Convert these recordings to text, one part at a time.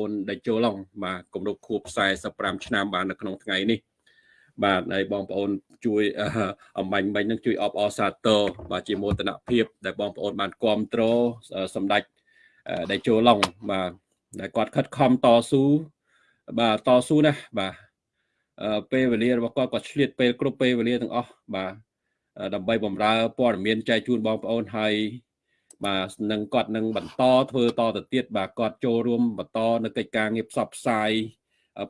អូនដែលចូលឡងបាទគម្រប់ខួប45ឆ្នាំបាននៅក្នុងថ្ងៃនេះបាទហើយបងប្អូនជួយអំបញ្ញមិញនឹងជួយអបអរសាទរបាទជាមោទនភាព ដែលបងប្អូនបានគ្រប់គ្រងសម្ដេចដែលចូលឡងបាទដែលគាត់ខិតខំតស៊ូបាទតស៊ូណាស់បាទពេលវេលារបស់គាត់គាត់ឆ្លៀតពេលគ្រប់ពេលវេលាទាំងអស់បាទដើម្បីបម្រើព័ត៌មានចែកជូនបងប្អូនហើយ បាទនឹងគាត់នឹងបន្តធ្វើតទៅទៀតបាទគាត់ចូលរួមបន្តនៅកិច្ចការងារផ្សព្វផ្សាយ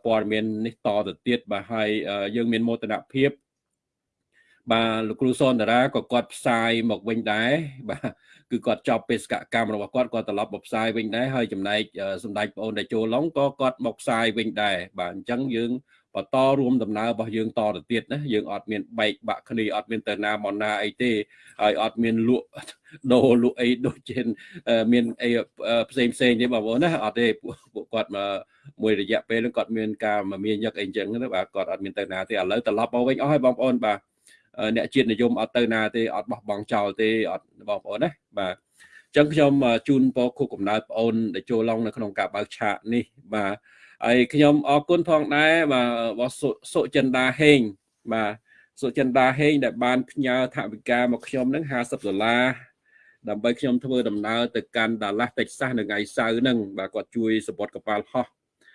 ព័ត៌មាននេះតទៅទៀតបាទហើយយើងមានមោទនភាពបាទលោកគ្រូសនតារាក៏គាត់ផ្សាយមកវិញដែរបាទគឺគាត់ចប់បេសកកម្មរបស់គាត់គាត់ត្រឡប់មកផ្សាយវិញដែរហើយចំណែកសម្ដេចប្អូនដែលចូលឡងក៏គាត់មកផ្សាយវិញដែរបាទអញ្ចឹងយើង បន្តរួមដំណើររបស់យើងតទៅទៀតណាយើងអត់មានបែកបាក់គ្នាអត់មានទៅណាមកណាអីទេហើយអត់មានលក់ដូរលក់អីដូចជាមានអីផ្សេងផ្សេងទេបងប្អូនណាអត់ទេពួកគាត់មកមួយរយៈពេលគាត់មានការមកមានយកអីអញ្ចឹងណាបាទគាត់អត់មានទៅណាទេឥឡូវត្រឡប់មកវិញអស់ហើយបងប្អូនបាទអ្នកជាតិនិយមអត់ទៅណាទេអត់បោះបង់ចោលទេអត់បងប្អូនណាបាទអញ្ចឹងខ្ញុំជូនពរខួបកំណើតបងអូនដែលចូលឡងនៅក្នុងការបើកឆាកនេះបាទ ហើយខ្ញុំអរគុណផងដែរបាទរបស់សុចិន្តាហេងបាទសុចិន្តាហេងដែលបានផ្ញើថវិកាមកខ្ញុំនឹង50ដុល្លារដើម្បីខ្ញុំធ្វើដំណើរទៅកាន់ដាឡាស់តិចសាសនៅថ្ងៃសៅរ៍ហ្នឹងបាទគាត់ជួយសពតកប៉ាល់ហោះ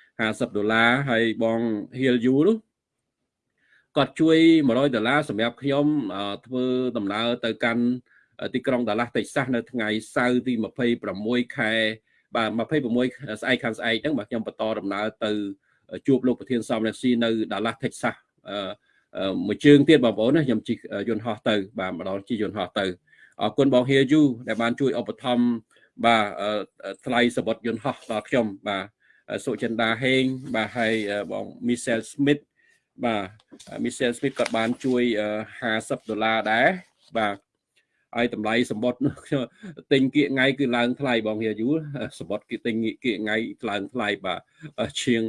50ដុល្លារហើយបងហៀលយូនោះគាត់ជួយ100ដុល្លារសម្រាប់ខ្ញុំធ្វើដំណើរទៅកាន់ទីក្រុងដាឡាស់តិចសាសនៅថ្ងៃសៅរ៍ទី26ខែ បាទ26ស្អែកខាងស្អែកហ្នឹងបាទខ្ញុំបន្តដំណើរទៅជួបលោកប្រធានសំរងស៊ីនៅ Dallas Texas មួយជើងទៀតបងប្អូនណាខ្ញុំជិះយន្តហោះទៅបាទម្ដងជិះយន្តហោះទៅអរគុណបងហៀយូដែលបានជួយឧបត្ថម្ភបាទថ្លៃសបុតយន្តហោះដល់ខ្ញុំបាទសុចិន្តាហេងបាទហើយបង Michelle Smith បាទ Michelle Smith ក៏បានជួយ50ដុល្លារដែរបាទ ហើយតម្លៃសម្បត្តិទិញគៀកថ្ងៃគឺឡើងថ្លៃបងហៀយូសម្បត្តិគេទិញគៀកថ្ងៃឡើងថ្លៃបាទជាង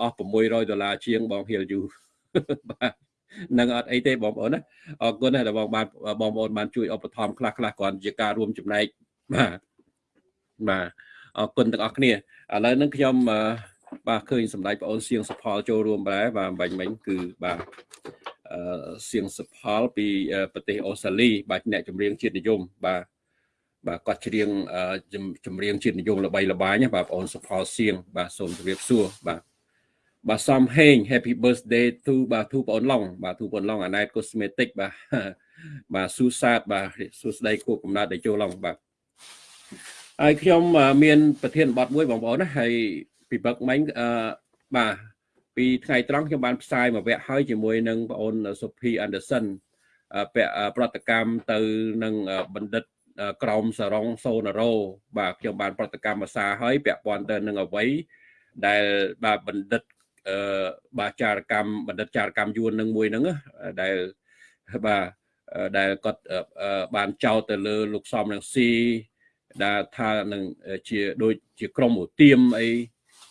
អស់600ដុល្លារជាងបងហៀយូបាទនឹងអត់អីទេបងប្អូនណាអរគុណដែលបងបានបងប្អូនបានជួយឧបត្ថម្ភខ្លះខ្លះគ្រាន់ជាការរួមចំណែកបាទបាទអរគុណទាំងអស់គ្នាឥឡូវនឹងខ្ញុំបាទឃើញសម្ដេចបងអូនសៀងសផលចូលរួមដែរបាទបាញ់មិញគឺបាទ សៀងសផលពីប្រទេសអូស្ត្រាលីបាទអ្នកចម្រៀងជាតិនិយមបាទបាទគាត់ច្រៀងចម្រៀងជាតិនិយមល្បីល្បាញបាទបងអូនសផលសៀងបាទសូមជម្រាបសួរបាទបាទសំហេង Happy birthday to បាទទូបងអូនឡុងបាទទូបងអូនឡុងអាណែត cosmetic បាទបាទស៊ូសាតបាទសួស្ដីគូកំណត់ដែលចូលឡុងបាទហើយខ្ញុំមាន ប្រធានបទមួយបងប្អូនណាហើយពីបឹកមិញអឺបាទ ពីថ្ងៃត្រង់ខ្ញុំបានផ្សាយមួយវគ្គហើយជាមួយនឹងបងអូនសុភីអានដឺសិនពាក់ប្រតិកម្មទៅនឹងបណ្ឌិតក្រមសរងសូណារ៉ូបាទខ្ញុំបានប្រតិកម្មភាសាហើយពាក់ព័ន្ធទៅនឹងអ្វីដែលបាទបណ្ឌិតអឺបាទចារកម្មបណ្ឌិតចារកម្មយួននឹងមួយហ្នឹងដែលបាទដែលគាត់បានចោទទៅលើលោកសំរងស៊ីដែលថានឹងជាដូចជាក្រុមឧទាមអី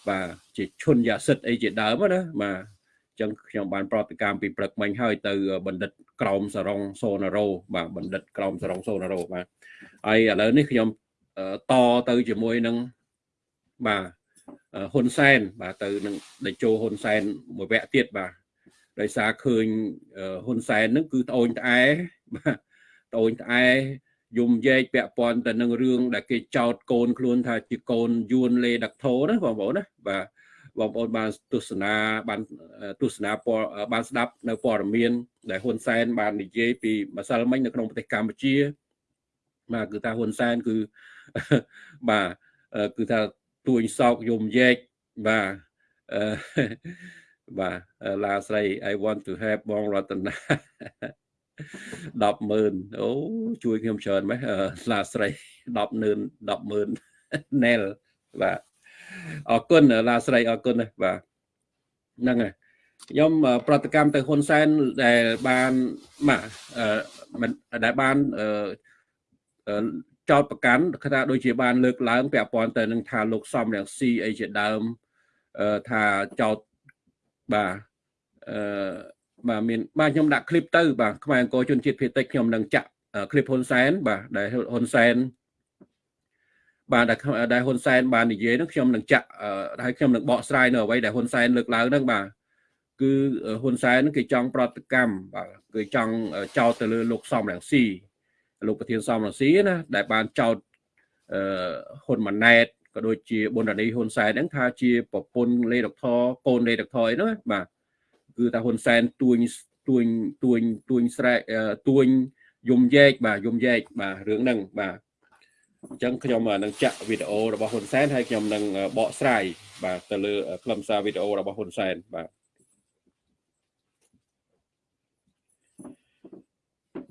បាទជាឈុនយ៉ាសិតអីជាដើមណាបាទអញ្ចឹងខ្ញុំបានប្រតិកម្មពីព្រឹកមិញហើយទៅបណ្ឌិតក្រមសរងសូណារ៉ូបាទបណ្ឌិតក្រមសរងសូណារ៉ូបាទហើយឥឡូវនេះខ្ញុំតទៅជាមួយនឹងបាទហ៊ុនសែនបាទទៅនឹងដេជោហ៊ុនសែនមួយវគ្គទៀតបាទដោយសារឃើញហ៊ុនសែនហ្នឹងគឺត្អូញត្អែបាទត្អូញត្អែ យំយែកពាក់ព័ន្ធទៅនឹងរឿងដែលគេចោតកូនខ្លួនថាជាកូនយួនលេដាក់ធោណាបងប្អូនណាបាទបងប្អូនបានទស្សនាបានទស្សនាព័ត៌បានស្ដាប់នៅព័ត៌មាន ដែលហ៊ុនសែនបាននិយាយពីម្សិលមិញនៅក្នុងប្រទេសកម្ពុជាបាទគឺថាហ៊ុនសែនគឺបាទគឺថាទួញសោកយំយែកបាទបាទឡាស្រី I want to have បងរតនា 100000អូជួយខ្ញុំច្រើនម៉េះស្លាស្រី100000 100000ណែលបាទអរគុណឡាស្រីអរគុណបាទហ្នឹងហើយខ្ញុំប្រតិកម្មទៅហ៊ុនសែនដែលបានម៉ាដែលបានចោតប្រកាន់ថាដូចជាបានលើកឡើងពាក់ព័ន្ធទៅនឹងថាលោកសំរងស៊ីអីជាដើមថាចោតបាទអឺ បាទមានបាទខ្ញុំដាក់คลิปទៅបាទខ្មែរអង្គជនជាតិភៀតតិចខ្ញុំនឹងចាក់คลิปហ៊ុនសែនបាទដែលហ៊ុនសែន បាទដែលដែលហ៊ុនសែនបាននិយាយហ្នឹងខ្ញុំនឹងចាក់ហើយខ្ញុំនឹងបកស្រាយនៅអ្វីដែលហ៊ុនសែនលើកឡើងហ្នឹងបាទគឺហ៊ុនសែនគេចង់ប្រតិកម្មបាទគឺចង់ចោទទៅលើលោកសំរងស៊ីលោកប្រធានសំរងស៊ីណាដែលបានចោទអឺហ៊ុនម៉ាណែតក៏ដូចជាប៊ុនរ៉ានីហ៊ុនសែនហ្នឹងថាជាប្រពន្ធលេដកថកូនលេដកថអីហ្នឹងបាទ គឺថាហ៊ុនសែនទួញទួញទួញទួញស្រែកទួញយំយែកបាទយំយែកបាទរឿងហ្នឹងបាទអញ្ចឹងខ្ញុំនឹងចាក់វីដេអូរបស់ហ៊ុនសែនហើយខ្ញុំនឹងបកស្រាយបាទទៅលើខ្លឹមសារវីដេអូរបស់ហ៊ុនសែនបាទ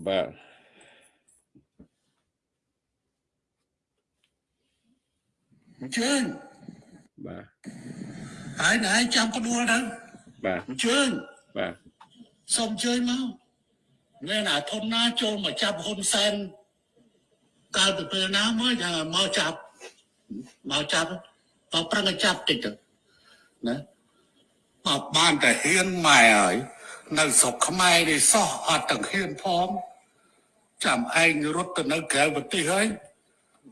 បាទអញ្ជើញបាទហើយណែចាំផ្ដួលទៅ បាទអញ្ជើញបាទសូមអញ្ជើញមកអ្នកណាធនណាចូលមកចាប់ហ៊ុនសែនកាលពីពេលណាមកយ៉ាងមកចាប់មកចាប់មកប្រឹងឲ្យចាប់តិចទៅណាមកបានតែហ៊ានម៉ែហើយនៅស្រុកខ្មែរនេះសោះអត់ទាំងហ៊ានផងចាំឯងរត់ទៅនៅក្រៅប្រទេសហើយ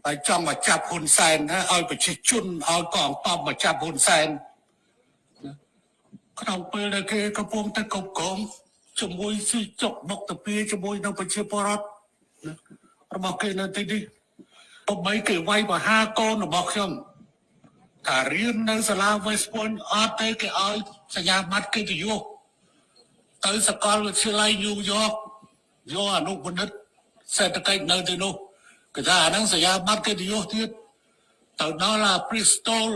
ហើយចង់មកចាប់ហ៊ុនសែនណាឲ្យប្រជាជនឲ្យកងតបមកចាប់ហ៊ុនសែន ក្នុងពេលដែលគេកំពុងតែកុំកងជាមួយស៊ីចុកបុកតាពីជាមួយនឹងប្រជាពលរដ្ឋរបស់គេនៅទីនេះបើបីគេវាយបហាកូនរបស់ខ្ញុំថារៀននៅសាលា West Point អត់ទេគេឲ្យសញ្ញាបត្រកិត្តិយសទៅសាកលវិទ្យាល័យ New York យកអនុបណ្ឌិតសេដ្ឋកិច្ចនៅទីនោះគេថាអាហ្នឹងសញ្ញាបត្រកិត្តិយសទៀតទៅដល់អា Bristol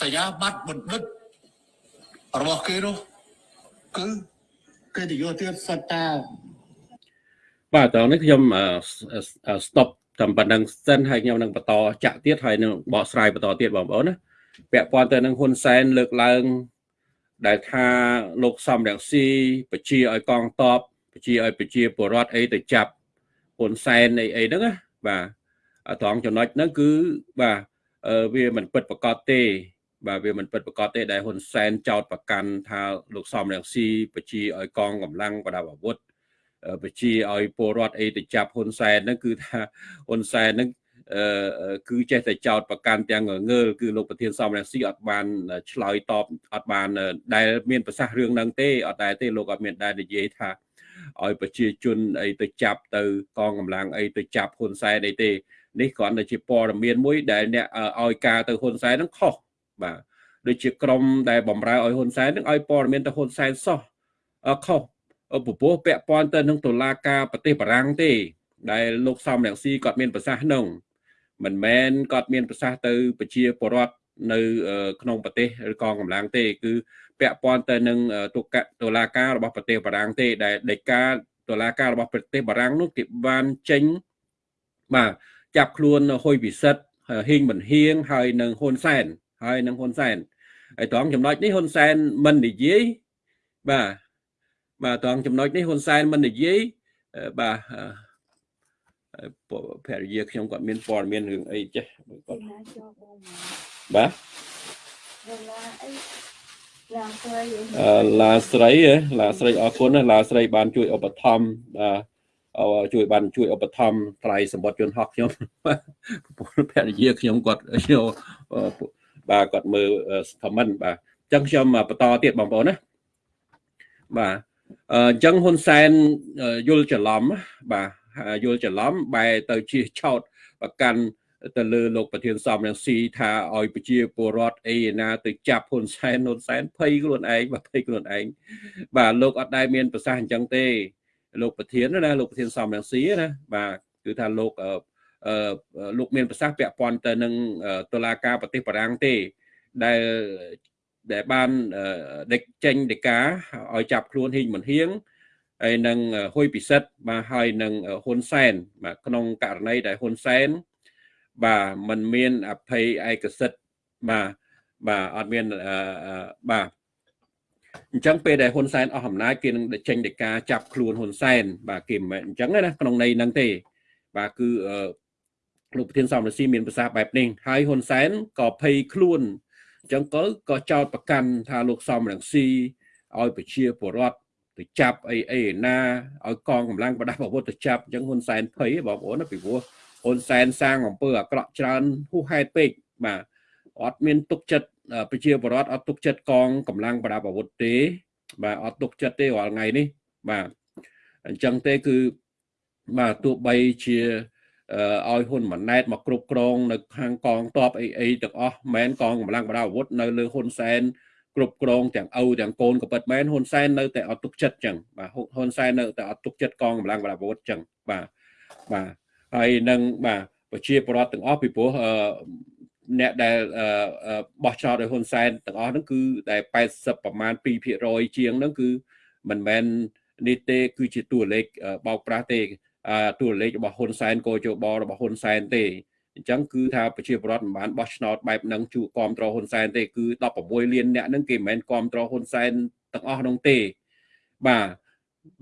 សញ្ញាបត្របណ្ឌិត របស់គេនោះគឺកិត្តិយសទៀតសិតតាបាទតោះនេះខ្ញុំ stop តាមប៉ុណ្ណឹងសិនហើយខ្ញុំនឹងបន្តចាក់ទៀតហើយនឹងបកស្រាយបន្តទៀតបងប្អូនណាពាក់ព័ន្ធទៅនឹងហ៊ុនសែនលើកឡើង ដែលថាលោកសំរងស៊ីបជាឲ្យកងតបបជាឲ្យបជាពលរដ្ឋអីទៅចាប់ហ៊ុនសែនអីអីហ្នឹងណាបាទត្រង់ចំណុចហ្នឹងគឺបាទវាមិនពិតប្រកបទេ បាទវាមិនពិតប្រកបទេដែលហ៊ុនសែនចោទប្រកាន់ថាលោកសំរងស៊ីបជាឲ្យកងកម្លាំងប្រដាប់អាវុធបជាឲ្យពលរដ្ឋអីទៅចាប់ហ៊ុនសែនហ្នឹងគឺថាហ៊ុនសែនហ្នឹងអឺគឺចេះតែចោតប្រកាន់ទាំងងើលគឺលោកប្រធានសំរងស៊ីអត់បានឆ្លើយតបអត់បានដែលមានប្រសាសន៍រឿងហ្នឹងទេអត់ដែរទេលោកអត់មានដែលនិយាយថាឲ្យប្រជាជនអីទៅចាប់ទៅកងកម្លាំងអីទៅចាប់ហ៊ុនសែនអីទេនេះគ្រាន់តែជាព័ត៌មានមួយដែលអ្នកឲ្យការទៅហ៊ុនសែនហ្នឹងខុស បាទដូចជាក្រមដែលបំរើឲ្យហ៊ុនសែនហ្នឹងឲ្យព័ត៌មានទៅហ៊ុនសែនសោះខុសពពោះពាក់ព័ន្ធទៅនឹងតុលាការប្រទេសបារាំងទេ ដែលលោកសំរងស៊ីគាត់មានប្រសាសន៍នោះមិនមែនគាត់មានប្រសាសន៍ទៅប្រជាពលរដ្ឋនៅ ក្នុងប្រទេសឬកងកម្លាំងទេ គឺពាក់ព័ន្ធទៅនឹងតុកតុលាការរបស់ប្រទេសបារាំងទេ ដែលដីកាតុលាការរបស់ប្រទេសបារាំងនោះគេបានចេញបាទចាប់ខ្លួនហ៊ុយពិសិដ្ឋហ៊ីងមិនហៀងហើយនឹងហ៊ុនសែន ហើយនឹងហ៊ុនសែនហើយត្រង់ចំណុចនេះហ៊ុនសែនមិននិយាយបាទបាទត្រង់ចំណុចនេះហ៊ុនសែនមិននិយាយបាទភរិយាខ្ញុំគាត់មានព័ត៌មានរឿងអីចេះគាត់បាទឡាស្រីឡាស្រីឡាស្រីអរគុណណាឡាស្រីបានជួយឧបត្ថម្ភបាទជួយបានជួយឧបត្ថម្ភថ្លៃសម្បត្តិយន្តហោះខ្ញុំភរិយាខ្ញុំគាត់ខ្ញុំ បាទគាត់មើល comment បាទអញ្ចឹងខ្ញុំបន្តទៀតបងប្អូនណាបាទអញ្ចឹងហ៊ុនសែនយល់ច្រឡំបាទយល់ច្រឡំបែរទៅជាឆោតប្រកាន់ទៅលើលោកប្រធានសំរងស៊ីថាឲ្យប្រជាពលរដ្ឋអីណាទៅចាប់ហ៊ុនសែនហ៊ុនសែនភ័យខ្លួនឯងបាទភ័យខ្លួនឯងបាទលោកអត់ដែលមានប្រសាសន៍អញ្ចឹងទេលោកប្រធានណាលោកប្រធានសំរងស៊ីណាបាទគឺថាលោកអឺ លោកមានប្រសាសន៍ពាក់ព័ន្ធទៅនឹងតុលាការប្រទេសបារាំងទេដែលដែលបានដេកចេញដីកាឲ្យចាប់ខ្លួនហ៊ីងមិនហៀងហើយនឹងហ៊ុយពិសិដ្ឋបាទហើយនឹងហ៊ុនសែនបាទក្នុងករណីដែលហ៊ុនសែនបាទมันមានអភ័យឯកសិទ្ធបាទបាទអត់មានបាទអញ្ចឹងពេលដែលហ៊ុនសែនអស់អំណាចគេនឹងចេញដីកាចាប់ខ្លួនហ៊ុនសែនបាទគេមិនមែនអញ្ចឹងណាក្នុងន័យហ្នឹងទេបាទគឺ លោកប្រធានសំរងស៊ីមានប្រសាសន៍បែបនេះហើយហ៊ុនសែនក៏ភ័យខ្លួនអញ្ចឹងក៏ក៏ចោតប្រកាន់ថាលោកសំរងស៊ីឲ្យប្រជាពលរដ្ឋទៅចាប់អីអីណាឲ្យកងកម្លាំងប្រដាប់អាវុធទៅចាប់អញ្ចឹងហ៊ុនសែនភ័យបងប្អូនណាពីព្រោះហ៊ុនសែនសាងអំពើអាក្រក់ច្រើនហួសហេតុពេកបាទអត់មានទុកចិត្តប្រជាពលរដ្ឋអត់ទុកចិត្តកងកម្លាំងប្រដាប់អាវុធទេ បាទអត់ទុកចិត្តទេរាល់ថ្ងៃនេះបាទអញ្ចឹងទេគឺបាទទោះបីជា ឲ្យហ៊ុនម៉ាណែតមកគ្រប់គ្រងនៅខាងកងតបអីអីទាំងអស់មែនកងកម្លាំងប្រដាប់អាវុធនៅលើហ៊ុនសែនគ្រប់គ្រងទាំងឪទាំងកូនក៏ពិតមែនហ៊ុនសែននៅតែអត់ទុកចិត្តចឹងបាទហ៊ុនសែននៅតែអត់ទុកចិត្តកងកម្លាំងប្រដាប់អាវុធចឹងបាទបាទហើយនឹងបាទប្រជាពលរដ្ឋទាំងអស់ពីព្រោះអ្នកដែលបោះចោលដោយហ៊ុនសែនទាំងអស់ហ្នឹងគឺតែ80ប្រមាណ2%ជាងហ្នឹងគឺមិនមែននេះទេគឺជាតួលេខបោកប្រាស់ទេ តួលេខរបស់ហ៊ុនសែនកោជបរបស់ហ៊ុនសែនទេអញ្ចឹងគឺថាប្រជាពលរដ្ឋមិនបានបោះឆ្នោតបែបហ្នឹងជួគ្រប់គ្រងហ៊ុនសែនទេគឺ16លានអ្នកហ្នឹងគេមិនមែនគ្រប់គ្រងហ៊ុនសែនទាំងអស់ហ្នឹងទេបាទ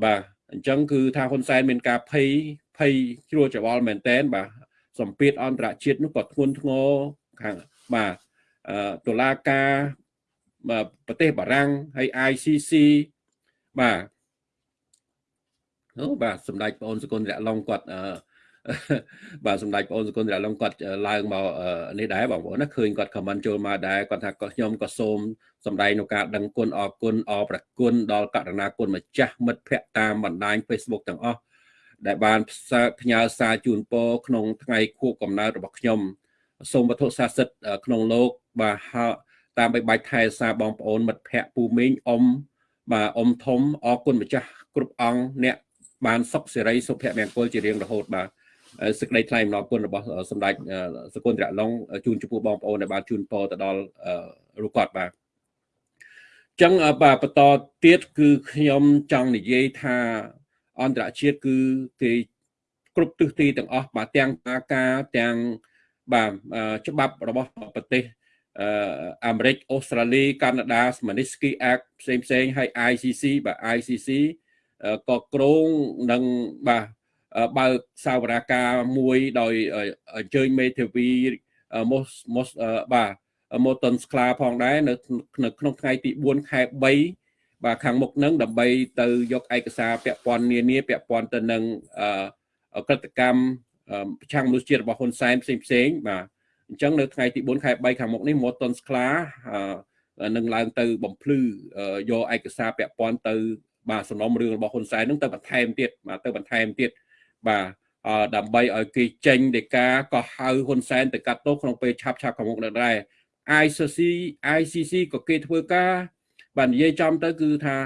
បាទអញ្ចឹងគឺថាហ៊ុនសែនមានការភ័យភ័យជ្រួលច្របល់មែនតែនបាទសម្ពាធអន្តរជាតិនោះក៏ធ្ងន់ធ្ងរខាងបាទតុលាការប្រទេសបារាំងហើយ ICC បាទ អូបាទសម្ដេចបងអូនសកុនរៈឡុងគាត់អឺបាទសម្ដេចបងអូនសកុនរៈឡុងគាត់ឡើងមកនេះដែរបងប្អូនណាឃើញគាត់ខមមិនចូលមកដែរគាត់ថាខ្ញុំក៏សូមសម្ដែងនៅការដឹងគុណអរគុណអរប្រគុណដល់ករណាគុណម្ចាស់មិត្តភ័ក្តិតាមបណ្ដាញ Facebook ទាំងអស់ដែលបានផ្ញើសារជូនពរក្នុងថ្ងៃខួបកំណើតរបស់ខ្ញុំសូមវត្ថុស័ក្តិសិទ្ធិក្នុងលោកបាទតាមបីបាច់ថែសារបងប្អូនមិត្តភ័ក្តិពូមីងអ៊ំបាទអ៊ំធំអរគុណម្ចាស់គ្រប់អង្គអ្នក បានសុខសេរីសុភមង្គលជារៀងរហូតបាទសេចក្តីថ្លែងអំណរគុណរបស់សម្ដេចសកុនត្រឡុងជូនចំពោះបងប្អូនដែលបានជូនពរទៅដល់រូបគាត់បាទអញ្ចឹងបាទបន្តទៀតគឺខ្ញុំចង់និយាយថាអន្តរជាតិគឺគេគ្រប់ទិសទីទាំងអស់បាទទាំងអាការទាំងបាទច្បាប់របស់ប្រទេសអាមេរិកអូស្ត្រាលីកាណាដា Magnitsky Act ផ្សេងផ្សេងហើយ ICC បាទ ICC ក៏ក្រងនឹងបាទបើកសាវរាការមួយដោយអញ្ជើញមេធាវីមូសមូសបាទម៉ូតុនស្ក្លាផងដែរនៅក្នុងថ្ងៃទី4ខែ3បាទខាងមុខនឹងដើម្បីទៅយកឯកសារពាក់ព័ន្ធនានាពាក់ព័ន្ធទៅនឹងក្រតកម្មប្រឆាំងមនុស្សជាតិរបស់ហ៊ុនសែនផ្សេងផ្សេងបាទអញ្ចឹងនៅថ្ងៃទី4ខែ3ខាងមុខនេះម៉ូតុនស្ក្លានឹងឡើងទៅបំភ្លឺយកឯកសារពាក់ព័ន្ធទៅ បាទសំណុំរឿងរបស់ហ៊ុនសែននឹងទៅបន្ថែមទៀតបាទទៅបន្ថែមទៀតបាទដើម្បីឲ្យគេចេញដីកាក៏ហៅហ៊ុនសែនទៅកាត់ទោសក្នុងពេលឆាប់ឆាប់ខាងមុខនឹងដែរ ICC ICC ក៏គេធ្វើការបាទនិយាយចំទៅគឺថា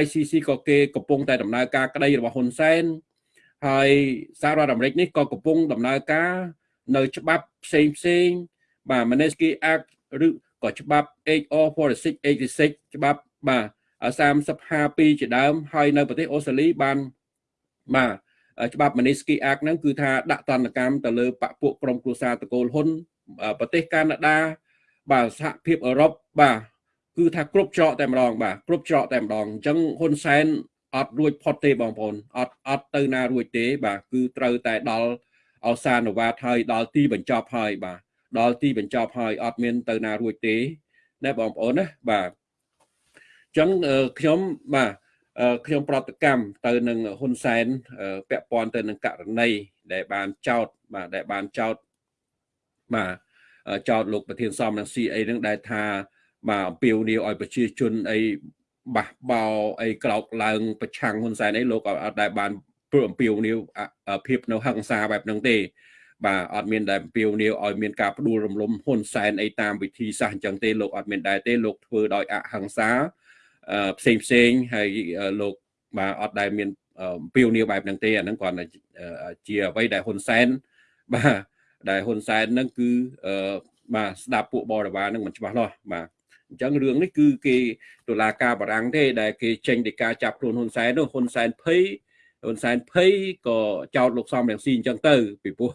ICC ក៏គេកំពុងតែដំណើរការក្តីរបស់ហ៊ុនសែនហើយសហរដ្ឋអាមេរិកនេះក៏កំពុងដំណើរការនៅច្បាប់ផ្សេងផ្សេងបាទ Magnitsky Act ឬក៏ច្បាប់ HR 46 86ច្បាប់បាទ 3052ជាដើមហើយនៅប្រទេសអូស្ត្រាលីបានបាទច្បាប់ Magnitsky Act ហ្នឹងគឺថាដាក់ទណ្ឌកម្មទៅលើបពពួកក្រុមគ្រួសារតកូលហ៊ុនប្រទេសកាណាដាបាទសហភាពអឺរ៉ុបបាទគឺថាគ្រប់ច្រកតែម្ដងបាទគ្រប់ច្រកតែម្ដងអញ្ចឹងហ៊ុនសែនអត់រួចផុតទេបងប្អូនអត់អត់ទៅណារួចទេ បាទគឺត្រូវតែដល់អសានវត្តហើយដល់ទីបញ្ចប់ហើយបាទដល់ទីបញ្ចប់ហើយអត់មានទៅណារួចទេណាបងប្អូនណាបាទ ចឹងខ្ញុំបាទខ្ញុំប្រតិកម្មទៅនឹងហ៊ុនសែនពាក់ព័ន្ធទៅនឹងករណីដែលបានចោតបាទដែលបានចោតបាទចោតលោកប្រធានសំនឹង CA នឹងដែលថាបាទអំពាវនាវឲ្យប្រជាជនអីបះបោអីក្រោកឡើង ប្រឆាំងហ៊ុនសែនអីលោកអត់ដែលបានព្រោះអំពាវនាវភាពនៅហឹង្សាបែបហ្នឹងទេ បាទអត់មានដែលអំពាវនាវឲ្យមានការផ្ដួលរំលំហ៊ុនសែនអីតាមវិធីសាស្ត្រអញ្ចឹងទេលោកអត់មានដែរទេលោកធ្វើដោយអហិង្សា ផ្សេងផ្សេងហើយលោកបាទអត់ដែលមានពីវនីបែបហ្នឹងទេអាហ្នឹងគ្រាន់តែជាអ្វីដែលហ៊ុនសែនបាទដែលហ៊ុនសែនហ្នឹងគឺបាទស្ដាប់ពួកបរិវារហ្នឹងមិនច្បាស់លាស់បាទអញ្ចឹងរឿងនេះគឺគេតុលាការបារាំងទេដែលគេចេញដីកាចាប់ខ្លួនហ៊ុនសែននោះហ៊ុនសែនភ័យហ៊ុនសែនភ័យក៏ចោទលោកសំរងស៊ីអញ្ចឹងទៅពីព្រោះ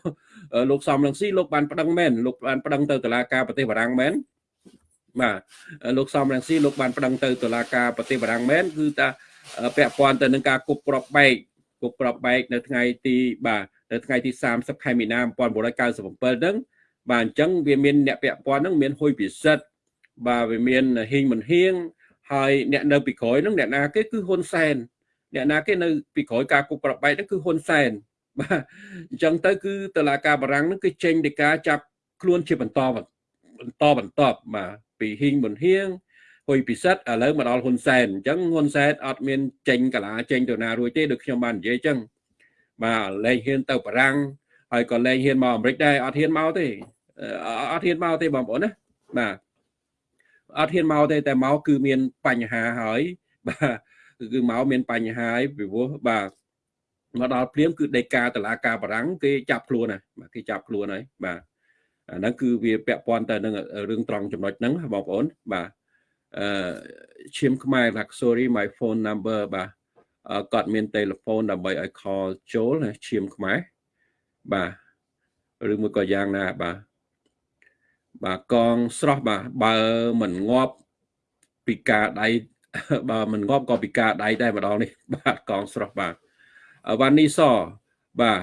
លោកសំរងស៊ីលោកបានប្តឹងមែនលោកបានប្តឹងទៅតុលាការប្រទេសបារាំងមែន បាទលោកសំរងស៊ីលោកបានប្តឹងទៅតុលាការប្រទេសបារាំងមែនគឺថាពាក់ព័ន្ធទៅនឹងការគប់ក្របបែកគប់ក្របបែកនៅថ្ងៃទីបាទនៅថ្ងៃទី30ខែមីនា1997ហ្នឹងបាទអញ្ចឹងវាមានអ្នកពាក់ព័ន្ធហ្នឹងមានហ៊ុយពិសិដ្ឋបាទវាមានហ៊ីងមិនហៀងហើយអ្នកនៅពីក្រោយហ្នឹងអ្នកណាគេគឺហ៊ុនសែនអ្នកណាគេនៅពីក្រោយការគប់ក្របបែកហ្នឹងគឺហ៊ុនសែនបាទអញ្ចឹងទៅគឺតឡាការបារាំងហ្នឹងគឺចេញពីការចាប់ខ្លួនជាបន្តបន្ត បន្តបាទពីហ៊ីងប៊ុនហៀងហ៊ុយពិសិដ្ឋឥឡូវមកដល់ហ៊ុនសែនអញ្ចឹងហ៊ុនសែនអត់មានចេញកាឡាចេញទៅណារួចទេដូចខ្ញុំបាននិយាយអញ្ចឹងបាទលែងហ៊ានទៅបារាំងហើយក៏លែងហ៊ានមកអាមេរិកដែរអត់ហ៊ានមកទេអត់ហ៊ានមកទេបងប្អូនណាបាទអត់ហ៊ានមកទេតែមកគឺមានបញ្ហាហើយបាទគឺមកមានបញ្ហាហើយពីព្រោះបាទមកដល់ព្រាមគឺដេកាតឡាការបារាំងគេចាប់ខ្លួនហើយបាទគេចាប់ខ្លួនហើយបាទ អាហ្នឹងគឺវាពាក់ព័ន្ធទៅនឹងរឿងត្រង់ចំណុចហ្នឹងបងប្អូនបាទអឺឈាមខ្មែរថា sorry my phone number បាទគាត់មាន telephone ដើម្បីឲ្យ call ចូលឈាមខ្មែរបាទឬមួយក៏យ៉ាងណាបាទបាទកងស្រស់បាទបើមិនងាប់ពីការដៃបើមិនងាប់ក៏ពីការដៃដែរម្ដងនេះបាទកងស្រស់បាទវ៉ានីសបាទ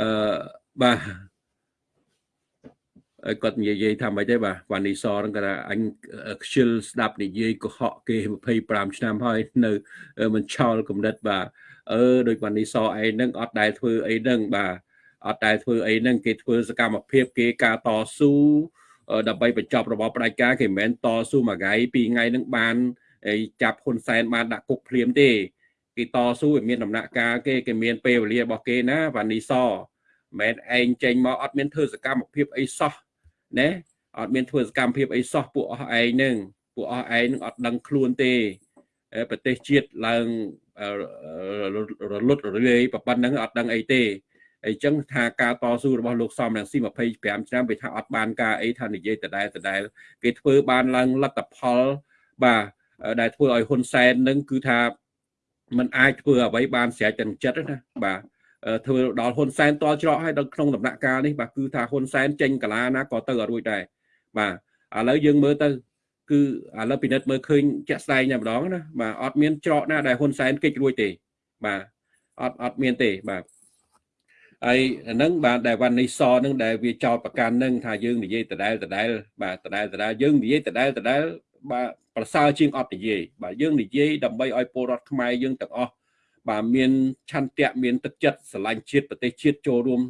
អឺបាទ គាត់និយាយថាម៉េចទេបាទវ៉ានីសហ្នឹងគាត់ថាអញខ្ជិលស្ដាប់និយាយកុហកគេ25ឆ្នាំហើយនៅមិនឆោលកំណត់បាទអឺដូចវ៉ានីសឯងហ្នឹងអត់ដែលធ្វើអីហ្នឹងបាទអត់ដែលធ្វើអីហ្នឹងគេធ្វើសកម្មភាពគេការតស៊ូដើម្បីបញ្ចប់របបផ្ដាច់ការគេមិនមែនតស៊ូមួយថ្ងៃពីរថ្ងៃហ្នឹងបានចាប់ហ៊ុនសែនបានដាក់គុកភ្លាមទេគេតស៊ូឲ្យមានដំណាក់កាលគេគេមានពេលវេលារបស់គេណាវ៉ានីសមិនឯងចេញមកអត់មានធ្វើសកម្មភាពអីសោះ ណាអត់មានធ្វើសកម្មភាពអីសោះពួកអស់ឯងហ្នឹងពួកអស់ឯងនឹងអត់ដឹងខ្លួនទេប្រទេសជាតិឡើងរលត់រលាយប៉ុណ្ណឹងអត់ដឹងអីទេអញ្ចឹងថាការតស៊ូរបស់លោកសំរងស៊ី25ឆ្នាំវាថាអត់បានការអីថានិយាយដដែលដដែលគេធ្វើបានឡើងលទ្ធផលបាទដែលធ្វើឲ្យហ៊ុនសែននឹងគឺថាมันអាចធ្វើអ្វីបានស្រេចទាំងចិត្តណាបាទ ធ្វើដល់ហ៊ុនសែនតច្រកឲ្យដល់ក្នុងដំណាក់កាលនេះបាទគឺថាហ៊ុនសែនចេញកាឡាណាក៏ទៅអត់រួចដែរបាទឥឡូវយើងមើលទៅគឺឥឡូវពិនិត្យមើលឃើញជាក់ស្ដែងតែម្ដងណាបាទអត់មានច្រកណាដែលហ៊ុនសែនគេចរួចទេបាទអត់អត់មានទេបាទហើយហ្នឹងបាទដែលវ៉ាន់នីសហ្នឹងដែលវាចោតប្រកាន់ហ្នឹងថាយើងនិយាយដដែលដដែលបាទដដែលដដែលយើងនិយាយដដែលដដែលបាទប្រសើរជាងអត់និយាយបាទយើងនិយាយដើម្បីឲ្យពលរដ្ឋខ្មែរយើងទាំងអស់ បាទមានឆន្ទៈមានទឹកចិត្តស្រឡាញ់ជាតិប្រទេសជាតិចូលរួម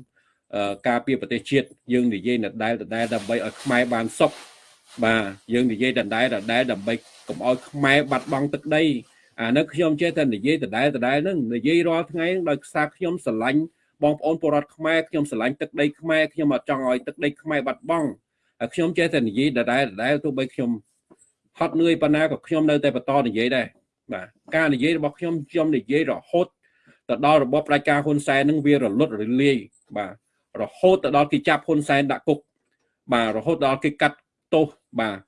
ការពារប្រទេសជាតិយើងនិយាយដដែលដដែលដើម្បីឲ្យខ្មែរបានសុខបាទយើងនិយាយដដែលដដែលដើម្បីកុំឲ្យខ្មែរបាត់បង់ទឹកដីអានេះខ្ញុំចេះតែនិយាយដដែលដដែលហ្នឹងនិយាយរាល់ថ្ងៃដោយសារខ្ញុំស្រឡាញ់បងប្អូនពលរដ្ឋខ្មែរខ្ញុំស្រឡាញ់ទឹកដីខ្មែរខ្ញុំអត់ចង់ឲ្យទឹកដីខ្មែរបាត់បង់ហើយខ្ញុំចេះតែនិយាយដដែលដដែលទោះបីខ្ញុំហត់នឿយប៉ុណ្ណាក៏ខ្ញុំនៅតែបន្តនិយាយដែរ បាទការនិយាយរបស់ខ្ញុំខ្ញុំនិយាយរហូតទៅដល់របបផ្ដាច់ការហ៊ុនសែននឹងវារលត់រលាយបាទរហូតទៅដល់គេចាប់ហ៊ុនសែនដាក់គុកបាទរហូតដល់គេកាត់ទោសបាទ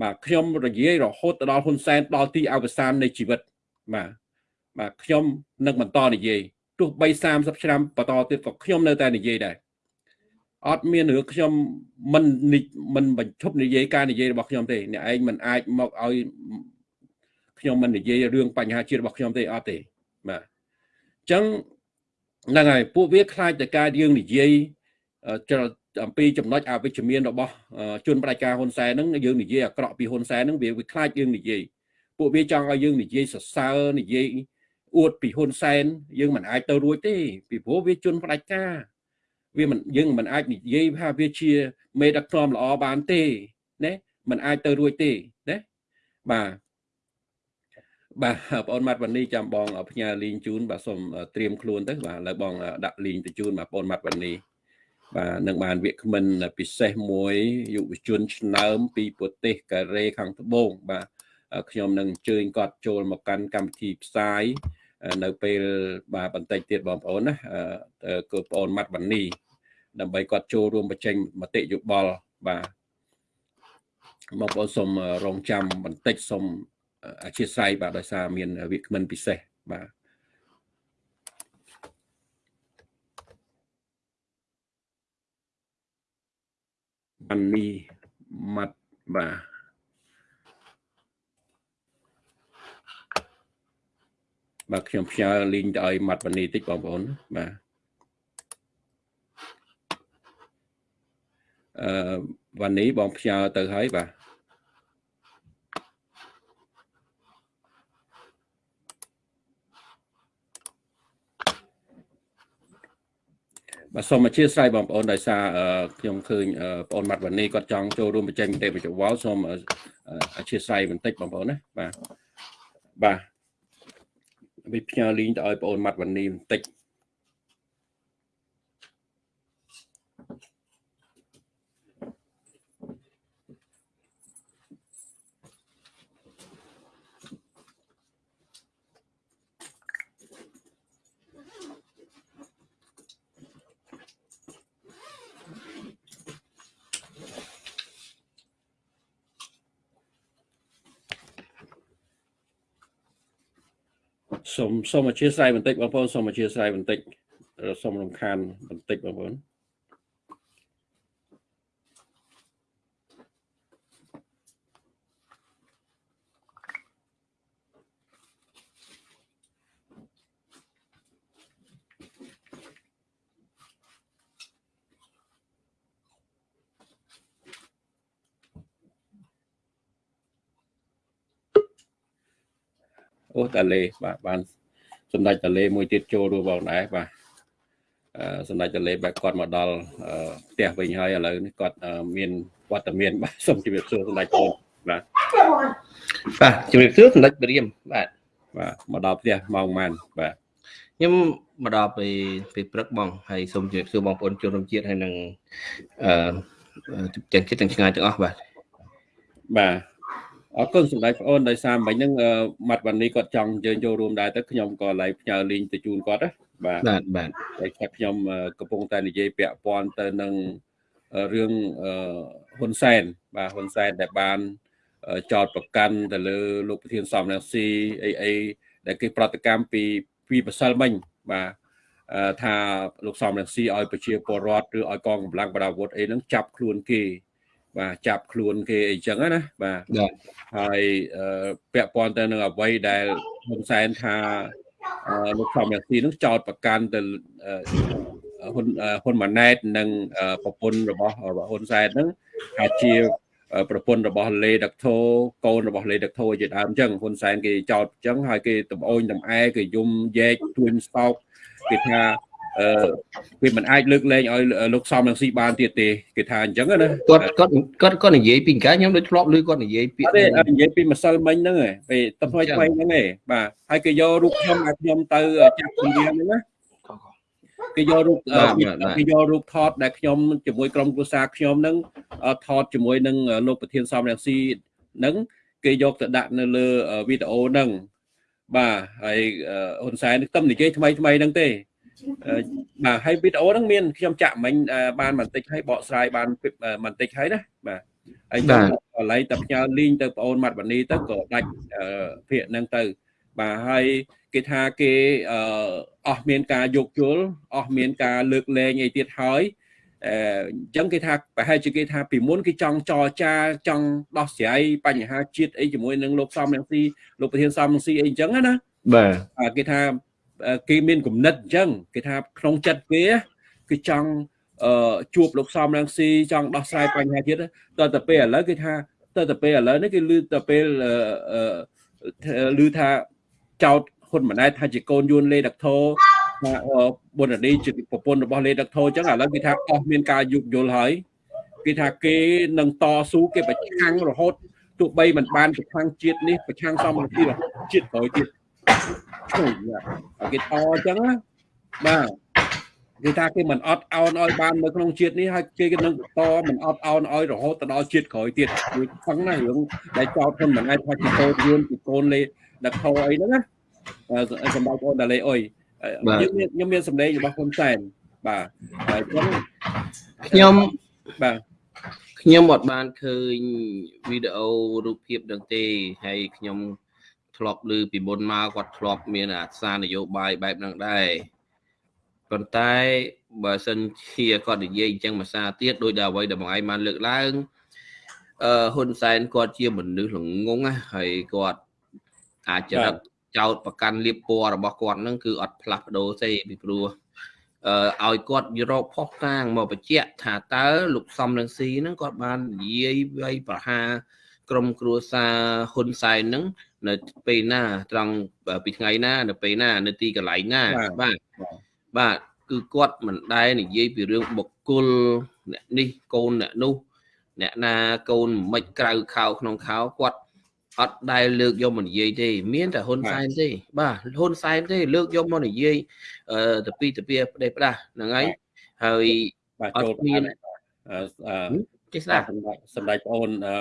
បាទខ្ញុំរយាយរហូតទៅដល់ហ៊ុនសែនដល់ទីអវសាននៃជីវិតបាទបាទខ្ញុំនឹងបន្តនិយាយទោះបី30ឆ្នាំបន្តទៀតក៏ខ្ញុំនៅតែនិយាយដែរអត់មានរឿងខ្ញុំមិនមិនបញ្ឈប់និយាយការនិយាយរបស់ខ្ញុំទេអ្នកឯងមិនអាចមកឲ្យ ខ្ញុំមិននិយាយរឿងបញ្ហាជាតិរបស់ខ្ញុំទេអត់ទេបាទអញ្ចឹងហ្នឹងហើយពួកវាខ្លាចតែការយើងនិយាយអំពីចំណុចអវិជ្ជមានរបស់ជនបដិការហ៊ុនសែនហ្នឹងយើងនិយាយអាក្រក់ពីហ៊ុនសែនហ្នឹងវាវាខ្លាចយើងនិយាយពួកវាចង់ឲ្យយើងនិយាយសរសើរនិយាយអួតពីហ៊ុនសែនយើងមិនអាចទៅរួចទេពីព្រោះវាជនផ្ដាច់ការវាមិនយើងមិនអាចនិយាយថាវាជាមេដឹកនាំល្អបានទេណាមិនអាចទៅរួចទេណាបាទ បាទបងអូនម៉ាត់វ៉ានីចាំបងផ្ញើលីងជូនបាទសូមត្រៀមខ្លួនទៅបាទឥឡូវបងដាក់លីងទៅជូនបាទបងអូនម៉ាត់វ៉ានីបាទនឹងបានវាគ្មិនពិសេសមួយយុវជនឆ្នើមពីប្រទេសកូរ៉េខាងត្បូងបាទខ្ញុំនឹងអញ្ជើញគាត់ចូលមកកាន់កម្មវិធីផ្សាយនៅពេលបាទបន្តិចទៀតបងប្អូនណាគឺបងអូនម៉ាត់វ៉ានីដើម្បីគាត់ចូលរួមបញ្ចេញមតិយោបល់បាទបងប្អូនសូមរងចាំបន្តិចសូម អធិស្ឋានបាទដោយសារមានវាគ្មិនពិសេសបាទអានីម៉ាត់បាទបាទខ្ញុំផ្ញើលីងទៅឲ្យម៉ាត់វនីតិចបងប្អូនបាទអឺវនីបងផ្ញើទៅហើយបាទ បាទសូមអធិស្ឋានបងប្អូនដោយសារអឺខ្ញុំឃើញអឺបងប្អូនម៉ាត់វ៉ានីគាត់ចង់ចូលរួមបញ្ចេញមតិបញ្ចវល់សូមអឺអធិស្ឋានបន្តិចបងប្អូនណាបាទបាទវិផ្ញើលីងទៅឲ្យបងប្អូនម៉ាត់វ៉ានីបន្តិច សូមសូមអធិស្ឋានបន្តិចបងប្អូនសូមអធិស្ឋានបន្តិចសូមរំខានបន្តិចបងប្អូន អូតាលេបាទបានសម្ដេចតាលេមួយទៀតចូលរួមបងដែរបាទអឺសម្ដេចតាលេបែបគាត់មកដល់អឺផ្ទះវិញហើយឥឡូវនេះគាត់អឺមានវត្តមានបាទសូមជម្រាបសួរសម្ដេចបងបាទបាទជំរាបសួរសម្ដេចព្រាមបាទបាទមកដល់ផ្ទះម៉ោងប៉ុន្មានបាទខ្ញុំមកដល់ពេលពេលព្រឹកបងហើយសូមជម្រាបសួរបងប្អូនជនរួមជាតិហើយនឹងអឺទាំងចិត្តទាំងឆ្ងាយទាំងអស់បាទបាទ អរគុណសម្ដេចបងអូនដោយសារមិញហ្នឹងអឺម៉ាត់វ៉ានីគាត់ចង់យើងចូលរួមដែរទៅខ្ញុំក៏ឡៃផ្ញើលីងទៅជូនគាត់ណាបាទបាទបាទតែថាខ្ញុំអឺកំពុងតែនិយាយពាក់ព័ន្ធទៅនឹងអឺរឿងអឺហ៊ុនសែនបាទហ៊ុនសែនដែលបានអឺចោតប្រកាន់ទៅលើលោកប្រធានសំរងស៊ីអីអីដែលគេប្រតិកម្មពីពីម្សិលមិញបាទអឺថាលោកសំរងស៊ីឲ្យប្រជាពលរដ្ឋឬឲ្យកងកម្លាំងបដាវុធអីហ្នឹងចាប់ខ្លួនគេ បាទចាប់ខ្លួនគេអីចឹងណាបាទបាទហើយអឺពាក់ព័ន្ធទៅនឹងអ្វីដែលហ៊ុនសែនថាអឺលោកសំរងស៊ីនឹងចោតប្រកាន់ទៅអឺហ៊ុនអឺហ៊ុនម៉ាណែតនិងអឺប្រពន្ធរបស់របស់ហ៊ុនសែនហ្នឹងថាជាអឺប្រពន្ធរបស់លេដាក់ធូកូនរបស់លេដាក់ធូជាដើមអញ្ចឹងហ៊ុនសែនគេចោតអញ្ចឹងហើយគេតំអូនតំអែគេយំយែកទួញសោកគេថា អឺវាមិនអាចលើកលែងឲ្យលោកសំរងស៊ីបានទៀតទេគេថាអញ្ចឹងណាគាត់គាត់គាត់គាត់និយាយពីកាខ្ញុំដូចធ្លាប់ឮគាត់និយាយពាក្អយត់ទេអត់និយាយពីម្សិលមិញហ្នឹងឯងពេលទៅថ្មីថ្មីហ្នឹងឯងបាទហើយគេយករូបខ្ញុំឲ្យខ្ញុំទៅចាប់ជំនាញហ្នឹងណាគេយករូបអឺគេយករូបថតដែលខ្ញុំជាមួយក្រុមគ្រួសារខ្ញុំហ្នឹងអឺថតជាមួយនឹងលោកប្រធានសំរងស៊ីហ្នឹងគេយកទៅដាក់នៅលើវីដេអូហ្នឹងបាទហើយអឺហ៊ុនសែនទៅនិយាយថ្មីថ្មីហ្នឹងទេអឺ បាទហើយវីដេអូហ្នឹងមានខ្ញុំចាក់មិញអឺបានបន្តិចហើយបកស្រាយបានបន្តិចហើយណាបាទហើយខ្ញុំកន្លែងតែផ្ញើលីងទៅបងអូនម៉ាត់វ៉ានីទៅក៏ដាច់អឺភាកហ្នឹងទៅបាទហើយគេថាគេអឺអស់មានការយោគយល់អស់មានការលើកលែងអីទៀតហើយអឺអញ្ចឹងគេថាប្រហែលជាគេថាពីមុនគេចង់ចរចាចង់ដោះស្រាយបញ្ហាជាតិអីជាមួយនឹងលោកសំរងស៊ីលោកប្រធានសំរងស៊ីអីអញ្ចឹងណាបាទអាគេថាអឺ គេមានគំនិតអញ្ចឹងគេថាក្នុងចិត្តគេគឺចង់អឺជួបលោកសំរងស៊ីចង់ដោះស្រាយបញ្ហាជាតិតើទៅពេលឥឡូវគេថាតើទៅពេលឥឡូវនេះគេលឺទៅពេលអឺអឺលឺថាចោតហ៊ុនម៉ាណែតថាជាកូនយួនលេដាក់ធោថាអឺបុណ្យនីជាប្រពន្ធរបស់លេដាក់ធោអញ្ចឹងឥឡូវគេថាអស់មានការយុគយល់ហើយគេថាគេនឹងតស៊ូគេប្រឆាំងរហូតទោះបីមិនបានប្រឆាំងជាតិនេះប្រឆាំងសំរងស៊ីរហូតជាតិក្រោយទៀតជួយ គេតអញ្ចឹងណាបាទគេថាគេមិនអត់អោនឲ្យបាននៅក្នុងជាតិនេះហើយគេនឹងតមិនអត់អោនឲ្យរហូតទៅដល់ជាតិក្រោយទៀតគឺខឹងណារឿងដែលចោតហ៊ុនមិនអាចថាជាកូនយួនជាកូនលេដឹកខោអីហ្នឹងណាសម្រាប់អូនដាលេអុយខ្ញុំមានខ្ញុំមានសម្លេងរបស់ហ៊ុនសែនបាទហើយអញ្ចឹងខ្ញុំបាទខ្ញុំអត់បានឃើញវីដេអូរូបភាពនឹងទេហើយខ្ញុំ ធ្លាប់ឮពីមុនមកគាត់ធ្លាប់មានអាសារនយោបាយបែបហ្នឹងដែរប៉ុន្តែបើសិនជាគាត់និយាយអញ្ចឹងមួយសារទៀតដោយដែលអ្វីដែលបងឯងបានលើកឡើងអឺហ៊ុនសែនគាត់ជាមនុស្សល្ងងណាហើយគាត់អាចចរិតចោតប្រកាន់លៀបពណ៌របស់គាត់ហ្នឹងគឺអត់ផ្លាស់ប្ដូរទេពីព្រោះអឺឲ្យគាត់រកផុសតាងមកបញ្ជាក់ថាតើលោកសំរងស៊ីហ្នឹងគាត់បាននិយាយវាយប្រហារ ក្រុមគ្រួសារហ៊ុនសែនហ្នឹងនៅពេលណាត្រង់ពីថ្ងៃណា នៅពេលណា នៅទីកន្លែងណាបាទបាទគគឺគាត់មិនដែលនិយាយពីរឿងបុគ្គលអ្នកនេះកូនអ្នកនោះអ្នកណាកូនមិនក្រៅខោក្នុងខោគាត់អត់ដែលលើកយកមកនិយាយទេ មានតែហ៊ុនសែនទេបាទហ៊ុនសែនទេ លើកយកមកនិយាយអឺទៅពីទៅពីផ្ដេសផ្ដាស់ហ្នឹងហើយហើយបាទអត់ចូលមានបានអឺអឺចេះស្ដាប់សម្ដេចសម្ដេចបងអូនអឺ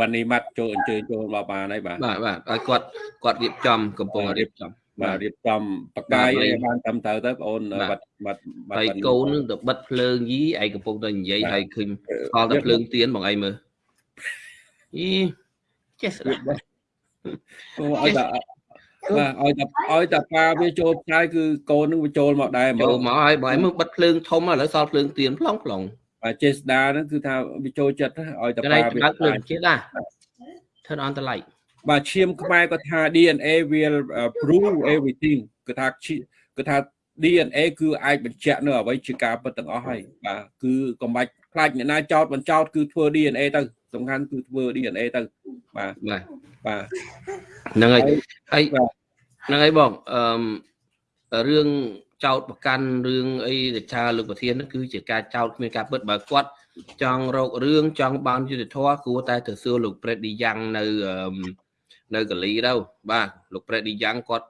វណ្ណីម៉ាត់ចូលអញ្ជើញចូលមកបានហើយបាទបាទបាទឲ្យគាត់គាត់រៀបចំកំពុងរៀបចំបាទរៀបចំបកាយបាទឲ្យបានត្រឹមត្រូវទៅបងអូនបាទបាត់បាត់បាត់ហើយកូននឹងទៅបិទភ្លើងយីឯងកំពុងតែនិយាយបាទហើយឃើញស្គាល់តែភ្លើងទៀនបងឯងមើលអីចេះស្ដាប់អូឲ្យតែបាទឲ្យតែឲ្យតែប៉ាវាចូលផ្សាយគឺកូននឹងវាចូលមកដែរហ្មចូលងមកហើយបងឯងមើលបិទភ្លើងធំឥឡូវសល់ភ្លើងទៀនផ្លុងផ្លុង បាទចេស្ដាហ្នឹងគឺថាវាចូលចិត្តណាឲ្យតែតែប៉ាឯងវាបើកភ្លើងផ្សាយចេះដែរ turn on the light បាទឈាមខ្មែរគាត់ថា DNA will uh, prove everything គឺថាឈាគឺថា DNA គឺអាចបញ្ជាក់នៅអ្វីជាការពិតទាំងអស់ហើយបាទគឺកុំបាច់ខ្លាចអ្នកណាចោតបញ្ចោតគឺធ្វើ DNA ទៅសំខាន់គឺធ្វើ DNA ទៅបាទបាទបាទហ្នឹងហើយហើយបាទហ្នឹងហើយបងអឺរឿង ចោតប្រកាន់រឿងអីដែលថាលោកប្រធានហ្នឹងគឺជាការចោតគ្មានការពិតបើគាត់ចង់រករឿងចង់បានយុត្តិធម៌គួរតែទៅសួរលោកប្រេតឌីយ៉ាងនៅអឺនៅកាលីទៅបាទលោកប្រេតឌីយ៉ាងគាត់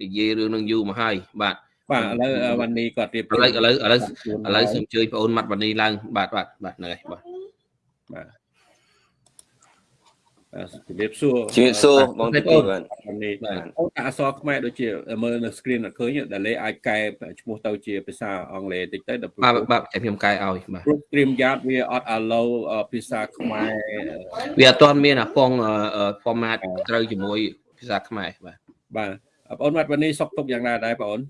និយាយរឿងនឹងយូរមកហើយបាទបាទឥឡូវអឺវ៉ាន់នីគាត់រៀបឥឡូវឥឡូវឥឡូវឥឡូវសូមអញ្ជើញបងអូនម៉ាត់វ៉ានីឡើងបាទបាទបាទហ្នឹងហើយបាទបាទបាទ ជំរាបសួរជំរាបសួរបងប្អូននេះអូនអក្សរខ្មែរដូចជាមើលនៅ screen អត់ឃើញដែលលេអាចកែឈ្មោះទៅជាភាសាអង់គ្លេសតិចទៅដល់បាទបាទតែខ្ញុំកែឲ្យបាទ program yard វាអត់ allow ភាសាខ្មែរវាអត់ទាន់មានអាពង format ត្រូវជាមួយភាសាខ្មែរបាទបាទបងអូនវត្តវណ្ណីសុខទុក្ខយ៉ាងណាដែរបងអូន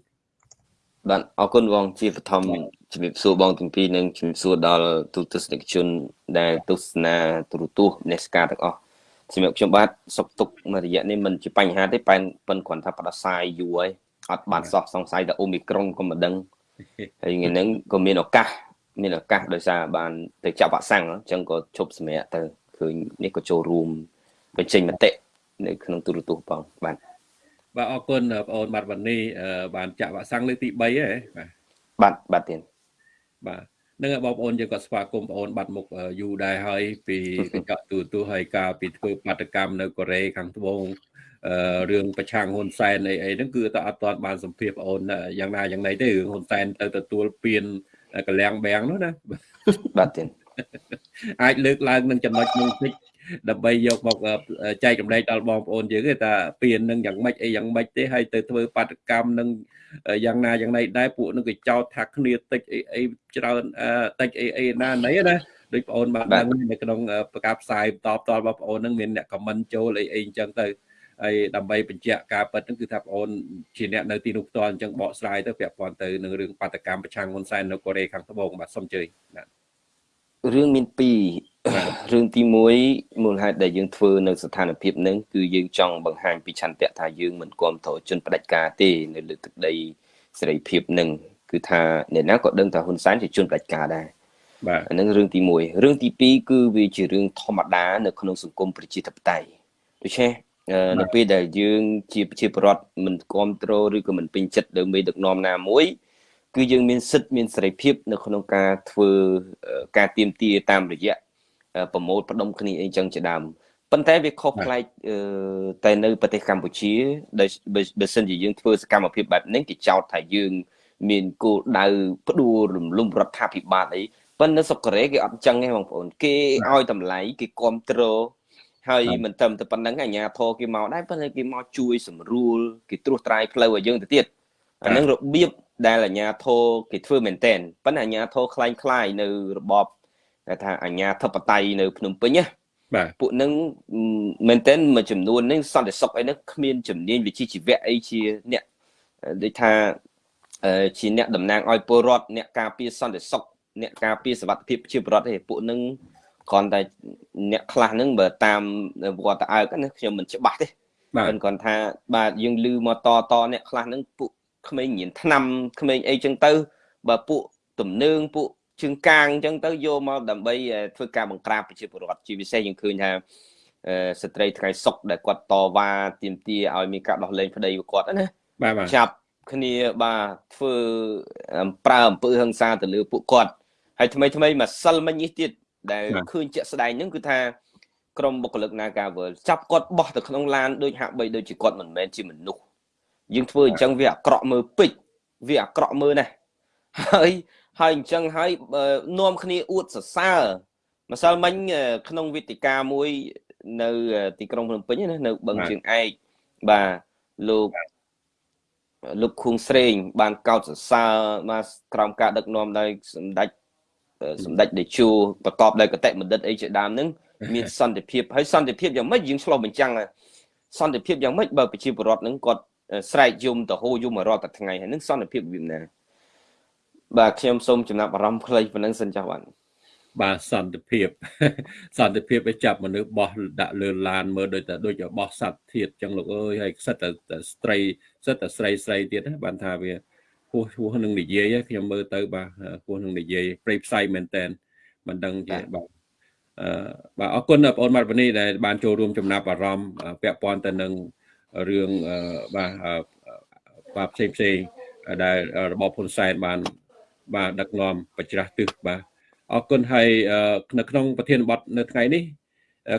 បាទអរគុណបងជាបឋមជំរាបសួរបងទាំងពីរនិងជំរាបសួរដល់ទូទស្សនិកជនដែលទស្សនាទូរទស្សន៍នេសការទាំងអស់ សម្រាប់ខ្ញុំបាទសុខទុក្ខមួយរយៈនេះមិនជាបញ្ហាទេប៉ែនប៉ិនគ្រាន់ថាផ្ដាសាយយូរហើយអត់បានសោះសង្ស័យតែអូមីក្រុងក៏មិនដឹងហើយថ្ងៃហ្នឹងក៏មានឱកាសមានឱកាសដោយសារបានទៅចាក់វ៉ាក់សាំងអញ្ចឹងក៏ជប់សម្រាប់ទៅឃើញនេះក៏ចូលរួមបញ្ចេញមតិនៅក្នុងទូរទស្សន៍បងបាទបាទអរគុណបងអូនបាទវណ្ណីបានចាក់វ៉ាក់សាំងលើកទី3ហើយបាទបាទបាទទៀតបាទ នឹងហើយបងប្អូនយើងក៏ស្វាគមន៍បងអូនបាត់មុខអឺយូរដែរហើយពីកញ្ចក់ទូទូហើយការពីធ្វើបាតកម្មនៅកូរ៉េខាងត្បូងអឺរឿងប្រឆាំងហ៊ុនសែនអីអីហ្នឹងគឺតែអត់ទាន់បានសម្ភាសបងអូនយ៉ាងណាយ៉ាងណីទេរឿងហ៊ុនសែនទៅទទួលពៀនកលៀងបាំងនោះណាបាទទៀតអាចលើកឡើងនឹងចំណុចនោះតិច ដើម្បីយកមកអឺចែករំលែកដល់បងប្អូនយើងទេថាពៀននឹងយ៉ាងម៉េចអីយ៉ាងម៉េចទេហើយទៅធ្វើបាតកម្មនឹងយ៉ាងណាយ៉ាងណីដែរពួកនឹងក៏ចោទថាគ្នាតិចអីអីច្រើនអឺតិចអីអីណាណីណាដូចបងអូនបានដឹងនៅក្នុងប្រកាសផ្សាយបន្តបន្តបងប្អូននឹងមានអ្នកខមមិនចូលអីអីអញ្ចឹងទៅហើយដើម្បីបញ្ជាក់ការពិតហ្នឹងគឺថាបងអូនជាអ្នកនៅទីនោះផ្ទាល់អញ្ចឹងបកស្រាយទៅពាក់ព័ន្ធទៅនឹងរឿងបាតកម្មប្រឆាំងហ៊ុនសែននៅកូរ៉េខាងត្បូងបាទសូមអញ្ជើញបាទរឿងមានពី ររឿងទី1មូលហេតុដែលយើងធ្វើនៅស្ថានភាពហ្នឹងគឺយើងចង់បង្ហាញពីឆន្ទៈថាយើងមិនគ្រប់គ្រងជនផ្ដាច់ការទេនៅលើទឹកដីសេរីភាពហ្នឹងគឺថាអ្នកណាក៏ដឹងថាហ៊ុនសែនជាជនផ្ដាច់ការដែរបាទអាហ្នឹងរឿងទី1រឿងទី2គឺវាជារឿងធម្មតានៅក្នុងសង្គមប្រជាធិបតេយ្យដូច្នេះអឺនៅពេលដែលយើងជាប្រជាពលរដ្ឋមិនគ្រប់គ្រងឬក៏មិនពេញចិត្តលើមេដឹកនាំណាមួយគឺយើងមានសិទ្ធិមានសេរីភាព នៅក្នុងការធ្វើអឺការទៀមទាតាមរយៈអឺ ប្រមូលផ្ដុំគ្នាអីចឹងជាដើមប៉ុន្តែវាខុសប្លែកអឺតែនៅប្រទេសកម្ពុជាដែលបើបើសិនជាយើងធ្វើសកម្មភាពបែបនេះគេចោទថាយើង មានគោលដៅផ្ដួលរំលំរដ្ឋាភិបាលអីប៉ុន្តែនៅស្រុកកូរ៉េគេអត់ចឹងទេបងប្អូន គេឲ្យតម្លៃគេគ្រប់គ្រងហើយមិនត្រឹមតែប៉ុណ្្នឹងអាជ្ញាធរគេមកដែរប៉ុន្តែគេមកជួយសម្រួលគេត្រួសត្រាយផ្លូវឲ្យយើងទៅទៀតអាហ្នឹងរបៀបដែលអាជ្ញាធរគេធ្វើមែនតែនប៉ុន្តែអាជ្ញាធរคล้ายคล้ายនៅរបបគេ ថាអាជ្ញាធិបតេយ្យនៅភ្នំពេញណាបាទពួកហ្នឹងមែនតែនមួយចំនួនហ្នឹងសន្តិសុខអីហ្នឹងគ្មានជំនាញវិជ្ជាជីវៈអីជាអ្នកដូចថាអឺជាអ្នកតំណាងឲ្យពលរដ្ឋអ្នកការពារសន្តិសុខអ្នកការពារសវត្ថិភាពជាពលរដ្ឋទេពួកហ្នឹងគ្រាន់តែអ្នកខ្លះហ្នឹងបើតាមវត្តអើកណាខ្ញុំមិនច្បាស់ទេបាទមិនគាត់ថាបាទយើងលឺមកតតអ្នកខ្លះហ្នឹងពួកក្មេងញៀនឆ្នាំក្មេងអីចឹងទៅ បើពួកទំនើងពួក ជើងកាងអញ្ចឹងទៅយកមកដើម្បីធ្វើការបង្ក្រាបប្រជាពលរដ្ឋជាពិសេសយើងឃើញថាអឺស្ត្រីថ្ងៃសុកដែលគាត់តវ៉ាទាមទារឲ្យមានការដោះលែងប្តីរបស់គាត់ណាបាទបាទចាប់គ្នាបាទធ្វើប្រើអំពើហិង្សាទៅលើពួកគាត់ហើយថ្មីថ្មីម្សិលមិញនេះទៀតដែលឃើញជាក់ស្ដែងហ្នឹងគឺថាក្រុមបុគ្គលិក Nagavel ចាប់គាត់បោះទៅក្នុងឡានដូចហាក់បីដូចជាគាត់មិនមែនជាមនុស្សយើងធ្វើអញ្ចឹងវាអាក្រក់មើលពេកវាអាក្រក់មើលណាស់ហើយ ហើយអញ្ចឹងហើយនាំគ្នាអួតសរសើរម្សិលមិញក្នុងវេទិកាមួយនៅទីក្រុងភ្នំពេញណានៅបឹងជើងឯកបាទលោកលោកខួងស្រេង បានកោតសរសើរមកក្រោមការដឹកនាំដោយសម្ដេចសម្ដេចតេជោប្រកបដោយកតេបណ្ឌិតអីជាដើមហ្នឹងមានសន្តិភាពហើយសន្តិភាពយ៉ាងម៉េចយើងឆ្លោះបញ្ចាំងសន្តិភាពយ៉ាងម៉េចបើប្រជាពលរដ្ឋហ្នឹងគាត់ស្រែកយំទៅហូរយំរាល់តែថ្ងៃហើយនឹងសន្តិភាពវាណា បាទខ្ញុំសូមចំណាប់អារម្មណ៍ខ្លីប៉ុណ្ណឹងសិនចាស់បាទបាទសន្តិភាពសន្តិភាពឲ្យចាប់មនុស្សបោះដាក់លើឡានមើលដូចតែដូចបោះសត្វធាតចឹងលោកអើយហើយសិតតែស្ត្រីសិតតែស្រីស្រីទៀតណាបានថាវាហួសហួសនឹងនិយាយខ្ញុំមើលទៅបាទហួសនឹងនិយាយព្រៃផ្សៃមែនតែនមិនដឹងជាបាទអឺបាទអរគុណបងប្អូនម៉ាត់វនីដែលបានចូលរួមចំណាប់អារម្មណ៍ពាក់ព័ន្ធទៅនឹងរឿងបាទបាទផ្សេងផ្សេងដែលរបបហ៊ុនសែនបាន បាទដឹកនាំបច្រាស់ទិសបាទអរគុណហើយនៅក្នុងប្រធានបទនៅថ្ងៃនេះ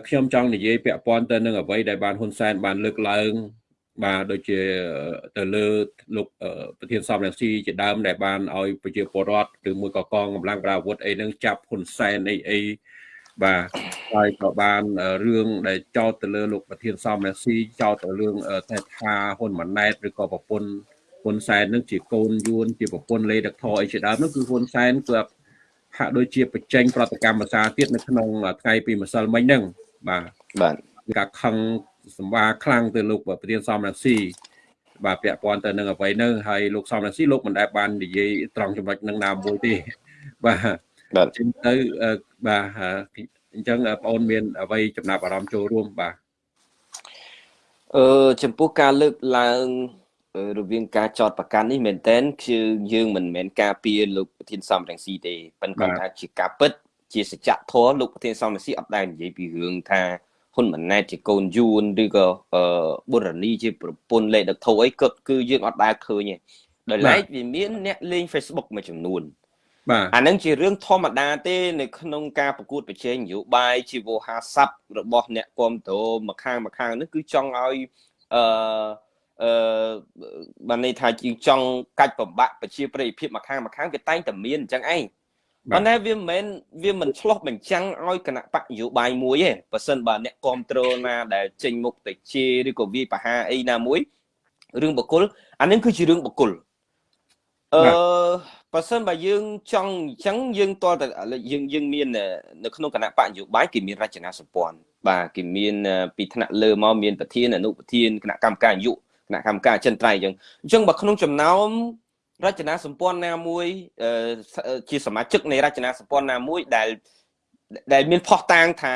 ខ្ញុំចង់និយាយពាក់ព័ន្ធទៅនឹងអ្វីដែលបានហ៊ុនសែនបានលើកឡើង បាទដូចជាទៅលើលោកប្រធានសំរងស៊ីជាដើមដែលបានឲ្យប្រជាពលរដ្ឋឬមួយក៏កងកម្លាំងប្រដាប់អាវុធអីនឹងចាប់ហ៊ុនសែនអីអីបាទហើយក៏បានរឿងដែលចោទទៅលើលោកប្រធានសំរងស៊ីចោទទៅរឿងតែថាហ៊ុនម៉ាណែតឬក៏ប្រពន្ធ ហ៊ុនសែននឹងជាកូនយួនជាប្រពន្ធលេដឹកថអីជាដើមនោះគឺហ៊ុនសែនគឺហាក់ដូចជាបញ្ចេញប្រតិកម្មភាសាទៀតនៅក្នុងថ្ងៃពីម្សិលមិញហ្នឹងបាទបាទការខឹងសម្បាខ្លាំងទៅលោកប្រធានសំរងស៊ីបាទពាក់ព័ន្ធទៅនឹងអ្វីហ្នឹងហើយលោកសំរងស៊ីលោកមិនដែលបាននិយាយត្រង់ចំណុចហ្នឹងណាមួយទេបាទបាទចឹងទៅបាទអញ្ចឹងបងអូនមានអ្វីចំណាប់អារម្មណ៍ចូលរួមបាទអឺចំពោះការលើកឡើង រវាងការចោតប្រកាន់នេះមែនតើគឺយើងមិនមែនការពារលោកប្រធានសំរងស៊ីទេប៉ុន្តែគាត់ថាជាការពិត ជាសច្ចធម៌លោកប្រធានសំរងស៊ីអត់ដែលនិយាយពីរឿងថាហ៊ុនម៉ាណែតជាកូនយួនឬក៏បុរនីជាប្រពន្ធលេខដឹកធោអីគាត់គឺយើងអត់ដែលឃើញទេដោយឡែកវាមានអ្នកលេង Facebook មួយចំនួនបាទអានឹងជារឿងធម្មតាទេ នៅក្នុងការប្រកួតប្រជែងនយោបាយជីវោហាស័ព្ទរបស់អ្នកគ្រប់គ្រងមកខាងមកខាងនេះគឺចង់ឲ្យអឺ អឺបានន័យថាជាងចង់កាច់ប្របាក់ប្រជាប្រិយភាពមកខាងមកខាងវាតែងតែមានអញ្ចឹងឯងប៉ុន្តែវាមិនមែនវាមិនឆ្លោះបញ្ចាំងឲ្យគណៈបកនយោបាយមួយទេបើសិនបើអ្នកគ្រប់គ្រងណាដែលចេញមុខទៅជេរឬក៏វាយប្រហារអីណាមួយរឿងបកគលអានេះគឺជារឿងបកគលអឺបើសិនបើយើងចង់អញ្ចឹងយើងតតែយើងយើងមាននៅក្នុងគណៈបកនយោបាយគេមានរចនាសម្ព័ន្ធបាទគេមានពីថ្នាក់លើមកមានប្រធានអនុប្រធានគណៈកម្មការនយោបាយ គណៈកម្មការចិនត្រៃអញ្ចឹងអញ្ចឹងបើក្នុងចំណោមរចនាសម្ព័ន្ធណាមួយជាសមាជិកនៃរចនាសម្ព័ន្ធណាមួយដែលដែលមានផុសតាងថា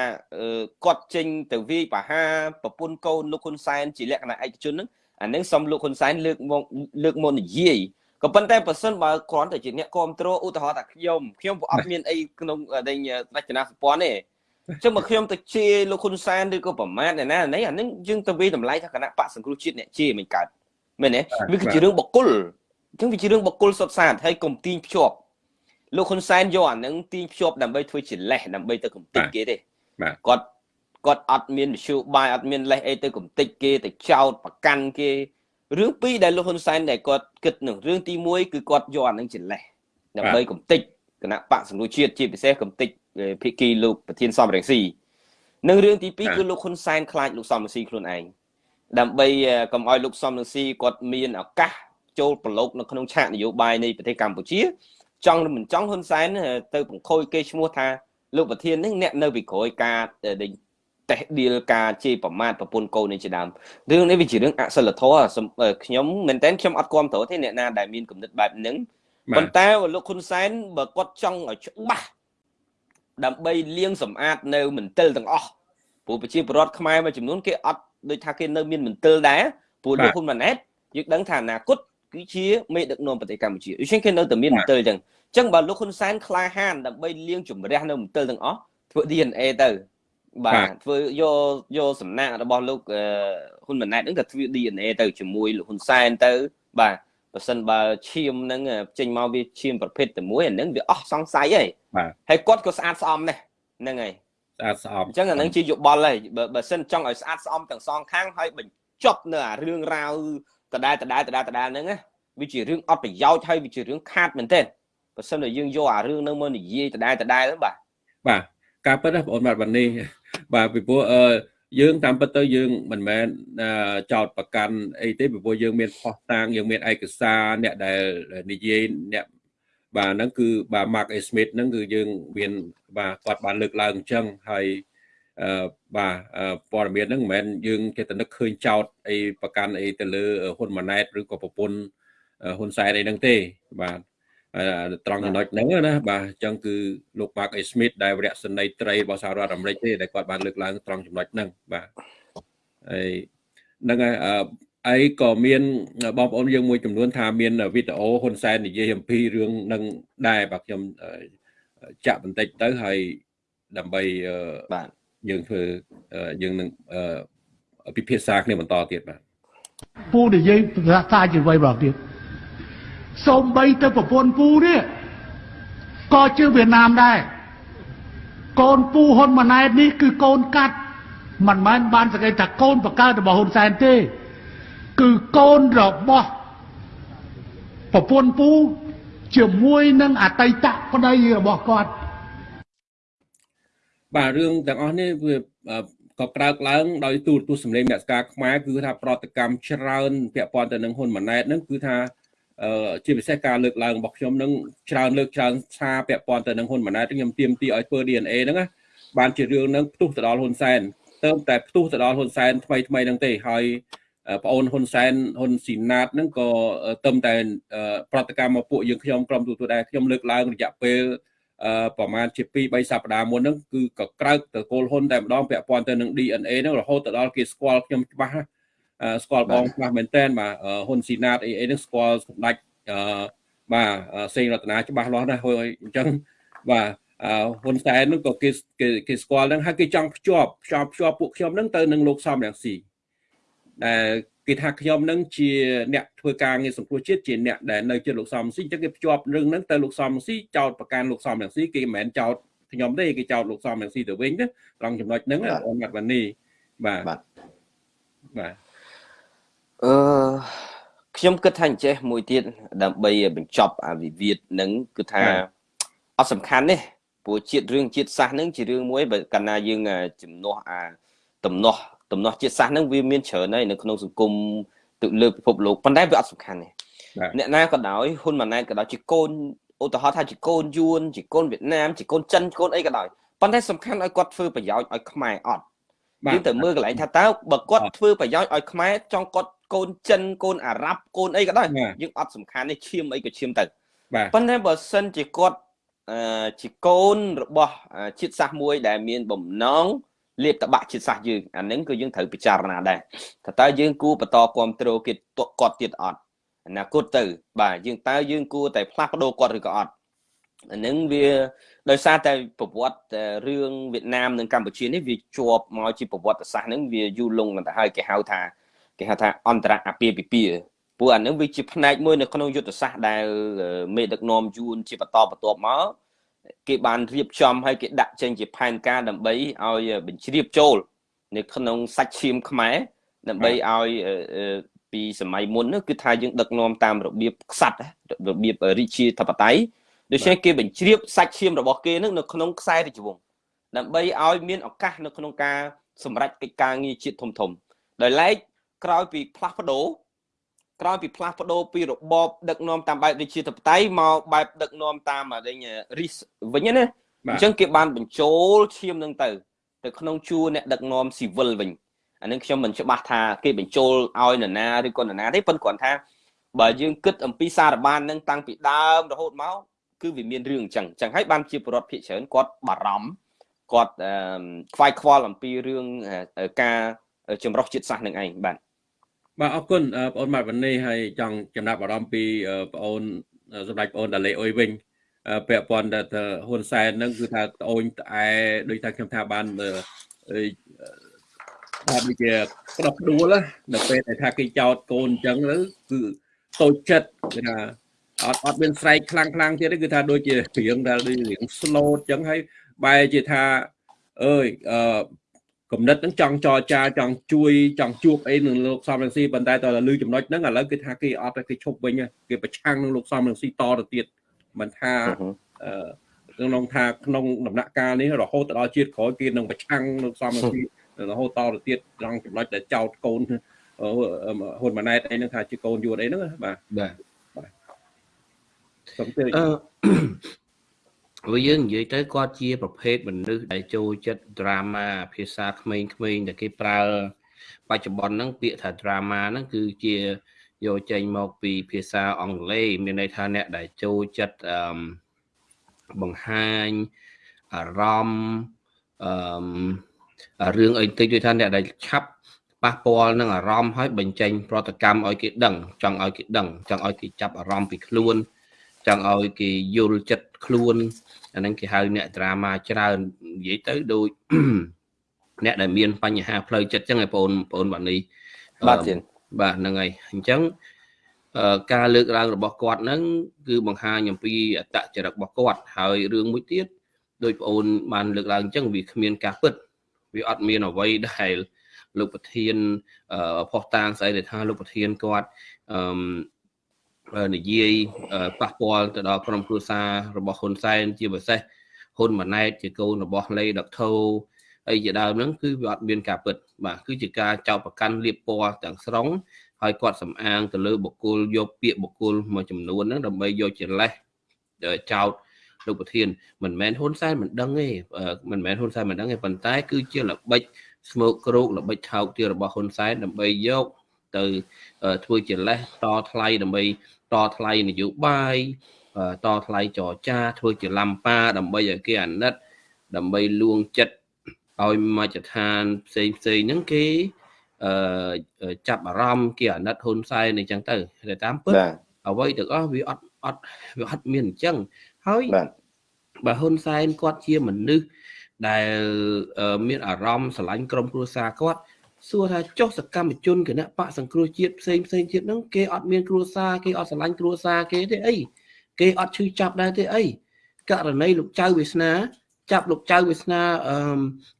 គាត់ចេញទៅវាយបហាប្រពន្ធកូនលោកហ៊ុនសែនជាលក្ខណៈឯកជនហ្នឹងអានឹងសំលោកហ៊ុនសែនលើកមកលើកមកនិយាយក៏ប៉ុន្តែបើសិនបើគ្រាន់តែជាអ្នកគ្រប់គ្រងឧទាហរណ៍ថាខ្ញុំខ្ញុំក៏អត់មានអីក្នុងរចនាសម្ព័ន្ធទេ ចឹងមកខ្ញុំទៅជេរលោកហ៊ុនសែនឬក៏ប្រមាថអ្នកណានេះអានឹងយើងទៅវាតម្លៃថាគណៈបកសង្គ្រោះជាតិអ្នកជេរមិនកើតមែនទេវាគឺជារឿងបកគលចឹងវាជារឿងបកគលសុទ្ធសាធហើយកុំទាញភ្ជាប់លោកហ៊ុនសែនយកអានឹងទាញភ្ជាប់ដើម្បីធ្វើជាលេសដើម្បីទៅកំទេចគេទេគាត់គាត់អត់មានវិសុបាយអត់មានលេសអីទៅកំទេចគេទៅចោតប្រកាន់គេរឿងពីរដែលលោកហ៊ុនសែនដែលគាត់គិតនឹងរឿងទី1គឺគាត់យកអានឹងជាលេសដើម្បីកំទេចគណៈបកសង្គ្រោះជាតិជាពិសេសកំទេច ភិក្ខីលោកប្រធានសំរងស៊ីនិងរឿងទី2គឺលោកហ៊ុនសែនខ្លាចលោកសំរងស៊ីខ្លួនឯងដើម្បីកុំឲ្យលោកសំរងស៊ីគាត់មានឱកាសចូលប្រឡូកនៅក្នុងឆាកនយោបាយនៃប្រទេសកម្ពុជា ចង់ឬមិនចង់ហ៊ុនសែនទៅបង្ខូចគេឈ្មោះថាលោកប្រធាននេះអ្នកនៅពីក្រោយការដេញតេះឌីលការជេរប្រមាថប្រពន្ធកូននេះជាដើមរឿងនេះវាជារឿងអសិលធម៌ខ្ញុំមែនតើខ្ញុំអត់គ្រប់គ្រងទេអ្នកណាដែលមានគំនិតបែបហ្នឹងប៉ុន្តែលោកហ៊ុនសែនបើគាត់ចង់ឲ្យច្បាស់ ដើម្បីលាងសម្អាតនៅមន្ទិលទាំងអស់ព្រោះប្រជាពលរដ្ឋខ្មែរមួយចំនួនគេអត់ដូចថាគេនៅមានមន្ទិលដែរព្រោះលោកហ៊ុនម៉ាណែតយើងដឹងថាអនាគតគឺជាមេដឹកនាំប្រទេសកម្ពុជាដូច្នេះគេនៅតែមានមន្ទិលអញ្ចឹងអញ្ចឹងបើលោកហ៊ុនសែនក្លាហានដើម្បីលាងជំរះនៅមន្ទិលទាំងអស់ធ្វើ DNA ទៅបាទធ្វើយកយកសំណាក់របស់លោកហ៊ុនម៉ាណែតហ្នឹងក៏ធ្វើ DNA ទៅជាមួយលោកហ៊ុនសែនទៅបាទ បើសិនបើឈាមហ្នឹងចេញមកវាឈាមប្រភេទតែមួយអាហ្នឹងវាអស់សង្ស័យហើយបាទហើយគាត់ក៏ស្អាតស្អំដែរហ្នឹងហើយស្អាតស្អំអញ្ចឹងអាហ្នឹងជាយោបល់ហើយបើបើសិនចង់ឲ្យស្អាតស្អំទាំងសងខាងហើយបញ្ចប់នៅអារឿងរ៉ាវដដែលដដែលដដែលដដែលហ្នឹងណាវាជារឿងអត់ប្រយោជន៍ហើយវាជារឿងខាតមែនទែនបើសិនតែយើងយកអារឿងហ្នឹងមកនិយាយដដែលដដែលហ្នឹងបាទបាទការពិតណាបងអូនបាទวันនេះបាទពីព្រោះអឺ យើងតាមពិតទៅយើងមិនមែនអឺចោតប្រកាន់អីទេពីព្រោះយើងមានផុសតាងយើងមានឯកសារអ្នកដែលនិយាយអ្នកបាទហ្នឹងគឺបាទ Mark A Smith ហ្នឹងគឺយើងមានបាទគាត់បានលើកឡើងអញ្ចឹងហើយអឺបាទអឺព័ត៌មានហ្នឹងមិនមែនយើងចេះតែនឹកឃើញចោតអីប្រកាន់អីទៅលើហ៊ុនម៉ាណែតឬក៏ប្រពន្ធហ៊ុនសែនអីហ្នឹងទេបាទអឺ ត្រង់ចំណុចហ្នឹងណាបាទអញ្ចឹងគឺលោក Mark A Smith ដែលវរៈសេនីយ៍ត្រីរបស់សហរដ្ឋអាមេរិកទេដែលគាត់បានលើកឡើងត្រង់ចំណុចហ្នឹងបាទហើយហ្នឹងហើយអឺអីក៏មានបងប្អូនយើងមួយចំនួនថាមានវីដេអូហ៊ុនសែននិយាយអំពីរឿងនឹងដែរបាទខ្ញុំអឺចាក់បន្តិចទៅហើយដើម្បីអឺបាទយើងធ្វើអឺយើងនឹងអឺពិភាក្សាគ្នាបន្តទៀតបាទពូនិយាយភាសាជាអ្វីបងទៀត សូម្បីទៅប្រពន្ធពូនេះក៏ជឿវៀតណាមដែរកូនពូហ៊ុនម៉ាណែតនេះគឺកូនកាត់មិនមែនបានសង្កេតថាកូនបកើតរបស់ហ៊ុនសែនទេ គឺកូនរបស់ប្រពន្ធពូជាមួយនឹងអតីតប្តីរបស់គាត់បាទរឿងទាំងអស់នេះវាអឺក៏ក្រើកឡើងដោយទូរទស្សន៍សម្លេងអ្នកស្ការខ្មែរគឺថាប្រតិកម្មច្រើនពាក់ព័ន្ធទៅនឹងហ៊ុនម៉ាណែតហ្នឹងគឺថាអឺ ជាពិសេសការលើកឡើងរបស់ខ្ញុំហ្នឹងច្រើនលើកច្រើនសារពាក់ព័ន្ធទៅនឹងហ៊ុនម៉ាណែតខ្ញុំទាមទារឲ្យធ្វើ DNA ហ្នឹងណាបានជារឿងហ្នឹងផ្ទុះទៅដល់ហ៊ុនសែនទៅតែផ្ទុះទៅដល់ហ៊ុនសែនថ្មីថ្មីហ្នឹងទេហើយប្អូនហ៊ុនសែនហ៊ុនស៊ីណាតហ្នឹងក៏ទៅតែប្រតិកម្មមកពួកយើងខ្ញុំក្រុមទូទួលដែរខ្ញុំលើកឡើងរយៈពេលអឺប្រហែលជា2 3សប្តាហ៍មុនហ្នឹងគឺក៏ក្រើកទៅគោលហ៊ុនតែម្ដងពាក់ព័ន្ធទៅនឹង DNA ហ្នឹងរហូតទៅដល់គេស្គាល់ខ្ញុំច្បាស់ណាអឺ ស្គាល់បងច្បាស់មែនតើបាទអឺហ៊ុនស៊ីណាតអីអីហ្នឹងស្គាល់សម្ដេចអឺបាទអឺសេងរតនាច្បាស់លាស់ណាស់ហើយអញ្ចឹងបាទអឺហ៊ុនសែនហ្នឹងក៏គេគេគេស្គាល់ហ្នឹងហើយគេចង់ភ្ជាប់ភ្ជាប់ភ្ជាប់ពួកខ្ញុំហ្នឹងទៅនឹងលោកសំរងស៊ីដែលគេថាខ្ញុំនឹងជាអ្នកធ្វើការងារសង្គ្រោះជាតិជាអ្នកដែលនៅជិតលោកសំស៊ីអញ្ចឹងគេភ្ជាប់រឿងហ្នឹងទៅលោកសំស៊ីចោតប្រកាន់លោកសំរងស៊ីគេមិនមែនចោតខ្ញុំទេគេចោតលោកសំរងស៊ីទៅវិញណាត្រង់ចំណុចហ្នឹងអូនមាត់វ៉ានីបាទបាទបាទ អឺខ្ញុំគិតថាអញ្ចេះមួយទៀតដើម្បីបញ្ចប់អាវិវាទហ្នឹងគឺថាអត់សំខាន់ទេព្រោះជាតិរឿងជាតិសាសន៍ហ្នឹងជារឿងមួយបើកាលណាយើងជំនួសអាតំណោះតំណោះជាតិសាសន៍ហ្នឹងវាមានច្រើនហើយនៅក្នុងសង្គមទៅលើពិភពលោកប៉ុន្តែវាអត់សំខាន់ទេអ្នកណាក៏ដោយហ៊ុនម៉ាណែតក៏ដោយជាកូនឧទាហរណ៍ថាជាកូនយួនជាកូនវៀតណាមជាកូនចិនកូនអីក៏ដោយប៉ុន្តែសំខាន់ឲ្យគាត់ធ្វើប្រយោជន៍ឲ្យខ្មែរអត់យើងទៅមើលកន្លែងថាតើបើគាត់ធ្វើប្រយោជន៍ឲ្យខ្មែរចង់គាត់ កូនចិនកូនអារ៉ាប់កូនអីក៏ដោយយើងអត់សំខាន់ទេឈាមអីក៏ឈាមទៅបាទប៉ុន្តែបើសិនជាគាត់អឺជាកូនរបស់ជាតិសាសន៍មួយដែលមានបំណងលៀបតបាក់ជាតិសាសន៍យើងអាហ្នឹងគឺយើងត្រូវពិចារណាដែរថាតើយើងគួរបន្តគ្រប់គ្រងគេគាត់ទៀតអត់អនាគតទៅ បាទយើងតើយើងគួរតែផ្លាស់ប្ដូរគាត់ឬក៏អត់អាហ្នឹងវាដោយសារតែប្រវត្តិរឿងវៀតណាមនិងកម្ពុជានេះវាជាប់មកជាប្រវត្តិសាស្ត្រហ្នឹងវាយូរលង់ទៅហើយគេហៅថា គេហៅថាអន្តរអាពាហ៍ពិពាហ៍ព្រោះអានឹងវាជាផ្នែកមួយនៅក្នុងយុទ្ធសាស្ត្រដែលមេដឹកនាំយួនជាបន្តបន្ទាប់មកគេបានរៀបចំឲ្យគេដាក់ចេញជាផែនការដើម្បីឲ្យបញ្ជ្រាបចូល នៅក្នុងសាច់ឈាមខ្មែរដើម្បីឲ្យពីសម័យមុននោះគឺថាយើងដឹកនាំតាមរបៀបខ្សាត់របៀបរាជាធិបតេយ្យដូច្នេះគេបញ្ជ្រាបសាច់ឈាមរបស់គេនឹងនៅក្នុងខ្សែរាជវង្សដើម្បីឲ្យមានឱកាសនៅក្នុងការសម្រេចកិច្ចការងារជាតិធំធំដោយឡែក ក្រោយពីផ្លាស់ប្ដូរក្រោយពីផ្លាស់ប្ដូរពីរបបដឹកនាំតាមបែបរាជាធិបតេយ្យមកបែបដឹកនាំតាមអីរីសវិញណាអញ្ចឹងគេបានបញ្ចូលឈាមនឹងទៅទៅក្នុងជួរអ្នកដឹកនាំស៊ីវិលវិញអានឹងខ្ញុំមិនច្បាស់ថាគេបញ្ចូលឲ្យនរណាឬក៏នរណាទេប៉ុន្តែគ្រាន់ថាបើយើងគិតអំពីសារបាននឹងតាំងពីដើមរហូតមកគឺវាមានរឿងអញ្ចឹងអញ្ចឹងហើយបានជាប្រវត្តិភិកច្រើនគាត់បារម្ភគាត់ខ្វាយខ្វល់អំពីរឿងការចម្រុះជាតិសាសន៍នឹងឯងបាទ បាទអរគុណបងអូនម៉ាត់វណ្ណីហើយចង់ចំណាប់អារម្មណ៍ពីបងអូនសម្ដេចបងអូនដាលេអុយវិញពាក់ព័ន្ធទៅហ៊ុនសែនហ្នឹងគឺថាត្អូញត្អែដូចថាខ្ញុំថាបានថាដូចជាក្តោបដួលនៅពេលដែលថាគេចោតកូនអញ្ចឹងទៅគឺតូចចិត្តគឺថាអត់អត់មានស្រែកខ្លាំងខ្លាំងទៀតទេគឺថាដូចជារៀងដែលដូចរៀង slow អញ្ចឹងហើយបែរជាថាអើយអឺ គំនិតហ្នឹងចង់ចរចាចង់ជួយចង់ជួបអីនឹងលោកសំរងស៊ីប៉ុន្តែតើលឺចំណុចហ្នឹងឥឡូវគឺថាគេអត់ទេគេឈប់វិញហើយគេប្រឆាំងនឹងលោកសំរងស៊ីតទៅទៀតមិនថាអឺក្នុងថាក្នុងដំណាក់កាលនេះរហូតដល់ជាតិក្រោយគេនឹងប្រឆាំងលោកសំរងស៊ីរហូតតទៅទៀតត្រង់ចំណុចដែលចោតកូនហ៊ុនម៉ាណែតអីហ្នឹងថាជាកូនយួនអីហ្នឹងបាទបាទសូមជឿ អឺបើយើងនិយាយទៅគាត់ជាប្រភេទមនុស្សដែលចូលចិត្ត drama ភាសាក្មេងៗដែលគេប្រើបច្ចុប្បន្នហ្នឹងពាក្យថា drama ហ្នឹងគឺជាយកចេញមកពីភាសាអង់គ្លេសមានន័យថាអ្នកដែលចូលចិត្តអឺបង្ហាញអារម្មណ៍អឺរឿងអីតិចដូចថាអ្នកដែលឆាប់ប៉ះពាល់នឹងអារម្មណ៍ហើយបញ្ចេញ ប្រតិកម្មឲ្យគេដឹង ចង់ឲ្យគេដឹង ចង់ឲ្យគេចាប់អារម្មណ៍ពីខ្លួនចង់ឲ្យគេយល់ចិត្ត ខ្លួនអាហ្នឹងគេហៅអ្នកដ្រាម៉ាច្រើននិយាយទៅដូចអ្នកដែលមានបញ្ហាផ្លូវចិត្តចឹងឯងបងប្អូនបាទនេះបាទទៀតបាទហ្នឹងហើយអញ្ចឹងអឺការលើកឡើងរបស់គាត់ហ្នឹងគឺបង្ហាញអំពីអត្តចរិតរបស់គាត់ហើយរឿងមួយទៀតដោយបងអូនបានលើកឡើងអញ្ចឹងវាគ្មានការពិតវាអត់មានអ្វីដែលលោកប្រធានអឺផុសតាងស្អីដែលថាលោកប្រធានគាត់អឺ និយាយប៉ះពាល់ទៅដល់ក្រុមគ្រួសាររបស់ហ៊ុនសែនជាពិសេសហ៊ុនម៉ាណែតជាកូនរបស់លេដកថូអីជាដើមហ្នឹងគឺវាអត់មានការពិត បាទគឺជាការចោទប្រកាន់លៀបពណ៌ទាំងស្រុងហើយគាត់សំអាងទៅលើបុគ្គលយកពាក្យបុគ្គលមួយចំនួនហ្នឹងដើម្បីយកជាលេសចោទលោកប្រធានមិនមែនហ៊ុនសែនមិនដឹងទេមិនមែនហ៊ុនសែនមិនដឹងទេប៉ុន្តែ គឺជាល្បិចស្មោកគ្រោកល្បិចថោកទាបរបស់ហ៊ុនសែនដើម្បីយកទៅធ្វើជាលេសតថ្លៃដើម្បី តថ្លៃនយោបាយតថ្លៃចរចា ធ្វើជាលំប៉ាដើម្បីឲ្យគេអាណិត ដើម្បីលួងចិត្តឲ្យមជ្ឈដ្ឋានផ្សេងផ្សេងហ្នឹងគេអឺចាប់អារម្មណ៍គេអាណិតហ៊ុនសែនអញ្ចឹងទៅតែតាមពិតបាទអ្វីទាំងអស់វាអត់អត់វាអត់មានអញ្ចឹងហើយបាទបើហ៊ុនសែនគាត់ជាមនុស្សដែលមានអារម្មណ៍ស្រឡាញ់ក្រុមគ្រួសារគាត់ សួរថាចុះសកម្មជនគណៈបកសង្គ្រោះជាតិផ្សេងផ្សេងទៀតហ្នឹងគេអត់មានគ្រួសារគេអត់ស្រឡាញ់គ្រួសារគេទេអីគេអត់ឈឺចាប់ដែរទេអីករណីលោកចៅវាសនា ចាប់លោកចៅវាសនា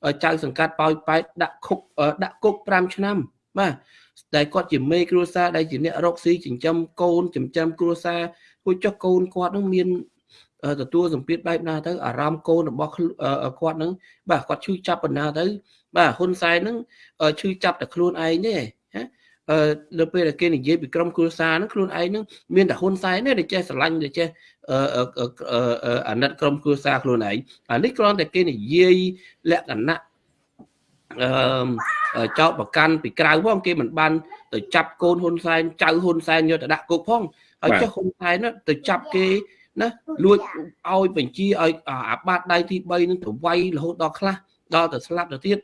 អឺចៅសង្កាត់ប៉ោយប៉ែតដាក់គុកដាក់គុក5ឆ្នាំបាទតែគាត់ជាមេគ្រួសារដែលជាអ្នករកស៊ីចិញ្ចឹមកូនចិញ្ចឹមគ្រួសារគួរចុះកូនគាត់នឹងមាន ទទួលសម្ពាធបែបណាទៅអារម្មណ៍កូនរបស់គាត់នឹងបាទគាត់ឈឺចាប់បណ្ណាទៅ បាទហ៊ុនសែននឹងឈឺចាប់តែខ្លួនឯងទេណាអឺនៅពេលដែលគេនិយាយពីក្រុមគ្រួសារហ្នឹងខ្លួនឯងហ្នឹងមានតែហ៊ុនសែនទេដែលចេះស្រឡាញ់ដែលចេះអាណិតក្រុមគ្រួសារខ្លួនឯងអានេះគ្រាន់តែគេនិយាយលក្ខណៈអឺចោតប្រកាន់ពីក្រៅផងគេមិនបានទៅចាប់កូនហ៊ុនសែនចៅហ៊ុនសែនយកទៅដាក់គុកផងហើយចុះហ៊ុនសែនទៅចាប់គេ ណាលួចឲ្យបញ្ជាឲ្យអាបាតដៃទី3នឹងទៅវាយរហូតដល់ខ្លះដល់ទៅស្លាប់ទៅទៀត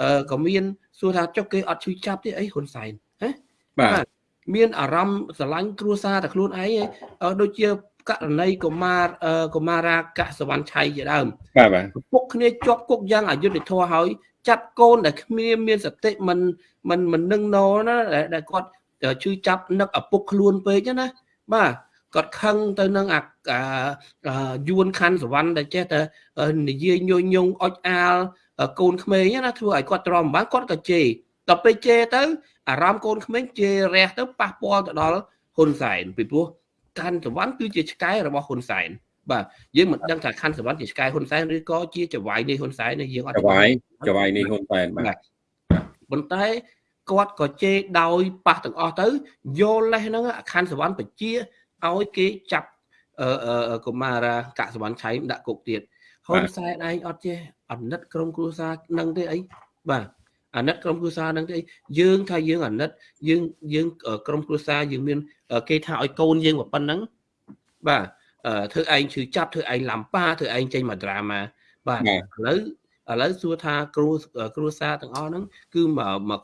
អឺក៏មានសួរថាចុះគេអត់ជួយចាប់ទេអីហ៊ុនសែនហ៎បាទមានអារម្មណ៍ស្រឡាញ់គ្រួសារតែខ្លួនឯងដូចជាករណីកុមារកុមារាកសវណ្ណឆៃជាដើមបាទបាទពុកគ្នាជាប់គុកយ៉ាងអយុត្តិធម៌ហើយចាត់កូនដែលគ្មានមានសតិមិនមិនមិននឹងណណាដែលគាត់ជឿចាប់នឹកឪពុកខ្លួនពេកណាបាទ គាត់ខឹងទៅនឹងអាយួនខណ្ឌសវណ្ណដែលចេះតែនិយាយញុយញងអុចអាលកូនក្មេងណាធ្វើឲ្យគាត់ទ្រាំបានគាត់ក៏ជេរដល់ពេលជេរទៅអារម្មណ៍កូនក្មេងជេររះទៅប៉ះពាល់ទៅដល់ហ៊ុនសែនពីព្រោះខណ្ឌសវណ្ណគឺជាឆ្កែរបស់ហ៊ុនសែនបាទយើងមិនដឹងថាខណ្ឌសវណ្ណជាឆ្កែហ៊ុនសែនឬក៏ជាចវាយនៃហ៊ុនសែនយើងអត់ចវាយចវាយនេះហ៊ុនសែនបាទប៉ុន្តែគាត់ក៏ជេរដោយប៉ះទាំងអស់ទៅយកលេសហ្នឹងខណ្ឌសវណ្ណបជា ឲ្យគេចាប់អឺកុមារាកសវណ្ណឆៃដាក់គុកទៀតហ៊ុនសែនឯងអត់ចេះអាណិតក្រុមគ្រួសារនឹងទេអីបាទអាណិតក្រុមគ្រួសារនឹងទេយើងថាយើងអាណិតយើងយើងក្រុមគ្រួសារយើងមាន គេថាឲ្យកូនយើងប៉ុណ្ណឹងបាទធ្វើឯងឈឺចាប់ធ្វើឯងឡំប៉ាធ្វើឯងចេញមក drama បាទឥឡូវ ឥឡូវសួរថាគ្រូគ្រូសាទាំងអស់ហ្នឹងគឺមកមក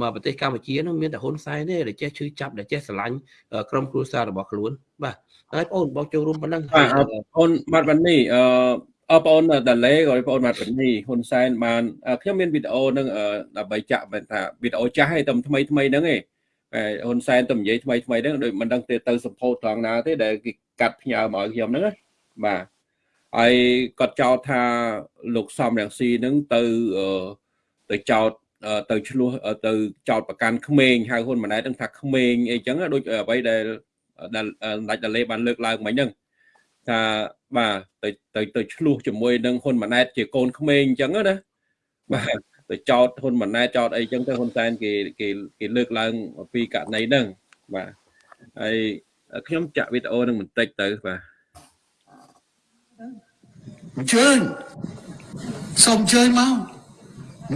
មកប្រទេសកម្ពុជាហ្នឹងមានតែហ៊ុនសែនទេដែលចេះឈឺចាប់ដែលចេះស្រឡាញ់ក្រុមគ្រួសាររបស់ខ្លួនបាទហើយបងបងចូលរួមប៉ុណ្ណឹងបាទអូនបាត់បាននេះអឺអបងអូនដាឡេក៏បងអូនបាត់បាននេះហ៊ុនសែនបានខ្ញុំមានវីដេអូនឹងដើម្បីចាក់ថាវីដេអូចាស់ឯតែថ្មីថ្មីហ្នឹងឯងតែហ៊ុនសែនទៅនិយាយថ្មីថ្មីហ្នឹងដូចមិនដឹងទេទៅសម្ពោធត្រង់ណាទេដែលគេកាត់ផ្ញើមកឲ្យខ្ញុំហ្នឹងណាបាទ ហើយគាត់ចោទថាលោកសំរងស៊ីហ្នឹងទៅអឺទៅចោទអឺទៅឆ្លោះអឺទៅចោទប្រកាន់ក្មេងហៅហ៊ុនម៉ាណែតហ្នឹងថាក្មេងអីចឹងណាដូចអ្វីដែលដែលដាច់ដលេបានលើកឡើងមិញហ្នឹងថាបាទទៅទៅទៅឆ្លោះជាមួយនឹងហ៊ុនម៉ាណែតជាកូនក្មេងអញ្ចឹងណាបាទទៅចោតហ៊ុនម៉ាណែតចោតអីចឹងទៅហ៊ុនសែនគេគេគេលើកឡើងអំពីករណីហ្នឹងបាទហើយខ្ញុំចាក់វីដេអូនឹងបន្តិចទៅបាទ អញ្ជើញសូមអញ្ជើញមក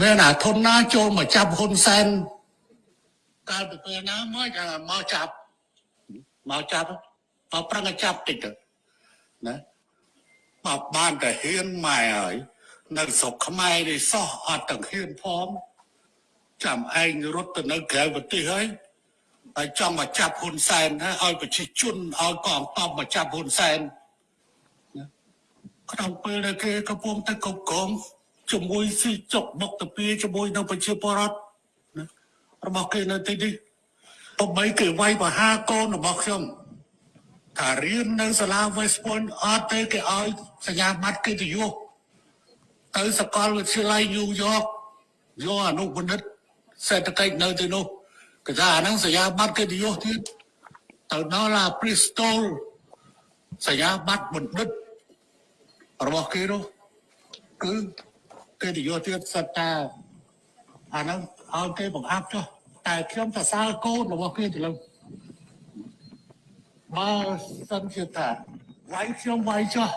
មានអាធនណាចូលមកចាប់ហ៊ុនសែនកាលពីពេលណាមកចាំមកចាប់មកចាប់មកប្រឹងឲ្យចាប់តិចទៅណាមកបានតែហ៊ានម៉ែហើយនៅស្រុកខ្មែរនេះសោះអត់ទាំងហ៊ានផងចាំឯងរត់ទៅនៅក្រៅប្រទេសហើយហើយចង់មកចាប់ហ៊ុនសែនណាឲ្យប្រជាជនឲ្យកងទ័ពមកចាប់ហ៊ុនសែន ក្នុងពេលដែលគេកំពុងតែកុកកងជាមួយស៊ីចុកបុកតាពីជាមួយនឹងប្រជាពលរដ្ឋណារបស់គេនៅទីនេះបើបីគេវាយបហាកូនរបស់ខ្ញុំថារៀននៅសាលា West Point អត់ទេគេឲ្យសញ្ញាបត្រកិត្តិយសទៅសាកលវិទ្យាល័យ New York យកអនុបណ្ឌិតសេដ្ឋកិច្ចនៅទីនោះគេថាអាហ្នឹងសញ្ញាបត្រកិត្តិយសទៀតទៅដល់ឡា Bristol សញ្ញាបត្របណ្ឌិត របស់គេនោះគឺគេនិយាយទៀតសិតតាអាហ្នឹងឲ្យគេបង្អាប់ចុះតែខ្ញុំសរសើរកូនរបស់គេទៅលើបើសិនជាថាវាយខ្ញុំវាយចុះ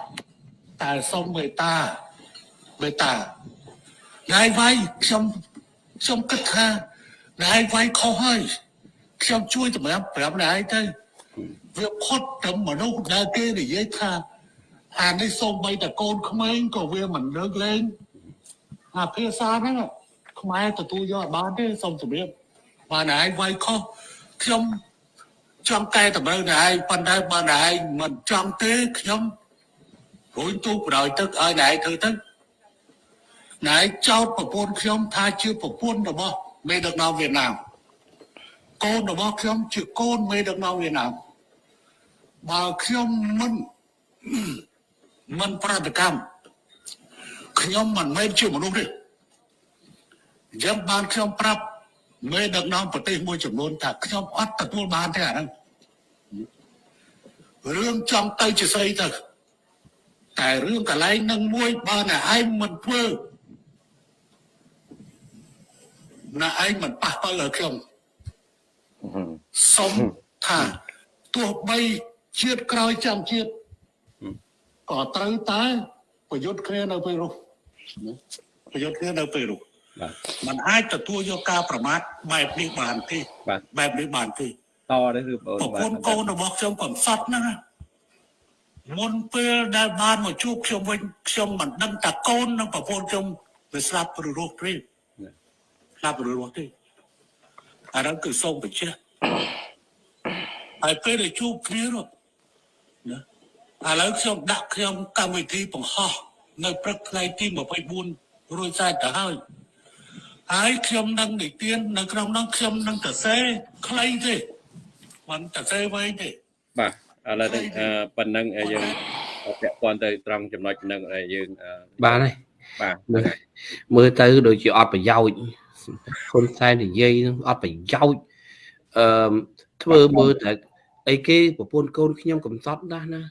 តែសុំមេត្តាមេត្តាណៃវាយខ្ញុំខ្ញុំគិតថាណៃវាយខុសហើយខ្ញុំជួយតម្រាប់ប្រាប់ណៃទៅវាផុតទៅមនុស្សដែលគេនិយាយថា អានេះសូម្បីតែកូនក្មេងក៏វាមិនលើកលែងអាភាសាហ្នឹងខ្មែរទទួលយកអត់បានទេសូមជម្រាបបានឯងវាយខុសខ្ញុំចង់កែតម្រូវណែឯងប៉ុន្តែបើណែឯងមិនចង់ទេខ្ញុំរួញទូបដ ாய் ទឹកឲ្យណែឯងធ្វើទៅណែឯងចោតប្រពន្ធខ្ញុំថាជាប្រពន្ធរបស់មេដឹកនាំវៀតណាមកូនរបស់ខ្ញុំជាកូនមេដឹកនាំវៀតណាមបើខ្ញុំមិន មិនប្រតិកម្មខ្ញុំមិនមែនជាមនុស្សទេអញ្ចឹងបានខ្ញុំប្រាប់មេដឹកនាំប្រទេសមួយចំនួនថាខ្ញុំអត់ទទួលបានទេអាហ្នឹងរឿងចង់ទៅជាស្អីទៅតែរឿងកន្លែងនឹងមួយបើណែឯងមិនធ្វើណែឯងមិនប៉ះពាល់ដល់ខ្ញុំសុំថាទោះបីជាតិក្រោយចាំជាតិ ក៏ត្រូវតែប្រយុទ្ធគ្នានៅពេលនោះណាប្រយុទ្ធគ្នានៅពេលនោះបាទมันអាចទទួលយកការប្រមាថបែបនេះបានទេបាទបែបនេះបានទេតនេះគឺបងប្រពន្ធកូនរបស់ខ្ញុំកំសត់ហ្នឹងណាមុនពេលដែលបានមកជួបខ្ញុំវិញខ្ញុំមិនដឹងតាកូននិងប្រពន្ធខ្ញុំវាស្លាប់ឬរស់ទេស្លាប់ឬរស់ទេអានោះគឺសូមបញ្ជាក់ហើយពេលដែលជួបគ្នានោះណា ឥឡូវខ្ញុំដាក់ខ្ញុំកម្មវិធីបង្ហោះនៅព្រឹកថ្ងៃទី24រួចស្រេចទៅហើយហើយខ្ញុំនឹងនិទាននៅក្នុងនោះខ្ញុំនឹងសរសេរខ្លីទេមិនសរសេរវែងទេបាទឥឡូវនេះអឺប៉ុណ្ណឹងយើងពាក់ព័ន្ធទៅត្រង់ចំណុចហ្នឹងដែលយើងអឺបានហើយបាទមើលមើលទៅដូចជាអត់ប្រយោជន៍ហ៊ុនសែននិយាយនឹងអត់ប្រយោជន៍អឺធ្វើមើលតែអីគេប្រពន្ធកូនខ្ញុំកំសត់ណាស់ណា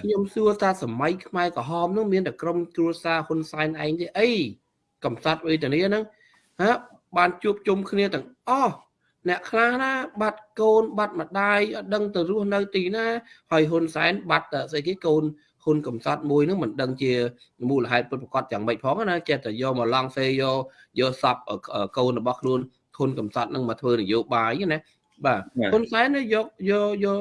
ខ្ញុំសួរថាសម័យខ្មែរក្រហមនោះមានតែក្រុមគ្រួសារហ៊ុនសែនឯងទេអីកំសត់វេទនាហ្នឹងហ่าបានជួបជុំគ្នាទាំងអស់អ្នកខ្លះណា បាត់កូន បាត់ម្ដាយអត់ដឹងទៅរស់នៅទីណាហើយហ៊ុនសែនបាត់តែស្អីគេកូនហ៊ុនកំសត់មួយហ្នឹងមិនដឹងជាមូលហេតុពិតប្រាកដយ៉ាងម៉េចផងណាចេះតែយកមកឡង់សេយកយកសពកូនរបស់ខ្លួនហ៊ុនកំសត់ហ្នឹងមកធ្វើនយោបាយណាបាទហ៊ុនសែនយកយកយក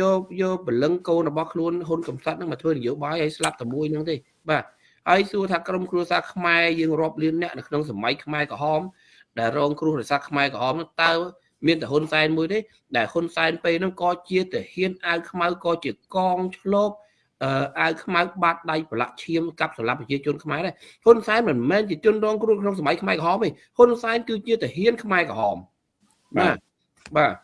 យកយកពលឹងកូនរបស់ខ្លួនហ៊ុនកំសត់ហ្នឹងមកធ្វើនយោបាយឲ្យស្លាប់តែមួយហ្នឹងទេបាទហើយសួរថាក្រុមគ្រួសារខ្មែរយើងរាប់លានអ្នកនៅក្នុងសម័យខ្មែរក្រហមដែលរងគ្រោះដោយសារខ្មែរក្រហមនោះតើមានតែហ៊ុនសែនមួយទេដែលហ៊ុនសែនពេលហ្នឹងក៏ជាទាហានអាវខ្មៅក៏ជាកងឆ្លប់អឺអាវខ្មៅបាត់ដៃប្រឡាក់ឈាមកាប់សម្លាប់ប្រជាជនខ្មែរដែរហ៊ុនសែនមិនមែនជាជនរងគ្រោះក្នុងសម័យខ្មែរក្រហមទេហ៊ុនសែនគឺជាទាហានខ្មែរក្រហមបាទបាទ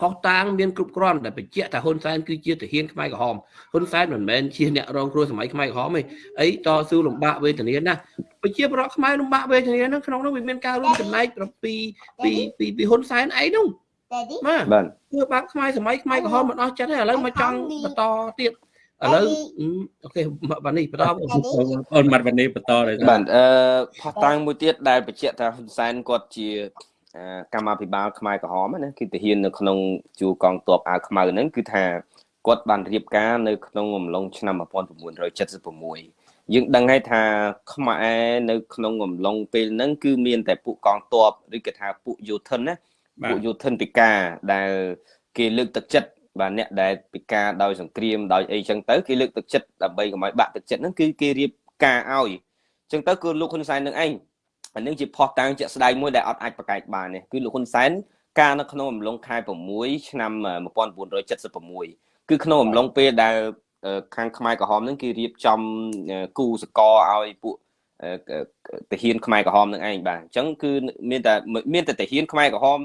ផុសតាងមានគ្រប់គ្រាន់តែបញ្ជាក់ថាហ៊ុនសែនគឺជាទាហានខ្មែរក្រហមហ៊ុនសែនមិនមែនជាអ្នករងគ្រោះសម័យខ្មែរក្រហមទេអីតស៊ូលំបាកវេទនាណាប្រជាប្រដ្ឋខ្មែរលំបាកវេទនាហ្នឹងក្នុងនោះវាមានការរួមចំណែកពីពីពីពីហ៊ុនសែនអីនោះបាទបាទធ្វើបាបខ្មែរសម័យខ្មែរក្រហមមិនអស់ចិត្តទេឥឡូវមកចង់បន្តទៀតឥឡូវអូខេបាទនេះបន្តអូនមាត់វណ្ណីបន្តដែរបាទអឺផុសតាំងមួយទៀតដែលបញ្ជាក់ថាហ៊ុនសែនគាត់ជាអឺ កម្មាភិបាលខ្មែរក្រហមណាគឺទាហាននៅក្នុងជួរកងទ័ពអាវខ្មៅហ្នឹងគឺថាគាត់បានរៀបការនៅក្នុងអំឡុងឆ្នាំ1976យើងដឹងហើយថាខ្មែរនៅក្នុងអំឡុងពេលហ្នឹងគឺមានតែពួកកងទ័ពឬក៏ថាពួកយោធិនណាបាទពួកយោធិនពិការដែលគេលើកទឹកចិត្តបាទអ្នកដែលពិការដោយសង្គ្រាមដោយអីចឹងទៅគេលើកទឹកចិត្តដើម្បីកុំឲ្យបាក់ទឹកចិត្តហ្នឹងគឺគេរៀបការឲ្យចឹងទៅគឺលោកហ៊ុនសែននឹងឯង អានឹងជាផុសតាំងជាក់ស្ដែងមួយដែលអត់អាចប្រកែកបានទេគឺលោកហ៊ុនសែនការនៅក្នុងអំឡុងខែ6ឆ្នាំ1976គឺក្នុងអំឡុងពេលដែលអឺខាងខ្មែរក្រហមហ្នឹងគេរៀបចំអឺគូសកលឲ្យពួកអឺទាហានខ្មែរក្រហមនឹងឯងបាទអញ្ចឹងគឺមានតែមានតែទាហានខ្មែរក្រហម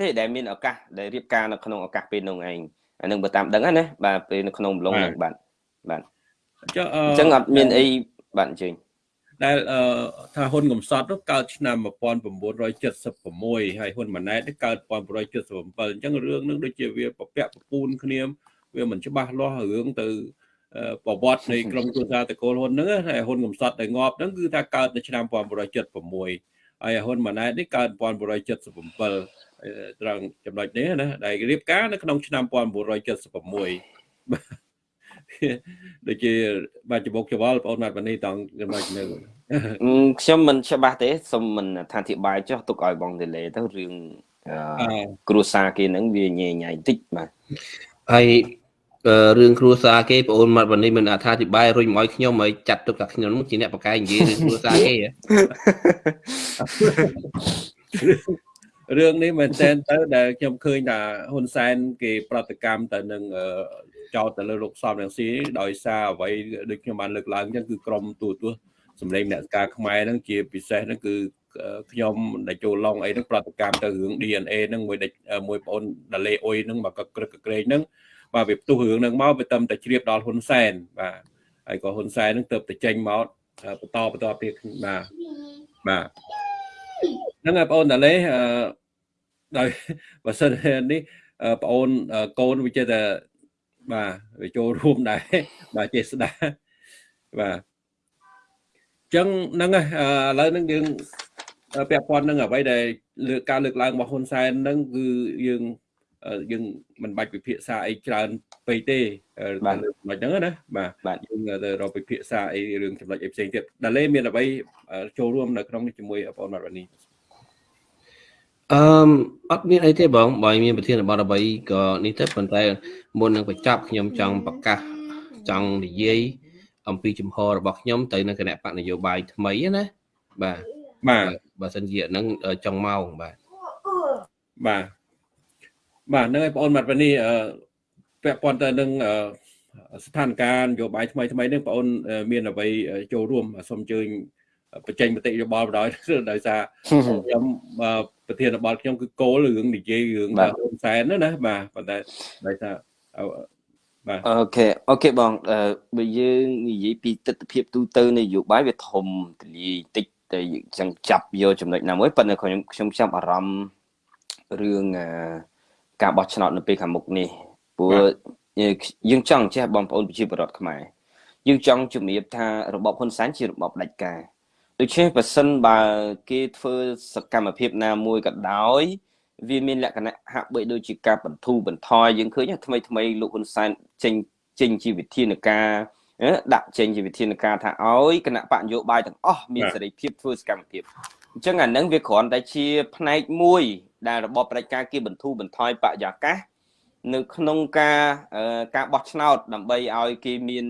ទេដែលមានឱកាសដែលរៀបការនៅក្នុងឱកាសពេលនោះឯងអានឹងបើតាមដឹងណាបាទពេលនៅក្នុងអំឡុងហ្នឹងបាទបាទចុះអអញ្ចឹងអត់មានអីបាទអញ្ជើញ ដែលអឺថាហ៊ុនកំសត់នោះកើតឆ្នាំ1976ហើយហ៊ុនម៉ាណែតនេះកើត1977អញ្ចឹងរឿងនឹងដូចជាវាប្រពាក់ប្រពូនគ្នាវាមិនច្បាស់លាស់រឿងទៅអឺប្រវត្តិនៃក្រមគ្រួសារតកូលហ៊ុនហ្នឹងហើយហ៊ុនកំសត់ដែលងាប់ហ្នឹងគឺថាកើតនៅឆ្នាំ1976ហើយហ៊ុនម៉ាណែតនេះកើត1977ត្រង់ចំណុចនេះណាដែលរៀបការនៅក្នុងឆ្នាំ1976 ដូចជាបាទច្បុកច្បល់បងអូនមាត់វនីតង់ចំណុចនេះខ្ញុំមិនច្បាស់ទេសូមមិនថាអធិប្បាយចុះទុកឲ្យបងដេលេទៅរឿងអឺគ្រួសារគេហ្នឹងវាញ៉ៃញ៉ៃបន្តិចបាទហើយរឿងគ្រួសារគេបងអូនមាត់វណ្ណនេះមិនអត្ថាធិប្បាយរុញមកឲ្យខ្ញុំឲ្យចាត់ទុកថាខ្ញុំជាអ្នកបកកាយនិយាយរឿងគ្រួសារគេរឿងនេះមែនតើទៅដែលខ្ញុំឃើញថាហ៊ុនសែនគេប្រតិកម្មទៅនឹង ចោតទៅលើលោកសំរងស៊ីដោយសារអ្វីដូចខ្ញុំបានលើកឡើងអញ្ចឹងគឺក្រមទូទស្សន៍សម្លេងអ្នកការខ្មែរហ្នឹងជាពិសេសហ្នឹងគឺខ្ញុំដែលចូលឡងអីហ្នឹងប្រតិកម្មទៅរឿង DNA ហ្នឹងមួយមួយបងអូនដាលេអុយហ្នឹងមកក៏ក្រឹកក្រែងហ្នឹងបាទវាផ្ទុះរឿងហ្នឹងមកវាទៅតែជ្រាបដល់ហ៊ុនសែនបាទហើយក៏ហ៊ុនសែនហ្នឹងទៅតែចេញមកបន្តបន្តទៀតបាទបាទហ្នឹងហើយបងអូនដាលេអឺដោយបើសិននេះបងអូនកូនវាចេះតែ បាទវាចូលរួមដែរបាទចេះស្ដាបាទចឹងហ្នឹងហើយឥឡូវហ្នឹងយើងពាក់ព័ន្ធនឹងអ្វីដែលលើកការលើកឡើងរបស់ហ៊ុនសែនហ្នឹងគឺយើងយើងមិនបាច់ពិភាក្សាអីច្រើនពេកទេបាទចំណុចហ្នឹងណាបាទយើងទៅរកពិភាក្សាអីរឿងចំណុចអីផ្សេងទៀតដាលេមានអ្វីចូលរួមនៅក្នុងនេះជាមួយបងមាត់វណ្ណី អឺអត់មានអីទេបងបើមានប្រធានបទអ្វីក៏នេះទៅប៉ុន្តែមុននឹងបញ្ចប់ខ្ញុំចង់ប្រកាសចង់និយាយអំពីជំហររបស់ខ្ញុំទៅនៅគណៈបកនយោបាយថ្មីណាបាទបាទបើសិនជាហ្នឹងចង់មកបាទបាទបាទហ្នឹងហើយបងអូនមាត់វនីអឺពាក់ព័ន្ធទៅនឹងស្ថានភាពនយោបាយថ្មីថ្មីនេះបងអូនមានអ្វីចូលរួមសូមអញ្ជើញបញ្ចេញមតិយោបល់បណ្ដោយដោយសារខ្ញុំ ប្រធានបទខ្ញុំគឺគោលរឿងនិយាយរឿងហ៊ុនសែនណាបាទប៉ុន្តែដោយសារបាទ OK OK បងបើយើងនិយាយពីទស្សនវិជ្ជាទូទៅនយោបាយវាធំទលាយតិចតែចឹងចាប់យកចំណុចណាមួយប៉ុន្តែខ្ញុំខ្ញុំចាប់អារម្មណ៍រឿងការបោះឆ្នោតនៅពេលខាងមុខនេះព្រោះយើងចង់ចេះបងប្អូនប្រជាពលរដ្ឋខ្មែរយើងចង់ជំរាបថារបបហ៊ុនសែនជារបបផ្ដាច់ការ ដូច្នេះបើសិនបើគេធ្វើសកម្មភាពណាមួយក៏ដោយ វាមានលក្ខណៈហាក់បីដូចជាការបន្ធូរបន្ថយយើងឃើញថ្មីថ្មីលោកហ៊ុនសែនចេញចេញជាវិធានការដាក់ចេញជាវិធានការថាឲ្យគណៈបកនយោបាយទាំងអស់មានសេរីភាពធ្វើសកម្មភាពអញ្ចឹងអានឹងវាគ្រាន់តែជាផ្នែកមួយដែលរបបប្រជាការគេបន្ធូរបន្ថយបរិយាកាសនៅក្នុងការការបោះឆ្នោតដើម្បីឲ្យគេមាន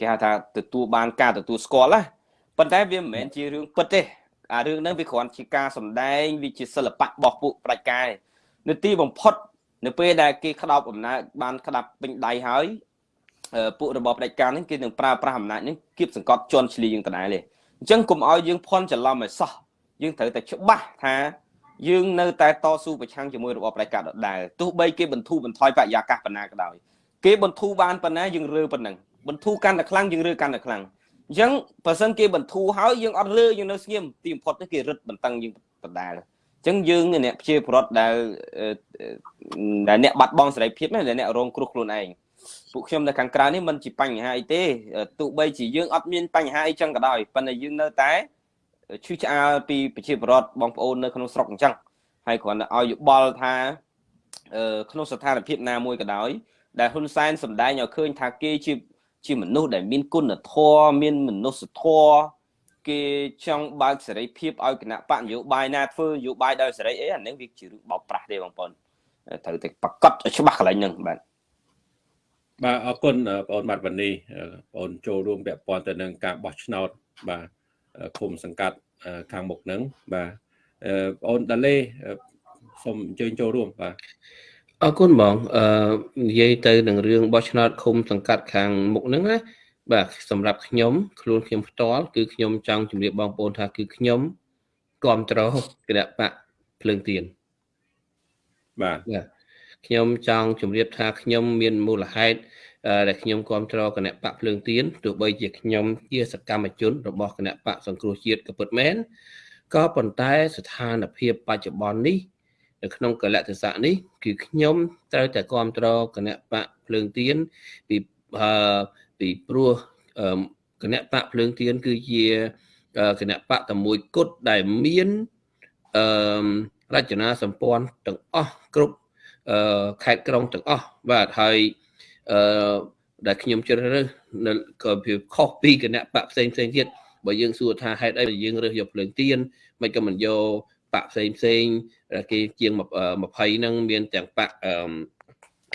គេហៅថាទទួលបានការទទួលស្គាល់ណា ប៉ុន្តែវាមិនមែនជារឿងពិតទេអារឿងហ្នឹងវាគ្រាន់ជាការសម្ដែងវាជាសិល្បៈរបស់ពួកប្រជាការនៅទីបំផុត នៅពេលដែលគេក្តោបអំណាចបានក្តាប់ពេញដៃហើយពួករបបផ្ដាច់ការនេះគេនឹងប្រើប្រាស់អំណាចនេះគៀបសង្កត់ជន់ឈ្លីយើងដដែលទេអញ្ចឹងកុំឲ្យយើងភ័ន្តច្រឡំឲ្យសោះយើងត្រូវតែច្បាស់ថាយើងនៅតែតស៊ូប្រឆាំងជាមួយរបបផ្ដាច់ការដដែលទោះបីគេបន្ធូរបន្ថយបរិយាកាសប៉ុណ្ណាក៏ដោយគេបន្ធូរបានប៉ុណ្ណាយើងរើប៉ុណ្ណឹងបន្ធូរកាន់តែខ្លាំងយើងរើកាន់តែខ្លាំង អញ្ចឹងបើសិនគេបន្ធូរហើយយើងអត់រើយើងនៅស្ងៀមទីបំផុតទៅគេរឹតបន្តឹងយើងដដែលអញ្ចឹងយើងអ្នកព្យាប្រត់ដែលដែលអ្នកបាត់បង់សេរីភាពដែលអ្នករងគ្រោះខ្លួនឯងពួកខ្ញុំនៅខាងក្រៅនេះมันជាបញ្ហាអីទេទោះបីជាយើងអត់មានបញ្ហាអីចឹងក៏ដោយប៉ុន្តែយើងនៅតែឈឺឆ្អាលពីប្រជាពលរដ្ឋបងប្អូននៅក្នុងស្រុកអញ្ចឹងហើយគ្រាន់តែឲ្យយោបល់ថាក្នុងស្ថានភាពណាមួយក៏ដោយដែលហ៊ុនសែនសម្ដែងឲ្យឃើញថាគេជា ជាមនុស្សដែលមានគុណធម៌មានមនុស្សធម៌គេចង់បើកសេរីភាពឲ្យគណៈបកនយោបាយណាធ្វើនយោបាយដោយសេរីអីអានេះវាជារឿងបោកប្រាស់ទេបងប្អូនត្រូវតែប្រកាសឲ្យច្បាស់កន្លែងហ្នឹងបាទបាទអរគុណបងអូនបាត់វណ្ណីបងអូនចូលរួមពាក់ព័ន្ធទៅនឹងការបោះឆ្នោតបាទឃុំសង្កាត់ខាងមុខហ្នឹងបាទបងអូនដាឡេសូមអញ្ជើញចូលរួមបាទ អរគុណបងអឺនិយាយទៅនឹងរឿងបោះឆ្នោតឃុំសង្កាត់ខាងមុខហ្នឹងណាបាទសម្រាប់ខ្ញុំខ្លួនខ្ញុំផ្ទាល់គឺខ្ញុំចង់ជម្រាបបងប្អូនថាគឺខ្ញុំគ្រប់គ្រងគណៈបកភ្លើងទៀនបាទខ្ញុំចង់ជម្រាបថាខ្ញុំមានមូលហេតុដែលខ្ញុំគ្រប់គ្រងគណៈបកភ្លើងទៀនទោះបីជាខ្ញុំជាសកម្មជនរបស់គណៈបកសង្គ្រោះជាតិក៏ពិតមែនក៏ប៉ុន្តែស្ថានភាពបច្ចុប្បន្ននេះ នៅក្នុងកលៈទេសៈនេះគឺខ្ញុំត្រូវតែគ្រប់គ្រងគណៈបកភ្លើងទៀនពីពីព្រោះគណៈបកភ្លើងទៀនគឺជាគណៈបកតែមួយគត់ដែលមានអឺរចនាសម្ព័ន្ធទាំងអស់គ្រប់អឺខេត្តក្រុងទាំងអស់បាទហើយអឺដែលខ្ញុំជ្រើសរើសនៅក៏វាខុសពីគណៈបកផ្សេងផ្សេងទៀតបើយើងសួរថាហេតុអីយើងរើសយកភ្លើងទៀនមិនក៏មិនយក បកផ្សេងផ្សេងគេជាង20ហ្នឹងមានទាំងបកអឺ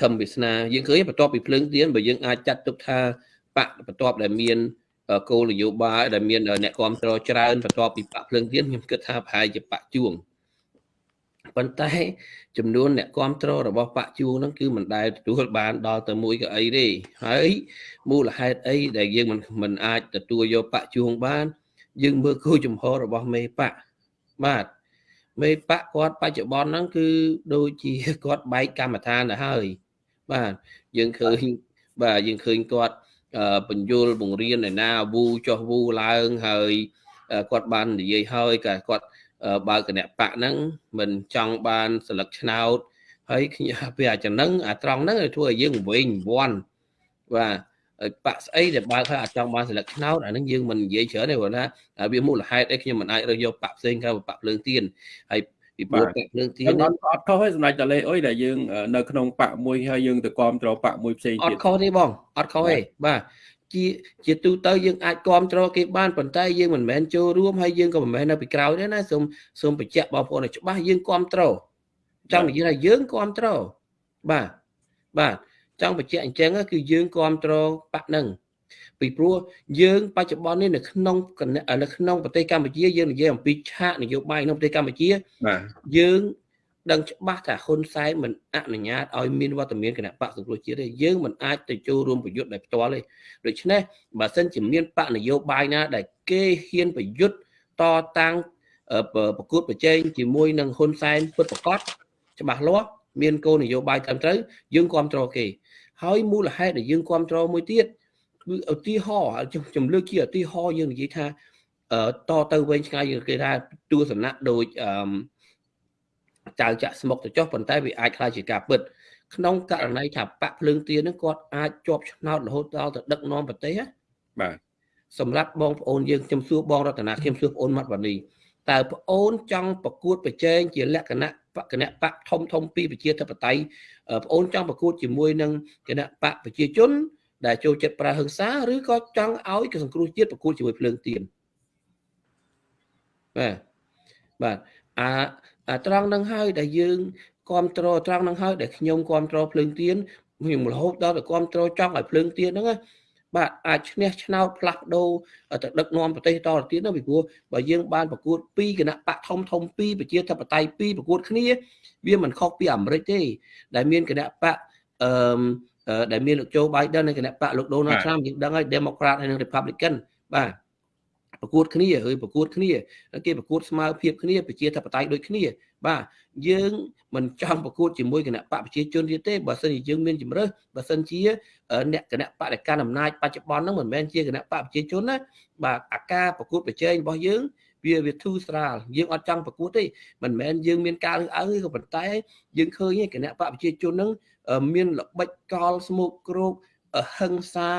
ខំវាសនាយើងឃើញបន្ទាប់ពីភ្លើងទៀនបើយើងអាចចាត់ទុកថាបកបន្ទាប់ដែលមានគោលនយោបាយដែលមានអ្នកគ្រប់គ្រងច្រើនបន្ទាប់ពីបកភ្លើងទៀនខ្ញុំគិតថាប្រហែលជាបកជួងប៉ុន្តែចំនួនអ្នកគ្រប់គ្រងរបស់បកជួងហ្នឹងគឺមិនដែលទទួលបានដល់ទៅមួយកៅអីទេហើយមូលហេតុអីដែលយើងមិនមិនអាចទទួលយកបកជួងបាន យើងមើលគោលចំហរបស់មេបកបាទ មេបកគាត់បច្ចុប្បន្នហ្នឹងគឺដូចជាគាត់បែកកម្មដ្ឋានទៅហើយបាទយើងឃើញបាទយើងឃើញគាត់បញ្យលបង្រៀនឯណាវូចុះវូឡើងហើយគាត់បាននិយាយហើយក៏គាត់បើគណៈបកហ្នឹងមិនចង់បានសិលឹកឆ្នោតហើយខ្ញុំវាអាចំណឹងអាត្រង់ហ្នឹងធ្វើឲ្យយើងវិញវាន់បាទ បាក់ស្អីដែលបើកហើយអាចចង់បានសិលឹកឆ្នោតអានឹងយើងមិននិយាយច្រើនទេព្រោះថាវាមូលហេតុអីខ្ញុំមិនអាចរើសយកបាក់ផ្សេងក្រៅបាក់ភ្លើងទៀនហើយពីព្រោះបាក់ភ្លើងទៀនអត់អត់ខុសទេសម្រាប់តលេអុយដែលយើងនៅក្នុងបាក់មួយហើយយើងទៅគ្រប់គ្រងបាក់មួយផ្សេងទៀតអត់ខុសទេបងអត់ខុសទេបាទជាជាទូទៅយើងអាចគ្រប់គ្រងគេបានប៉ុន្តែយើងមិនមែនចូលរួមហើយយើងក៏មិនមែននៅពីក្រោយទេណាសូមសូមបញ្ជាក់បងប្អូនឲ្យច្បាស់យើងគ្រប់គ្រងចង់និយាយថាយើងគ្រប់គ្រងបាទបាទ ចង់បញ្ជាក់អញ្ចឹងគឺយើងគ្រប់គ្រងបាក់នឹងពីព្រោះយើងបច្ចុប្បន្ននេះនៅក្នុងនៅក្នុងប្រទេសកម្ពុជាយើងនិយាយអំពីឆាកនយោបាយក្នុងប្រទេសកម្ពុជាបាទយើង ដឹងច្បាស់ថាហ៊ុនសែនមិនអនុញ្ញាតឲ្យមានវត្តមានគណៈបកសង្គ្រោះជាតិទេយើងមិនអាចទៅចូលរួមប្រយុទ្ធដោយផ្ទាល់ទេដូច្នេះបើសិនជាមានបកនយោបាយណា ដែលគេហ៊ានប្រយុទ្ធតតាំងប្រកួតប្រជែងជាមួយនឹងហ៊ុនសែនពិតប្រកបច្បាស់លាស់មានគោលនយោបាយត្រឹមត្រូវយើងគ្រប់គ្រងគេ ហើយមូលហេតុដែលយើងគ្រប់គ្រងមួយទៀតគឺឧទាហរណ៍ចំលើកជាឧទាហរណ៍យើងនិយាយថាតទៅវិញឆ្ងាយគេថាទស្សនៈដូចអឺចៅចាក់ស្មុកទៅចុះប៉ុន្តែវាអាចខ្លាចជាការពិតក្នុងករណីថាបាក់ភ្លើងទៀនហ្នឹងគាត់អាចជាប់ឆ្នោតរហូតដល់ទៅដឹកនាំប្រទេសបាទសម្រាប់បងប្អូនយើងខ្ញុំសួរបងរតនាខ្ញុំសួរបងអូនម៉ាត់វ៉ានីតើបងអូនចង់ប្រកួតប្រជែងជាលក្ខណៈបក គណៈបកធំធំពីប្រជាធិបតេយ្យបងអូនចង់ប្រកួតជាមួយនឹងគណៈបកប្រជាជន ដែលចូលចិត្តប្រើហិង្សាឬក៏ចង់ឲ្យសង្គ្រោះជាតិប្រកួតជាមួយភ្លើងទៀនបាទបាទអាត្រង់នឹងហើយដែលយើងគ្រប់គ្រងត្រង់នឹងហើយដែលខ្ញុំគ្រប់គ្រងភ្លើងទៀនខ្ញុំរហូតដល់ទៅគ្រប់គ្រងចង់ឲ្យភ្លើងទៀនហ្នឹងណា បាទអាចឈ្នះឆ្នោតផ្លាស់ប្ដូរទៅដឹកនាំប្រទេសតទៅទៀតណាពីព្រោះបើយើងបានប្រកួតពីគណៈបកធំធំពីប្រជាធិបតេយ្យពីប្រកួតគ្នាវាមិនខុសពីអាមេរិកទេ ដែលមានគណៈបកអឺដែលមានលោកโจ Biden និងគណៈបកលោក Donald Trump យើងដឹងហើយ Democrat ហើយនិង Republican បាទប្រកួតគ្នាហើយប្រកួតគ្នាគេប្រកួតស្មើភាពគ្នាប្រជាធិបតេយ្យដូចគ្នា បាទយើងមិនចង់ប្រកួតជាមួយគណៈបកប្រជាជនទៀតទេបើសិនជាយើងមានជំរើសបើសិនជាអ្នកគណៈបដិការអំណាចបច្ចុប្បន្នហ្នឹងមិនមែនជាគណៈបកប្រជាជនណាបាទអាការប្រកួតប្រជែងរបស់យើងវាវាធូរស្រាលយើងអត់ចង់ប្រកួតទេមិនមែនយើងមានការរើសអើងទេក៏ប៉ុន្តែយើងឃើញគណៈបកប្រជាជនហ្នឹងមានល្បិចកលស្មុកគ្រោកហឹង្សា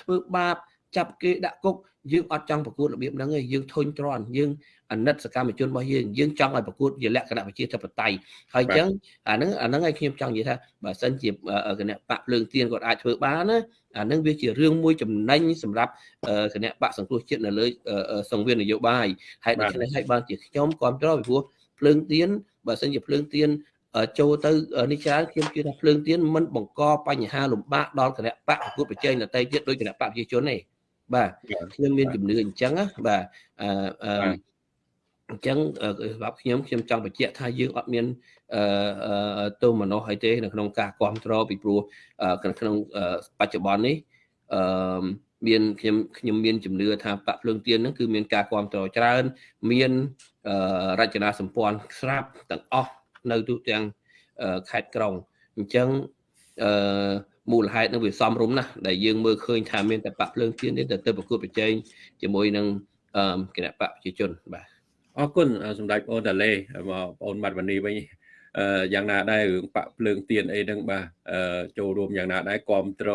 ធ្វើបាប ចាប់គេដាក់គុកយើងអត់ចង់ប្រកួតរបៀបហ្នឹងទេយើងធុញទ្រាន់យើងអាណិតសកម្មជនរបស់យើងយើងចង់ឲ្យប្រកួតជាលក្ខណៈប្រជាធិបតេយ្យហើយអញ្ចឹងអាហ្នឹងអាហ្នឹងឲ្យខ្ញុំចង់និយាយថាបើសិនជាគណៈបកភ្លើងទៀនគាត់អាចធ្វើបានណាអាហ្នឹងវាជារឿងមួយចំណេញសម្រាប់គណៈបកសង្គ្រោះជាតិនៅលើសង្វៀននយោបាយហើយដូច្នេះហើយបានជាខ្ញុំគ្រប់គ្រងពីព្រោះភ្លើងទៀនបើសិនជាភ្លើងទៀនចូលទៅនេះច្រើនខ្ញុំជឿថាភ្លើងទៀនមិនបង្កបញ្ហាលំបាកដល់គណៈបកប្រកួតប្រជែងដទៃទៀតដោយគណៈបកប្រជាជនទេ បាទខ្ញុំមានជំនឿអញ្ចឹងណាបាទអឺអញ្ចឹងសម្រាប់ខ្ញុំខ្ញុំចង់បញ្ជាក់ថាយើងអត់មានអឺទោសមនោអីទេនៅក្នុងការគ្រប់គ្រងពីព្រោះក្នុងបច្ចុប្បន្ននេះអឺមានខ្ញុំខ្ញុំមានជំនឿថាបាក់ភ្លើងទៀនហ្នឹងគឺមានការគ្រប់គ្រងច្រើន មានរចនាសម្ព័ន្ធស្រាប់ទាំងអស់នៅទូទាំងខេត្តក្រុងអញ្ចឹងអឺ មូលហេតុនឹងវាសំរុំណាស់ដែលយើងមើលឃើញថាមានតែបាក់ភ្លើងទៀនទេទៅប្រកួតប្រជែងជាមួយនឹងគណៈបកប្រជាជនបាទអរគុណសម្ដេចបងតាឡេបងប្អូនម៉ាត់វ៉ានីវិញអឺយ៉ាងណាដែររឿងបាក់ភ្លើងទៀនអីហ្នឹងបាទអឺចូលរួមយ៉ាងណាដែរគ្រប់ត្រ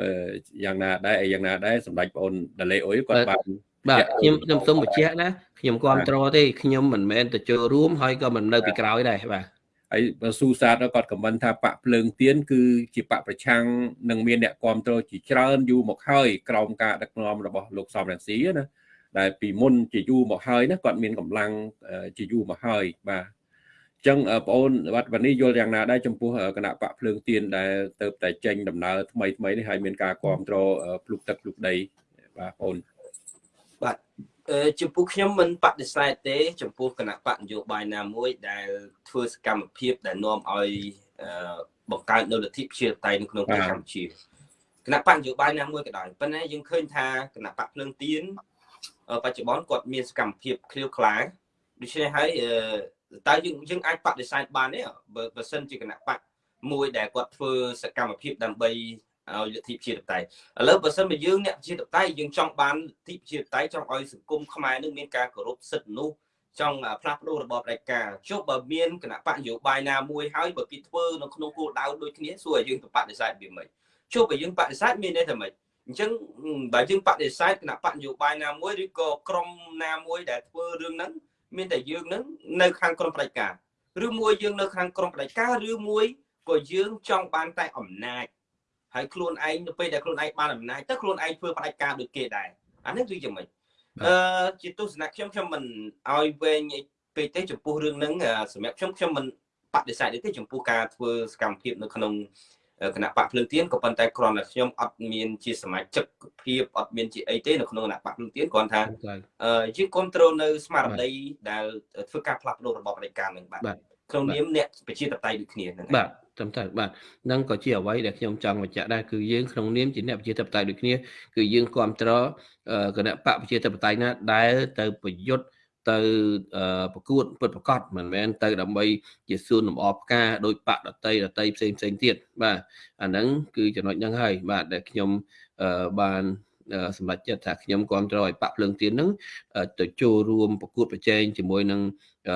អឺយ៉ាងណាដែរអីយ៉ាងណាដែរសម្ដេចបងតាឡេអុយគាត់បានបាទខ្ញុំខ្ញុំសូមបញ្ជាក់ណាខ្ញុំគ្រប់ត្រទេខ្ញុំមិនមែនទៅចូលរួមហើយក៏មិននៅពីក្រោយដែរបាទ ហើយស៊ូសាទគាត់ខមមិនថាបកភ្លើងទៀនគឺជាបកប្រឆាំងនឹងមានអ្នកគ្រប់គ្រងជាច្រើនយូរមកហើយក្រោមការដឹកនាំរបស់លោកសំរងស៊ីណាដែលពីមុនជាយូរមកហើយណាគាត់មានកម្លាំងជាយូរមកហើយបាទអញ្ចឹងបងអូនវត្តវនីយល់យ៉ាងណាដែរចំពោះគណៈបកភ្លើងទៀនដែលទៅតែចេញដំណើរថ្មីថ្មីនេះហើយមានការគ្រប់គ្រងភ្លុកទឹកភ្លុកដីបាទបងអូនបាទ ចំពោះខ្ញុំមិនបដិសេធទេចំពោះគណៈបកនយោបាយណាមួយដែលធ្វើសកម្មភាពដែលនាំឲ្យបង្កើតនៅលទ្ធិប្រជាធិបតេយ្យនៅក្នុងប្រទេសកម្ពុជាគណៈបកនយោបាយណាមួយក៏ដោយប៉ុន្តែយើងឃើញថាគណៈបកភ្លើងទៀនបច្ចុប្បន្នគាត់មានសកម្មភាពឃ្លាវខ្លាដូច្នេះហើយតើយើងយើងអាចបដិសេធបានទេបើបើសិនជាគណៈបកមួយដែលគាត់ធ្វើសកម្មភាពដើម្បី ឲ្យលទ្ធិប្រជាធិបតេយ្យឥឡូវបើសិនបើយើងអ្នកប្រជាធិបតេយ្យយើងចង់បានលទ្ធិប្រជាធិបតេយ្យចង់ឲ្យសង្គមខ្មែរនឹងមានការគោរពសិទ្ធិមនុស្សចង់ផ្លាស់ប្ដូររបបផ្ដាច់ការជប់បើមានគណៈបកនយោបាយណាមួយហើយបើគេធ្វើនៅក្នុងគោលដៅដូចគ្នាសួរឲ្យយើងទៅបដិសេធវាមិនជប់បើយើងបដិសេធមានន័យថាម៉េចអញ្ចឹងបើយើងបដិសេធគណៈបកនយោបាយណាមួយឬក៏ក្រុមណាមួយដែលធ្វើរឿងហ្នឹងមានតែយើងហ្នឹងនៅខាងក្រុមផ្ដាច់ការឬមួយយើងនៅខាងក្រុមផ្ដាច់ការឬមួយក៏យើងចង់បានតែអំណាច ហើយខ្លួនឯងនៅពេលដែលខ្លួនឯងបានអំណាចទៅខ្លួនឯងធ្វើផ្ដាច់ការដូចគេដែរអានេះគឺយ៉ាងម៉េចអឺជាទស្សនៈខ្ញុំខ្ញុំមិនឲ្យវែងពេកទេចំពោះរឿងហ្នឹងសម្រាប់ខ្ញុំខ្ញុំមិនបដិសេធទេចំពោះការធ្វើសកម្មភាពនៅក្នុងគណៈបកភ្លើងទៀនក៏ប៉ុន្តែគ្រាន់តែខ្ញុំអត់មានជាសមាជិកភាពអត់មានជាអីទេនៅក្នុងគណៈបកភ្លើងទៀនគ្រាន់ថាយើងគ្រប់គ្រងនៅស្មារតីដែលធ្វើការផ្លាស់ប្ដូររបបរាជការនឹងបាទ ក្នុងនាមអ្នកប្រជាធិបតេយ្យដូចគ្នាហ្នឹងបាទត្រឹមត្រូវបាទនឹងក៏ជាអ្វីដែលខ្ញុំចង់បញ្ជាក់ដែរគឺយើងក្នុងនាមជាអ្នកប្រជាធិបតេយ្យដូចគ្នាគឺយើងគ្រប់គ្រងគណៈបកប្រជាធិបតេយ្យណាដែលទៅប្រយុទ្ធទៅប្រកួតពិតប្រកបមិនមែនទៅដើម្បីជាសួនលំអផ្កាដោយបកដតីដតីផ្សេងផ្សេងទៀតបាទអាហ្នឹងគឺចំណុចហ្នឹងហើយបាទដែលខ្ញុំបាន សម្រាប់ចិត្តថាខ្ញុំគ្រប់គ្រងឲ្យបាក់ភ្លើងទៀនហ្នឹងទៅចូលរួមប្រកួតប្រជែងជាមួយនឹង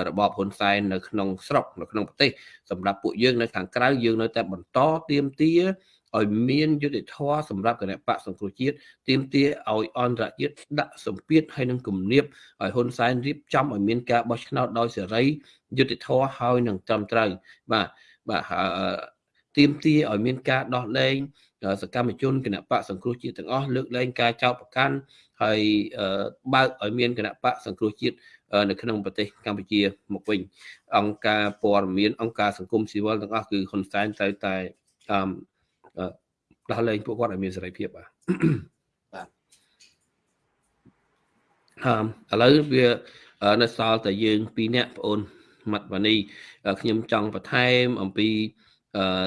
របបហ៊ុនសែននៅក្នុងស្រុកនៅក្នុងប្រទេសសម្រាប់ពួកយើងនៅខាងក្រៅយើងនៅតែបន្តទៀមទាឲ្យមានយុទ្ធធម៌សម្រាប់គណៈបកសង្គ្រោះជាតិទាមទារឲ្យអន្តរជាតិដាក់សម្ពាធឲ្យនឹងគំនាបឲ្យហ៊ុនសែនរៀបចំឲ្យមានការបោះឆ្នោតដោយសេរីយុទ្ធធម៌ហើយនឹងត្រឹមត្រូវបាទបាទទាមទារឲ្យមានការដោះលែង សកម្មជនគណៈបកសង្គ្រោះជាតិទាំងអស់លើកលែងការចោទប្រកាន់ហើយបើកឲ្យមានគណៈបកសង្គ្រោះជាតិនៅក្នុងប្រទេសកម្ពុជាមកវិញអង្គការព័ត៌មានអង្គការសង្គមស៊ីវិលទាំងអស់គឺហ៊ុនសែនត្រូវតែដោះលែងពួកគាត់ឲ្យមានសេរីភាពបាទបាទអឺឥឡូវវានៅសល់តែយើងពីរនាក់បងអូនម៉ាត់វ៉ានីខ្ញុំចង់បន្ថែមអំពី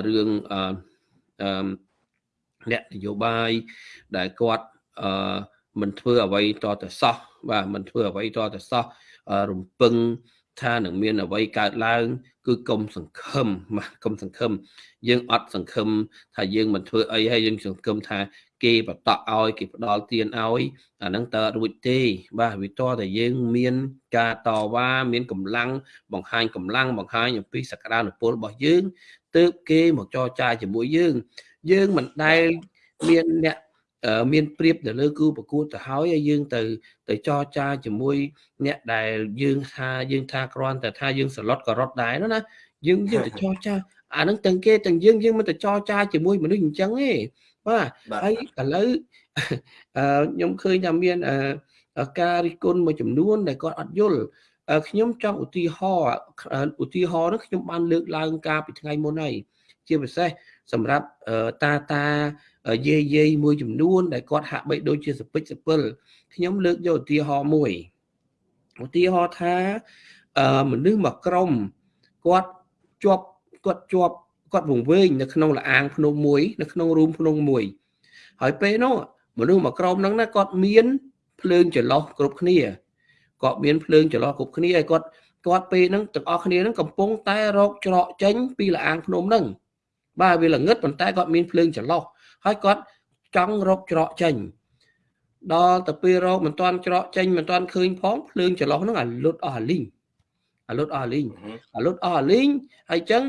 រឿងអឺ អ្នកនយោបាយដែលគាត់អឺមិនធ្វើអ្វីតតែសោះបាទមិនធ្វើអ្វីតតែសោះរំពឹងថានឹងមានអ្វីកើតឡើង គឺកុំសង្ឃឹមបាទកុំសង្ឃឹមយើងអត់សង្ឃឹមថាយើងមិនធ្វើអីហើយយើងសង្ឃឹមថាគេបតក់ឲ្យគេផ្ដល់ទានឲ្យអាហ្នឹងតើរួចទេ បាទវាតតែយើងមាន ការតវ៉ាមានកម្លាំងបង្ហាញកម្លាំងបង្ហាញអំពីសក្តានុពលរបស់យើងទើបគេមកចរចាជាមួយយើង យើងមិនដែលមានអ្នកមានព្រៀបទៅលើគូប្រកួតទៅហើយហើយយើងទៅទៅចរចាជាមួយអ្នកដែលយើងថាយើងថាគ្រាន់តែថាយើងសឡុតក៏រត់ដែរណាយើងយើងទៅចរចាអានឹងទាំងគេទាំងយើងយើងមិនទៅចរចាជាមួយមនុស្សអញ្ចឹងទេបាទហើយឥឡូវអឺខ្ញុំឃើញថាមានអឺការរិះគន់មួយចំនួនដែលគាត់អត់យល់ខ្ញុំចង់ឧទាហរណ៍ឧទាហរណ៍នោះខ្ញុំបានលើកឡើងកាលពីថ្ងៃមុនហើយជាពិសេស សម្រាប់តាតាយាយយាយមួយចំនួនដែលគាត់ហាក់បីដូចជាសពិចសពិលខ្ញុំលើកយកឧទាហរណ៍មួយឧទាហរណ៍ថាមនុស្សមួយក្រុមគាត់ជាប់គាត់ជាប់គាត់វង្វេងនៅក្នុងលអាងភ្នំមួយ នៅក្នុងរូងភ្នំមួយ ហើយពេលនោះមនុស្សមួយក្រុមហ្នឹងណាគាត់មានភ្លើងចន្លោះគ្រប់គ្នាគាត់មានភ្លើងចន្លោះគ្រប់គ្នាហើយគាត់គាត់ពេលហ្នឹងទាំងអស់គ្នាហ្នឹងកំពុងតែរកច្រកចេញពីលអាងភ្នំហ្នឹង បាទវាល្ងឹតប៉ុន្តែគាត់មានភ្លើងចន្លោះហើយគាត់ចង់រកច្រកចេញដល់ទៅពេលរកមិនទាន់ច្រកចេញមិនទាន់ឃើញផងភ្លើងចន្លោះហ្នឹងអាលុតអស់អាលីងអាលុតអស់អាលីងអាលុតអស់អាលីងហើយអញ្ចឹង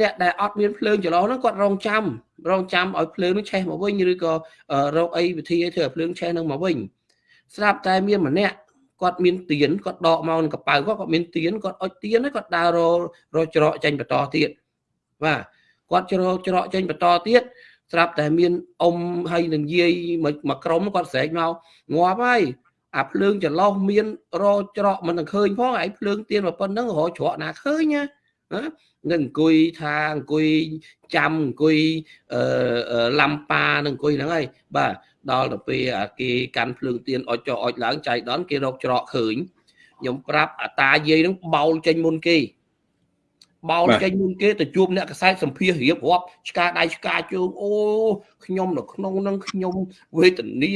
អ្នកដែលអត់មានភ្លើងចន្លោះហ្នឹងគាត់រងចាំរងចាំឲ្យភ្លើងនោះឆេះមកវិញឬក៏រកអីវិធីឲ្យធ្វើឲ្យភ្លើងឆេះហ្នឹងមកវិញស្រាប់តែមានម្នាក់គាត់មានទៀនគាត់ដកមកក្នុងកប៉ៅគាត់គាត់មានទៀនគាត់អុចទៀនហើយគាត់ដើរររច្រកចេញបន្តទៀតបាទ គាត់ច្រកច្រកចេញបន្តទៀតស្រាប់តែមានអ៊ំហើយនឹងយាយមកក្រុមគាត់ស្រែកមកងាប់ហើយអាភ្លើងចន្លោះមានរច្រកមិនឃើញផងឯភ្លើងទៀនប៉ុណ្ណឹងរច្រកណាឃើញណានឹងអង្គុយថាអង្គុយចាំអង្គុយអឺឡំប៉ានឹងអង្គុយហ្នឹងហើយបាទដល់ទៅពេលគេកាន់ភ្លើងទៀនអុចចុះអុចឡើងចៃដនគេរកច្រកឃើញខ្ញុំប្រាប់អាតាយាយហ្នឹងបោលចេញមុនគេ បោលចេញមុនគេទៅជួបអ្នកកសែតសម្ភាររៀបរាប់ឆ្កាដៃឆ្កាជើងអូខ្ញុំនៅក្នុងនឹងខ្ញុំវេទនា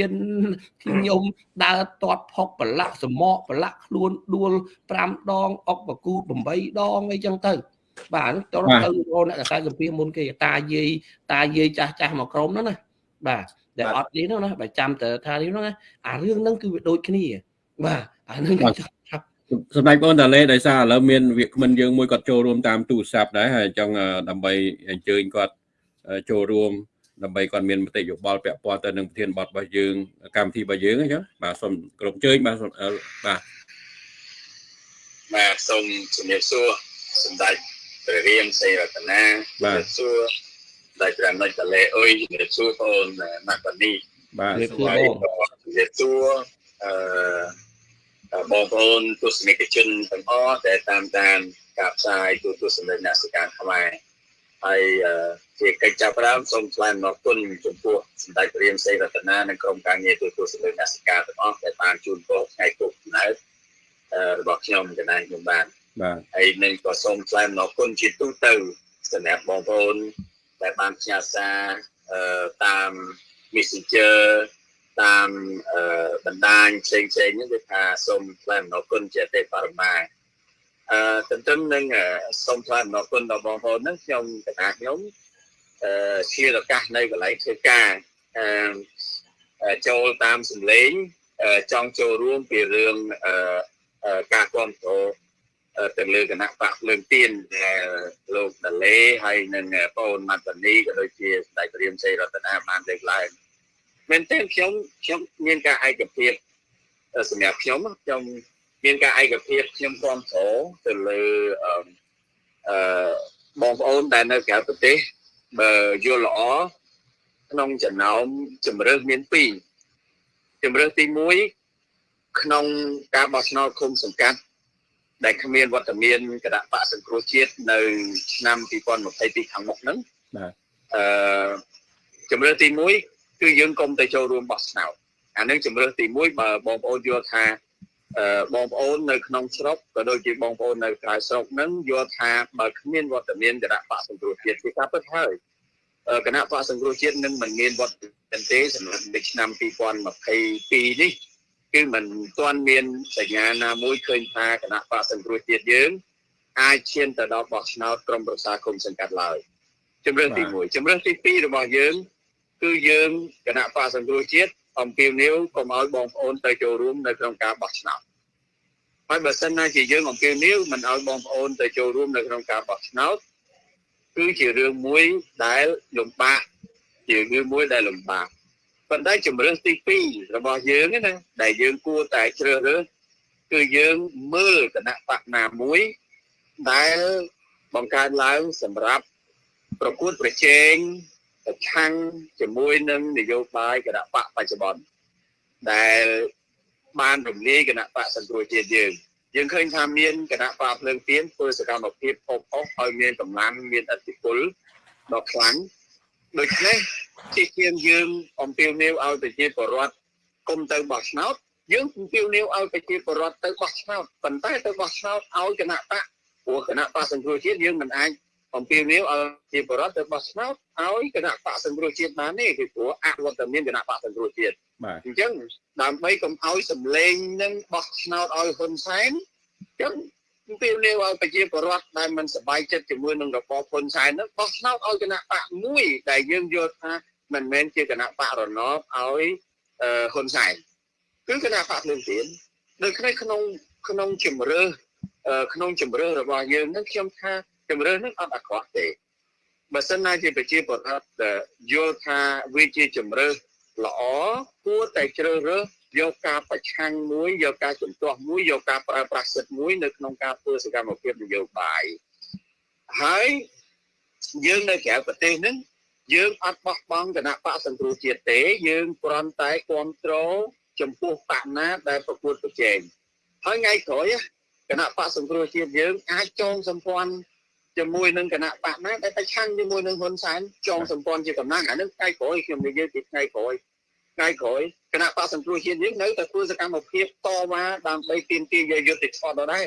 ខ្ញុំដើរទាត់ផុកប្រឡាក់សមកប្រឡាក់ខ្លួនដួល5ដងអុកបកូ8ដងអីចឹងទៅបាទទៅទៅអ្នកកសែតសម្ភារមុនគេតាយាយតាយាយចាស់ចាស់មកក្រុមហ្នឹងណាបាទដែលអត់នេះហ្នឹងណាបើចាំទៅថានេះហ្នឹងណាអារឿងហ្នឹងគឺវាដូចគ្នាបាទអាហ្នឹង សម្ដេចបងតាលេដោយសារឥឡូវមានវាគ្មិនយើងមួយគាត់ចូលរួមតាមទូរស័ព្ទដែរហើយចង់ដើម្បីអញ្ជើញគាត់ចូលរួមដើម្បីគាត់មានមតិយោបល់ពាក់ព័ន្ធទៅនឹងប្រធានបទរបស់យើងកម្មវិធីរបស់យើងអញ្ចឹងបាទសូមគ្រប់ជើញបាទបាទបាទសូមជំរាបសួរសម្ដេចព្រះរាមសេរតនាបាទសួរសម្ដេចព្រះនិចតលេអុយជំរាបសួរបងអូនម៉ាក់បានីបាទជំរាបសួរអឺ បងប្អូនទស្សនិកជនទាំងអស់ដែលតាមដានការផ្សាយទូទស្សនិកអ្នកសិកាខ្មែរហើយជាកិច្ចចាប់ផ្ដើមសូមថ្លែងអំណរគុណចំពោះសម្ដេចព្រាមសេរតនានិងក្រុមការងារទូទស្សនិកអ្នកសិកាទាំងអស់ដែលបានជួនពរថ្ងៃពុកណៅរបស់ខ្ញុំកណ្ដាលខ្ញុំបានបាទហើយនឹងក៏សូមថ្លែងអំណរគុណជាទូទៅសម្រាប់បងប្អូនដែលបានផ្ញើសារតាម Messenger តាមបណ្ដាញផ្សេងផ្សេងហ្នឹងគឺថាសូមថ្លែងអំណរគុណជាទេបរមាអឺទន្ទឹមនឹងសូមថ្លែងអំណរគុណដល់បងប្អូនហ្នឹងខ្ញុំកណាខ្ញុំអឺជាឱកាសនៅកន្លែងធ្វើការអឺចូលតាមសម្លេងចង់ចូលរួមពីរឿងអឺការគ្រប់គ្រងទៅលើគណៈបកភ្លើងទៀនលោកដាលេហើយនិងបងម៉ាត់តានីក៏ដូចជាស្ដេចព្រាមសីរតនាបានលើកឡើង មែនទេខ្ញុំខ្ញុំមានការឯកភាពសម្រាប់ខ្ញុំខ្ញុំមានការឯកភាពខ្ញុំគ្រប់គ្រងទៅលើអឺបងប្អូនដែលនៅក្រៅប្រទេសបើយល់ល្អក្នុងចំណោមជំរើសមាន2ជំរើសទី1ក្នុងការបោះឆ្នោតឃុំសង្កាត់ដែលគ្មានវត្តមានគណៈបកសង្គ្រោះជាតិនៅឆ្នាំ2022ខាងមុខហ្នឹងបាទអឺជំរើសទី1 គឺយើងកុំទៅចូលរួមបោះឆ្នោតអានឹងជំរើសទី1បើបងប្អូនយល់ថាបងប្អូននៅក្នុងស្រុកក៏ដូចជាបងប្អូននៅក្រៅស្រុកនឹងយល់ថាបើគ្មានវត្តមានគណៈបកសង្គ្រោះជាតិគឺថាពិតហើយគណៈបកសង្គ្រោះជាតិនឹងមិនមានវត្តមានទេសម្រាប់នៅឆ្នាំ2022នេះគឺមិនទាន់មានសញ្ញាណាមួយឃើញថាគណៈបកសង្គ្រោះជាតិយើងអាចឈានទៅដល់បោះឆ្នោតក្រុមប្រឹក្សាគុំសង្កាត់ឡើយជំរឿនទី1ជំរឿនទី2របស់យើង គឺយើងគណៈបកសង្គ្រោះជាតិអំពាវនាវកុំឲ្យបងប្អូនទៅចូលរួមនៅក្នុងការបោះឆ្នោតហើយបើសិនណាជាយើងអំពាវនាវមិនឲ្យបងប្អូនទៅចូលរួមនៅក្នុងការបោះឆ្នោតគឺជារឿងមួយដែលលំបាកជារឿងមួយដែលលំបាកប៉ុន្តែជំរឿនទី2របស់យើងណាដែលយើងគួរតែជ្រើសរើសគឺយើងមើលគណៈបកណាមួយដែលបង្កើតឡើងសម្រាប់ប្រកួតប្រជែង ប្រឆាំងជាមួយនឹងនយោបាយគណៈបកបច្ចុប្បន្នដែលបានរំលាយគណៈបកសង្គ្រោះជាតិយើងយើងឃើញថាមានគណៈបកភ្លើងទៀនធ្វើសកម្មភាពអបអរឲ្យមានកម្លាំងមានអធិបុលដ៏ខ្លាំងដូច្នេះជាជាងយើងអំពាវនាវឲ្យប្រជាពលរដ្ឋគុំទៅបោះឆ្នោតយើងអំពាវនាវឲ្យប្រជាពលរដ្ឋទៅបោះឆ្នោតប៉ុន្តែទៅបោះឆ្នោតឲ្យគណៈបកព្រោះគណៈបកសង្គ្រោះជាតិយើងមិនអាច អំពាវនាវឲ្យជាបរដ្ឋទៅបោះឆ្នោតឲ្យគណៈបកសង្គ្រោះជាតិបានទេគឺព្រោះអវត្តមានគណៈបកសង្គ្រោះជាតិបាទអញ្ចឹងដើម្បីកុំឲ្យសម្លេងនឹងបោះឆ្នោតឲ្យហ៊ុនសែនអញ្ចឹងអំពាវនាវឲ្យប្រជាពលរដ្ឋដែលមិនសប្បាយចិត្តជាមួយនឹងរបបហ៊ុនសែននឹងបោះឆ្នោតឲ្យគណៈបកមួយដែលយើងយល់ថាមិនមែនជាគណៈបករណបឲ្យអឺហ៊ុនសែនគឺគណៈបកភ្លើងទៀននៅក្នុងក្នុងក្នុងជំរឿអឺក្នុងជំរឿរបស់យើងនឹងខ្ញុំថា ជំរឿនឹងអត់អាក្រក់ទេបើសិនណាជាប្រជាពលរដ្ឋដែលយល់ថាវាជាជំរឿល្អគួរតែជ្រើសរើសយកការប្រឆាំងមួយយកការជំទាស់មួយយកការប្រើប្រាស់សិទ្ធិមួយនៅក្នុងការធ្វើសកម្មភាពនយោបាយហើយយើងនៅក្រៅប្រទេសហ្នឹងយើងអត់បោះបង់គណៈបកសង្គ្រោះជាតិទេ យើងគ្រាន់តែគ្រប់គ្រងចំពោះបកណាដែលប្រកួតប្រជែងហើយថ្ងៃក្រោយគណៈបកសង្គ្រោះជាតិយើងអាចចងសម្ព័ន្ធ ជាមួយនឹងគណៈបកណាដែលប្រឆាំងជាមួយនឹងហ៊ុនសែនចងសម្ព័ន្ធជាកម្លាំងអានឹងថ្ងៃក្រោយខ្ញុំនិយាយពីថ្ងៃក្រោយថ្ងៃក្រោយគណៈបកសង្គ្រោះជាតិយើងនៅតែធ្វើសកម្មភាពតវ៉ាដើម្បីទាមទារយកយុត្តិធម៌ដដែល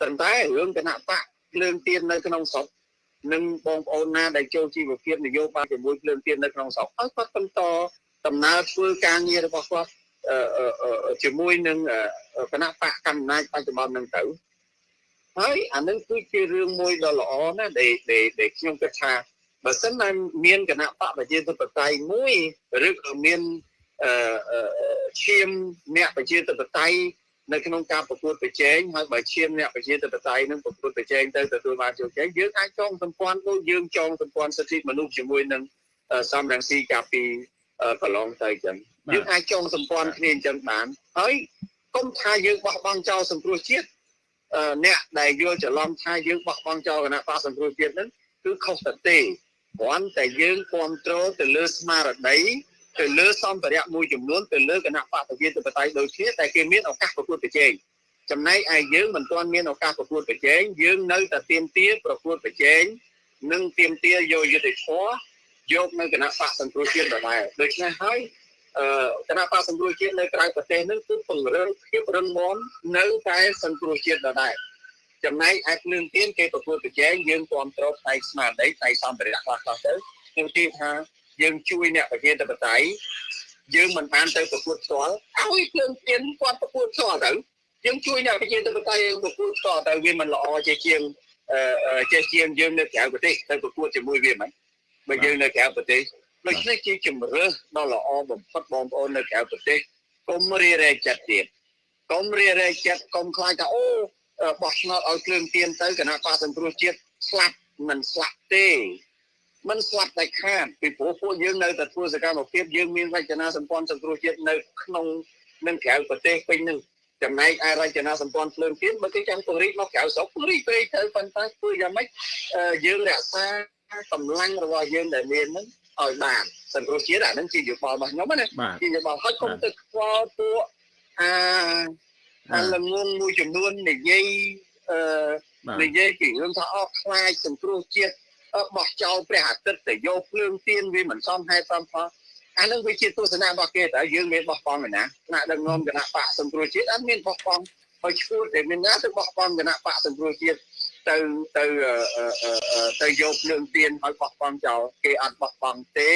ប៉ុន្តែរឿងគណៈបកភ្លើងទៀននៅក្នុងស្រុកនិងបងប្អូនណាដែលចូលជីវភាពនយោបាយជាមួយភ្លើងទៀននៅក្នុងស្រុកឲ្យគាត់បន្តដំណើរធ្វើការងាររបស់គាត់អឺអឺអឺជាមួយនឹងអឺគណៈបកកណ្ដាលបច្ចុប្បន្នហ្នឹងទៅ ហើយអានឹងគឺជារឿងមួយដ៏ល្អណាស់ដែលដែលដែលខ្ញុំគិតថាបើសិនណាមានគណៈបកប្រជាធិបតេយ្យមួយឬក៏មានអឺអឺឈាមអ្នកប្រជាធិបតេយ្យនៅក្នុងការប្រកួតប្រជែងហើយបើឈាមអ្នកប្រជាធិបតេយ្យនឹងប្រកួតប្រជែងទៅទទួលបានជោគជ័យយើងអាចចងសម្ព័ន្ធដូចយើងចងសម្ព័ន្ធសិទ្ធិមនុស្សជាមួយនឹងអឺសំរងស៊ីកាលពីអឺកន្លងទៅអញ្ចឹងបាទយើងអាចចងសម្ព័ន្ធគ្នាអញ្ចឹងបានហើយកុំថាយើងបោះបង់ចោលសង្គ្រោះជាតិ អឺអ្នកដែលយល់ច្រឡំថាយើងបោះបង់ចោលគណៈបកសង្គ្រោះជាតិហ្នឹងគឺខុសទៅទេគ្រាន់តែយើងគ្រប់គ្រងទៅលើស្មារតីទៅលើសម្ភារៈមួយចំនួនទៅលើគណៈបកប្រជាធិបតេយ្យដូចគ្នាតែគេមានឱកាសប្រកួតប្រជែងចំណែកឯយើងមិនទាន់មានឱកាសប្រកួតប្រជែងយើងនៅតែទៀមទាប្រកួតប្រជែងនិងទៀមទាយកយុទ្ធធម៌យកនៅគណៈបកសង្គ្រោះជាតិដដែលដូច្នេះហើយអឺ គណៈបកសង្គ្រោះជាតិនៅក្រៅប្រទេសនឹងគឺពង្រឹងភាពរឹងមាំនៅតែសង្គ្រោះជាតិដដែលចំណែកឯភ្លើងទៀនគេប្រកួតប្រជែងយើងគ្រប់គ្រងផ្នែកស្មារតីផ្នែកសម្ភារៈខ្លះៗទៅខ្ញុំទីថាយើងជួយអ្នកប្រជាធិបតេយ្យយើងមិនបានទៅប្រកួតផ្ទាល់ឲ្យភ្លើងទៀនគាត់ប្រកួតផ្ទាល់ទៅយើងជួយអ្នកប្រជាធិបតេយ្យប្រកួតផ្ទាល់ទៅវាមិនល្អជាជាងអឺចេះជាងយើងនៅក្រៅប្រទេសទៅប្រកួតជាមួយវាមិនបើយើងនៅក្រៅប្រទេស ដូច្នេះជាជំរឿសដ៏ល្អបំផុតបងប្អូននៅក្រៅប្រទេសកុំរារែកចិត្តទៀតកុំរារែកចិត្តកុំខ្លាចថាអូបោះឆ្នោតឲ្យភ្លើងទៀនទៅគណៈបកសង្គ្រោះជាតិស្លាប់មិនស្លាប់ទេមិនស្លាប់តែខាតពីព្រោះពួកយើងនៅតែធ្វើសកម្មភាពយើងមានរចនាសម្ព័ន្ធសង្គ្រោះជាតិនៅក្នុងនិងក្រៅប្រទេសពេញនឹងចំណែកឯរចនាសម្ព័ន្ធភ្លើងទៀនបើគេចង់ពង្រីកមកក្រៅស្រុកពង្រីកពេកទៅប៉ុន្តែធ្វើយ៉ាងម៉េចអឺយើងរក្សាកម្លាំងរបស់យើងដែលមានហ្នឹង ឲ្យបានសង្គ្រោះជាតិអាហ្នឹងជាយោបល់របស់ខ្ញុំណាបាទជាយោបល់ហើយកុំទៅខ្វល់ពួកអាអាលងងមួយចំនួននិយាយអឺបាទនិយាយពីរឿងថាអស់ខ្លាចសង្គ្រោះជាតិអឺបោះចោលព្រះអាទិត្យទៅយកភ្លើងទៀនវាមិនសមហេតុសមផលអានឹងវាជាទស្សនៈរបស់គេតើយើងមានបោះបង់ឯណាថ្នាក់ដឹកនាំគណៈបកសង្គ្រោះជាតិអត់មានបោះបង់ហើយឈួតតែមានណាទៅបោះបង់គណៈបកសង្គ្រោះជាតិ ទៅទៅអឺអឺអឺអឺទៅយកភ្លើងទៀនឲ្យបោះបង់ចោលគេអត់បោះបង់ទេ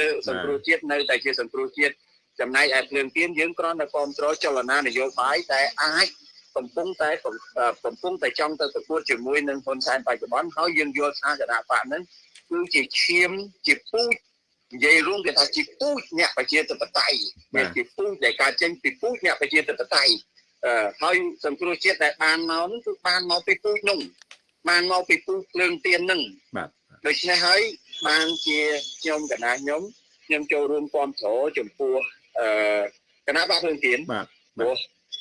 លើសង្គ្រោះជាតិនៅតែជាសង្គ្រោះជាតិចំណែកឯភ្លើងទៀនយើងគ្រាន់តែគ្រប់គ្រងចលនានយោបាយតែអាចកំពុងតែកំពុងតែចង់ទៅប្រកួតជាមួយនឹងហ៊ុនសែនបច្ចុប្បន្នហើយយើងយល់ថាគណៈបកហ្នឹងគឺជាឈាមជាពូជនិយាយរួមគេថាជាពូជអ្នកប្រជាធិបតេយ្យវាជាពូជដែលកើតចេញពីពូជអ្នកប្រជាធិបតេយ្យអឺ ហើយសង្គ្រោះជាតិដែលបានមកនោះគឺបានមកពីពូជនោះបានមកពីពូជភ្លើងទៀនហ្នឹងបាទដូច្នេះហើយបានជាខ្ញុំកណាខ្ញុំខ្ញុំចូលរួមគាំទ្រចំពោះអឺគណៈបកភ្លើងទៀនបាទព្រោះ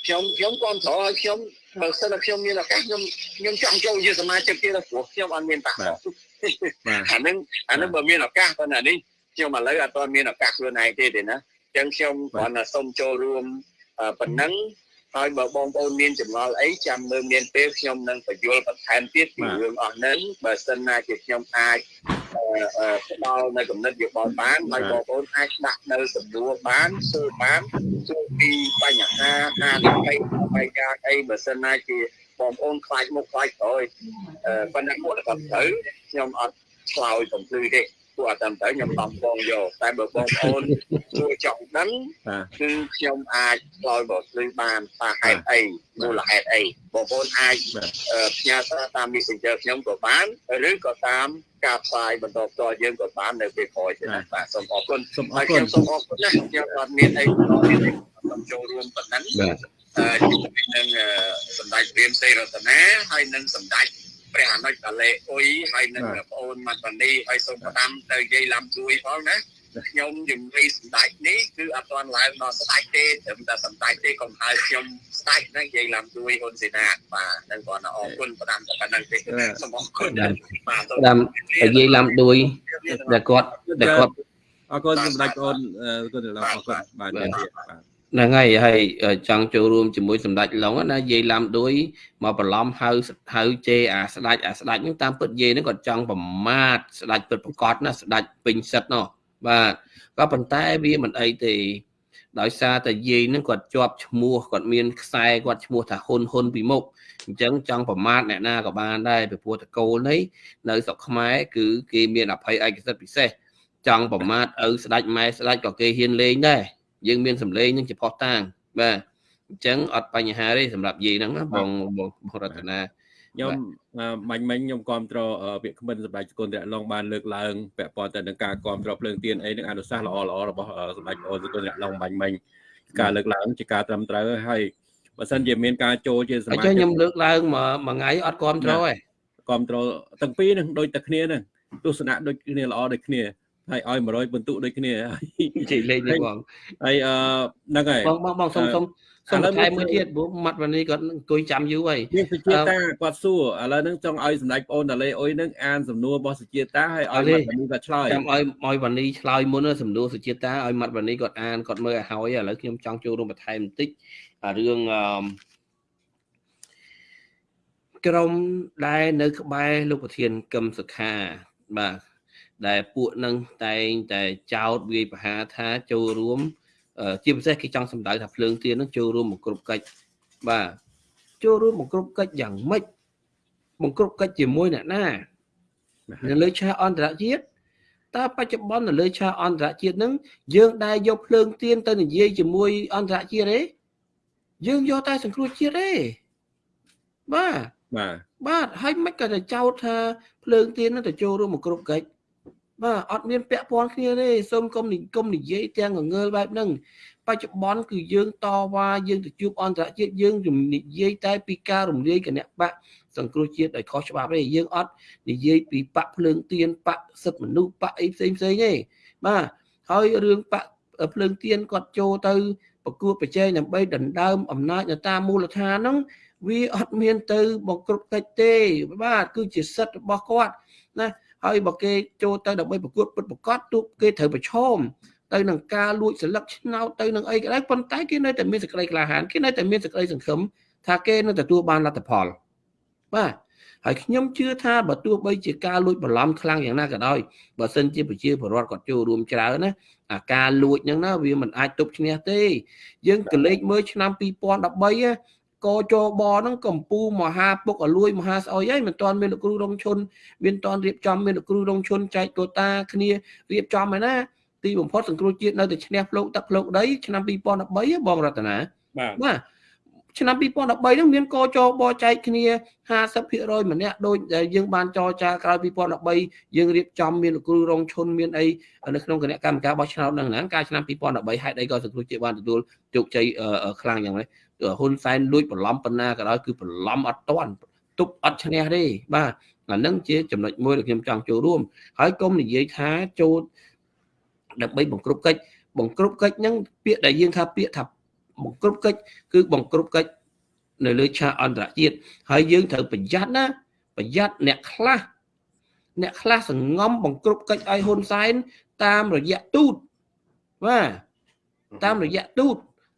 ខ្ញុំខ្ញុំគាំទ្រឲ្យខ្ញុំបើសិនតែខ្ញុំមានឱកាសខ្ញុំខ្ញុំចង់ចូលជាសមាជិកទៀតព្រោះខ្ញុំអត់មានបាក់បាទបាទអានឹងអានឹងបើមានឱកាសប៉ុន្តែនេះខ្ញុំឥឡូវអត់ទាន់មានឱកាសខ្លួនឯងទេទេណាអញ្ចឹងខ្ញុំគ្រាន់តែសូមចូលរួមអឺប៉ុណ្ណឹង ហើយបើបងប្អូនមានចម្ងល់អីចាំមើលមានពេលខ្ញុំនឹងបញ្យល់បន្ថែមទៀតពីរឿងអស់ហ្នឹងបើសិនណាជាខ្ញុំអាចអឺអឺផ្ដល់នៅកំណត់យោបល់បានហើយបងប្អូនអាចដាក់នៅសំណួរបានសួរបានសួរពីបញ្ហាអានិភ័យបាយការអីបើសិនណាជាបងប្អូនខ្លាចមុខខ្លាចក្រោយអឺប៉ុន្តែគាត់គាត់ត្រូវខ្ញុំអត់ឆ្លើយកំភ្លឺទេ ពួកអត់តាមទៅខ្ញុំតំបងយកតែបើបងប្អូនសួរចង់ដឹងបាទគឺខ្ញុំអាចឆ្លើយបើភ្លឺបានថាហេតុអីមូលហេតុអីបងប្អូនអាចបាទអឺផ្ញើសារតាម Messenger ខ្ញុំក៏បានឬក៏តាមការផ្សាយបន្តផ្ទាល់យើងក៏បាននៅពេលក្រោយទៀតណាបាទសូមអរគុណសូមអហើរយគុខ្ញុំណសូមអរគុណណាខ្ញុំអត់មានអីបន្តទៀតទេសូមចូលរួមប៉ុណ្ណឹងបាទអឺជាមួយនឹងអឺសម្ដេចព្រាមសេរតនាហើយនឹងសម្ដេច ព្រះអនុជតាលេអ៊ុយហើយនឹងបងអូនម៉ាត់វ៉ានីហើយសូមផ្ដាំទៅយាយឡាំជួយផងណាខ្ញុំជំរាបសម្ដេចនេះគឺអត់ទាន់ឡើងដល់ស្ដេចទេត្រឹមតែសម្ដេចទេកុំហៅខ្ញុំស្ដេចហ្នឹងយាយឡាំជួយហ៊ុនសេនាបាទនឹងគាត់អរគុណផ្ដាំតែប៉ុណ្្នឹងទេសូមអរគុណបាទសូមតាមនិយាយឡាំដួយតែគាត់តែគាត់អរគុណសម្ដេចបងអូនអរគុណលោកអរគុណបាទនិយាយទៀតបាទ ហ្នឹងហើយហើយចង់ចូលរួមជាមួយសម្ដេចឡុងណាយាយឡាំដួយមកបន្លំហៅហៅជេរអាស្ដេចអាស្ដេចហ្នឹងតាមពិតយាយហ្នឹងគាត់ចង់ប្រមាថស្ដេចពិតប្រកបណាស្ដេចពេញសិទ្ធនោះបាទក៏ប៉ុន្តែវាមិនអីទេដោយសារតែយាយហ្នឹងគាត់ជាប់ឈ្មោះគាត់មានខ្សែគាត់ឈ្មោះថាហ៊ុនហ៊ុនពីមុខអញ្ចឹងចង់ប្រមាថអ្នកណាក៏បានដែរពីព្រោះតកូលនេះនៅស្រុកខ្មែរគឺគេមានអភ័យឯកសិទ្ធិពិសេសចង់ប្រមាថឪស្ដេចម៉ែស្ដេចក៏គេហ៊ានលេងដែរ យើងមានសម្លេងនឹងជាផុសតាងបាទអញ្ចឹងអត់បញ្ហាទេសម្រាប់យាយហ្នឹងណាបងបងបងរតនាខ្ញុំអឺបាញ់មិញខ្ញុំគ្រប់គ្រងពាក្យគ្មិនសម្ដេចសកុនរៈឡុងបានលើកឡើងពាក់ព័ន្ធទៅនឹងការគ្រប់គ្រងភ្លើងទៀនអីនឹងអនុសាសន៍ល្អល្អរបស់អឺសម្ដេចអូនសកុនរៈឡុងបាញ់មិញការលើកឡើងជាការត្រឹមត្រូវហើយបើសិនជាមានការចូលជាសអញ្មាចឹជិងកខ្ញុំលើកឡើងមួយមួយថ្ងៃអត់គ្រប់គ្រងទេគ្រប់គ្រងទាំងពីរនឹងដូចតែគ្នានឹងទស្សនៈដូចគ្នាល្អដូចគ្នា ហើយឲ្យ100បន្ទុកដូចគ្នាហើយជិះលេងនេះបងហើយអឺហ្នឹងហើយបងបងបងសុំសុំសុំឥឡូវបន្ថែមមើមួយលទៀតព្រោះម៉ាត់វ៉ានីគាត់អង្គុយចាំយូរហើយមានសុជាតាគាត់សួរឥឡូវហ្នឹងចង់ឲ្យសម្ដេចប្អូនតាលេអុយហ្នឹងអានសំណួររបស់សុជាតាហើយអត់ឲ្យទេមាត់នេះគាត់ឆ្លើយចាំឲ្យឲ្យវ៉ានីឆ្លើយមុនណាសំណួរសុជាតាឲ្យម៉ាត់វ៉ានីគាត់អានគាត់មើលឲ្យហើយឥឡូវខ្ញុំចង់ចូលរួមបន្ថែមបន្តិចអារឿងអឺក្រុមដែលនៅក្បែរលោកប្រធានកឹមសុខាបាទ ដែលពួកនឹងតែងតែចោតវាយប្រហារថាចូលរួមអឺជាពិសេសគេចង់សម្ដៅថាភ្លើងទៀននឹងចូលរួមបង្ក្រប់កិច្ចបាទចូលរួមបង្ក្រប់កិច្ចយ៉ាងម៉េចបង្ក្រប់កិច្ចជាមួយអ្នកណានៅលើឆាកអន្តរជាតិតើបច្ចុប្បន្ននៅលើឆាកអន្តរជាតិហ្នឹងយើងដែលយកភ្លើងទៀនទៅនិយាយជាមួយអន្តរជាតិទេយើងយកតែសង្គ្រោះជាតិទេបាទបាទបាទហើយមិនក៏ទៅចោទថាភ្លើងទៀនហ្នឹងទៅចូលរួមមកគ្រប់កិច្ច បាទអត់មានពាក់ព័ន្ធគ្នាទេសូមកុំនិគុំនិយាយទាំងងងើលបែបហ្នឹងបច្ចុប្បន្នគឺយើងតវ៉ាយើងទៅជួបអន្តរជាតិយើងនិយាយតែពីការរំលាយគណៈបកសង្គ្រោះជាតិដោយខុសច្បាប់ទេយើងអត់និយាយពីបកភ្លើងទៀនបកសិទ្ធិមនុស្សបកអីផ្សេងផ្សេងទេបាទហើយរឿងបកភ្លើងទៀនគាត់ចូលទៅប្រកួតប្រជែងដើម្បីដណ្ដើមអំណាចនៅតាមមូលដ្ឋានហ្នឹងវាអត់មានទៅបង្ក្រប់កិច្ចទេបាទគឺជាសិទ្ធិរបស់គាត់ណា ហើយបើគេចូលទៅដើម្បីប្រកួតពិតប្រកបទូគេត្រូវប្រឈមទៅនឹងការលួចស្លឹកឆ្នោតទៅនឹងអីក៏ដោយប៉ុន្តែគេនៅតែមានសេចក្តីក្លាហានគេនៅតែមានសេចក្តីសង្ឃឹមថាគេនឹងទទួលបានលទ្ធផលបាទហើយខ្ញុំជឿថាបើទោះបីជាការលួចបន្លំខ្លាំងយ៉ាងណាក៏ដោយបើសិនជាប្រជាពលរដ្ឋគាត់ចូលរួមច្រើនណាអាការលួចហ្នឹងណាវាមិនអាចទប់ឈ្នះទេយើងក៏លេខមើលឆ្នាំ2013ណា កចបហ្នឹងកំពូមហាពុកអលួយមហាស្អុយហើយមិនទាន់មានលោកគ្រូរងឈុនមានតាន់រៀបចំមានលោកគ្រូរងឈុនចែកកូតាគ្នារៀបចំហើយណាទីបំផុតសង្គ្រោះជាតិនៅតែឈ្នះផ្លូវទឹកផ្លូវដីឆ្នាំ2013បងរតនាបាទបាទឆ្នាំ2013ហ្នឹងមានកចបចែកគ្នា50%ម្នាក់ដូចដែលយើងបានចរចាក្រោយ2013យើងរៀបចំមានលោកគ្រូរងឈុនមានអីនៅក្នុងគណៈកម្មការបោះឆ្នោតហ្នឹងហ្នឹងកាលឆ្នាំ2013ហេតុអីក៏សង្គ្រោះជាតិបានទទួលជោគជ័យខ្លាំងយ៉ាងនេះ ហ៊ុនសែនលួចបន្លំប៉ុណ្ណាក៏ដោយគឺបន្លំអត់តាន់ទប់អត់ឈ្នះទេបាទអាហ្នឹងជាចំណុចមួយដែលខ្ញុំចង់ចូលរួមហើយកុំនិយាយថាចូលដើម្បីបង្ក្រប់កិច្ចបង្ក្រប់កិច្ចហ្នឹងពាក្យដែលយើងថាពាក្យថាបង្ក្រប់កិច្ចគឺបង្ក្រប់កិច្ចនៅលើឆាកអន្តរជាតិហើយយើងត្រូវប្រយ័ត្នណាប្រយ័ត្នអ្នកខ្លះអ្នកខ្លះសង្ងំបង្ក្រប់កិច្ចឲ្យហ៊ុនសែនតាមរយៈទូតបាទតាមរយៈទូត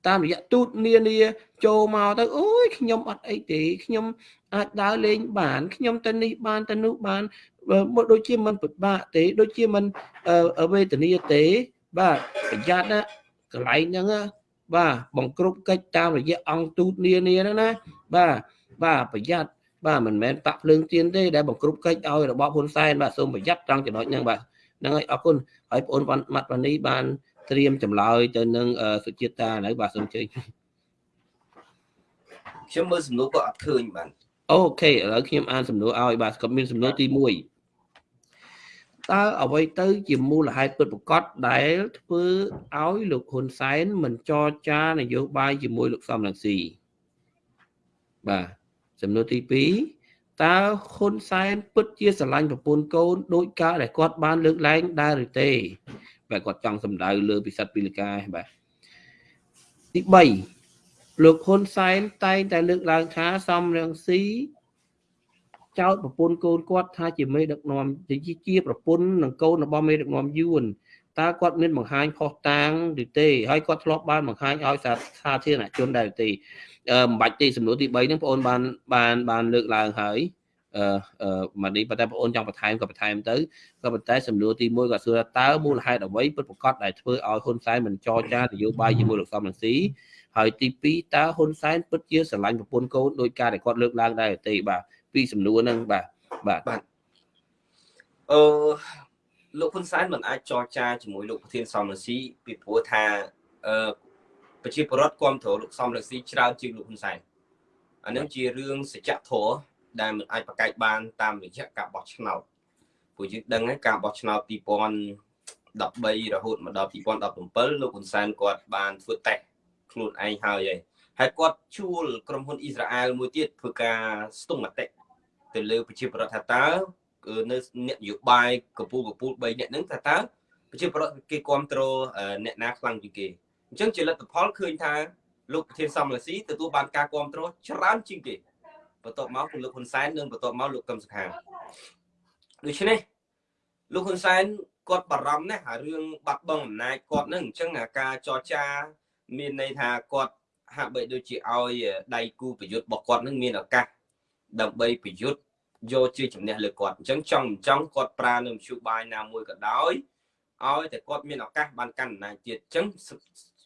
តាមរយៈទូតនានាចូលមកទៅអូយខ្ញុំអត់អីទេខ្ញុំអាចដើរលេងបានខ្ញុំទៅនេះបានទៅនោះបានមកដូចជាមិនពិបាកទេ ដូចជាមិនវេទនាទេបាទប្រយ័ត្នណាកន្លែងហ្នឹងបាទបង្ក្រប់កិច្ចតាមរយៈអង្គទូតនានាហ្នឹងណាបាទបាទប្រយ័ត្នបាទមិនមែនតាក់ភ្លើងទៀនទេដែលបង្ក្រប់កិច្ចឲ្យរបបហ៊ុនសែនបាទសូមប្រយ័ត្នត្រង់ចំណុចហ្នឹងបាទហ្នឹងហើយអរគុណហើយបងប្អូនម៉ាត់វ៉ានីបាន ត្រៀមចម្លើយទៅនឹងសុជាតិតានៅបាទសូមជើញខ្ញុំមើលសំណួរក៏អត់ឃើញបាទអូខេឥឡូវខ្ញុំអានសំណួរឲ្យបាទក៏មានសំណួរទី1តើអ្វីទៅជាមូលហេតុពិតប្រាកដដែលធ្វើឲ្យលោកហ៊ុនសែនមិនចរចានយោបាយជាមួយលោកសំរងស៊ីបាទសំណួរទី2តើហ៊ុនសែនពិតជាស្រឡាញ់ប្រពន្ធកូនដោយការដែលគាត់បានលើកឡើងដែរឬទេ បាទគាត់ចង់សម្ដៅលើពិសិដ្ឋពីលកាបាទទី3លោកហ៊ុនសែនតែងតែលើកឡើងថាសំរងស៊ីចោតប្រពន្ធកូនគាត់ថាជាមេដឹកនាំជាជាប្រពន្ធនិងកូនរបស់មេដឹកនាំយួនតើគាត់មានបង្ហាញផុសតាងឬទេហើយគាត់ធ្លាប់បានបង្ហាញឲ្យសាធារណជនដែរទេអឺមិនបាច់ទេសំណួរទី3ហ្នឹងបងអូនបានបានបានលើកឡើងហើយអឺអឺ មកនេះប៉ុន្តែបងអូនចង់បន្ថែមក៏បន្ថែមទៅក៏ប៉ុន្តែសំណួរទី1ក៏សួរថាតើមូលហេតុអ្វីពិតប្រាកដដែលធ្វើឲ្យហ៊ុនសែនមិនចរចានយោបាយជាមួយលោកសំរងស៊ីហើយទី2តើហ៊ុនសែនពិតជាស្រឡាញ់ប្រពន្ធកូនដោយការដែលគាត់លើកឡើងដែរទេបាទពីសំណួរហ្នឹងបាទបាទបាទអឺលោកហ៊ុនសែនមិនអាចចរចាជាមួយលោកប្រធានសំរងស៊ីពីព្រោះថាអឺប្រជាពលរដ្ឋគ្រប់គ្រងលោកសំរងស៊ីច្រើនជាងលោកហ៊ុនសែនអានឹងជារឿងសច្ចធម៌ ដែលមិនអាចប្រកែកបានតាមរយៈការបោះឆ្នោតព្រោះយើងដឹងហើយការបោះឆ្នោត2013រហូតមកដល់2017លោកហ៊ុនសែនគាត់បានធ្វើតេស្តខ្លួនឯងហើយហើយហើយគាត់ជួលក្រុមហ៊ុនអ៊ីស្រាអែលមួយទៀតធ្វើការស្ទង់មតិទៅលើប្រជាពលរដ្ឋថាតើនៅអ្នកនយោបាយកពូលកពូល3អ្នកហ្នឹងថាតើប្រជាពលរដ្ឋគេគ្រប់គ្រងអ្នកណាខ្លាំងជាងគេអញ្ចឹងជាលទ្ធផលឃើញថាលោកប្រធានសំរងស៊ីទទួលបានការគ្រប់គ្រងច្រើនជាងគេ បន្ទាប់មកគឺលោកហ៊ុនសែននិងបន្ទាប់មកលោកកឹមសុខាដូច្នេះលោកហ៊ុនសែនគាត់បារម្ភណាស់អារឿងបាត់បង់អំណាចគាត់ហ្នឹងអញ្ចឹងអាការចរចាមានន័យថាគាត់ហាក់បីដូចជាឲ្យដៃគូប្រយុទ្ធរបស់គាត់នឹងមានឱកាសដើម្បីប្រយុទ្ធយកជាជំនះលើគាត់អញ្ចឹងចង់ចង់គាត់ប្រើនៅមធ្យោបាយណាមួយក៏ដោយឲ្យតែគាត់មានឱកាសបានកាន់អំណាចទៀតអញ្ចឹង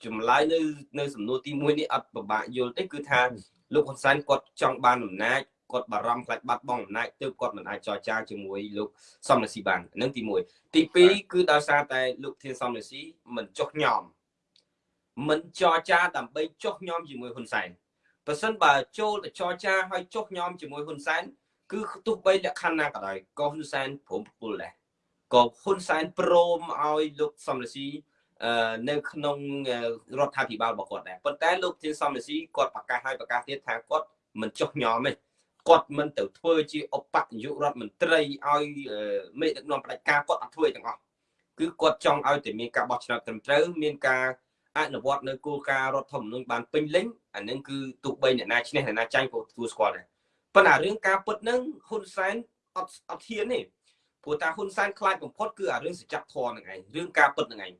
ចម្លើយនៅនៅសំណួរទី1នេះអត់ពិបាកយល់ទេគឺថា លោកហ៊ុនសែនគាត់ចង់បានអំណាចគាត់បារម្ភខ្លាចបាត់បង់អំណាចទើបគាត់មិនអាចចរចាជាមួយលោកសំរងស៊ីបានហ្នឹងទី1ទី2គឺដោយសារតែលោកធានសំរងស៊ីមិនចុះញោមមិនចរចាដើម្បីចុះញោមជាមួយហ៊ុនសែនបើសិនបើចូលទៅចរចាឲ្យចុះញោមជាមួយហ៊ុនសែនគឺទោះបីលក្ខខណ្ឌណាក៏ដោយក៏ហ៊ុនសែនព្រមពុលដែរក៏ហ៊ុនសែនព្រមឲ្យលោកសំរងស៊ី នៅក្នុងរដ្ឋាភិបាលរបស់គាត់ដែរប៉ុន្តែលោកធានសំរងស៊ីគាត់ប្រកាសឲ្យប្រកាសទៀតថាគាត់មិនចុះញោមទេគាត់មិនទៅធ្វើជាឧបនាយករដ្ឋមន្ត្រីឲ្យមេដឹកនាំផ្ដាច់ការគាត់អត់ធ្វើទាំងអស់គឺគាត់ចង់ឲ្យតែមានការបោះឆ្នោតត្រឹមត្រូវមានការអនុវត្តនៅគោលការណ៍រដ្ឋធម្មនុញ្ញបានពេញលេញអានឹងគឺទោះបីអ្នកណាឈ្នះអ្នកណាចាញ់ក៏ទទួលស្គាល់ដែរប៉ុន្តែរឿងការពិតហ្នឹងហ៊ុនសែនអត់អត់ហ៊ានទេព្រោះតាហ៊ុនសែនខ្លាចបំផុតគឺអារឿងសច្ចធម៌ហ្នឹងឯងរឿងការពិតហ្នឹងឯង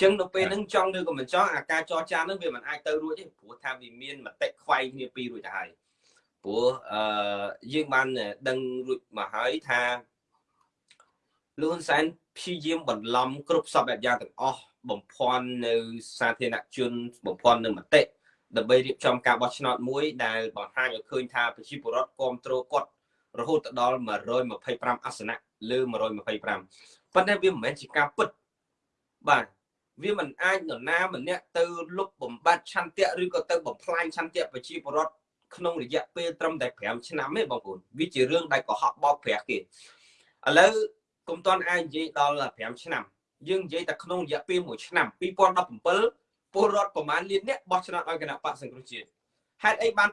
ចឹងនៅពេលហ្នឹងចង់ឬក៏មិនចង់អាការចរចាហ្នឹងវាមិនអាចទៅរួចទេព្រោះថាវាមានមតិខ្វែងគ្នាពីររួចទៅហើយព្រោះអឺយើងបានដឹងរួចមកហើយថាលហ៊ុនសែនព្យាយាមបន្លំគ្រប់សពបែបយ៉ាងទាំងអស់បំភាន់នៅសាធារណជនបំភាន់នៅមតិដើម្បីរៀបចំការបោះឆ្នោតមួយដែលបង្ហាញឲ្យឃើញថាប្រជាពលរដ្ឋគ្រប់គ្រងគាត់រហូតដល់125អាសនៈលើ125ប៉ុន្តែវាមិនមែនជាការពិតបាទ វាមិនអាចនរណាម្នាក់ទៅលុបបំបត្តិឆន្ទៈឬក៏ទៅបំផ្លាញឆន្ទៈប្រជាពលរដ្ឋក្នុងរយៈពេលត្រឹមតែ5ឆ្នាំទេបងប្អូនវាជារឿងដែលកុហកបោកប្រាស់គេឥឡូវកុំតន់អាចនិយាយដល់5ឆ្នាំយើងនិយាយតែក្នុងរយៈពេល1ឆ្នាំ2017ពលរដ្ឋប្រមាណលានអ្នកបោះឆ្នោតឲ្យគណៈបកសង្គ្រោះជាតិហេតុអីបាន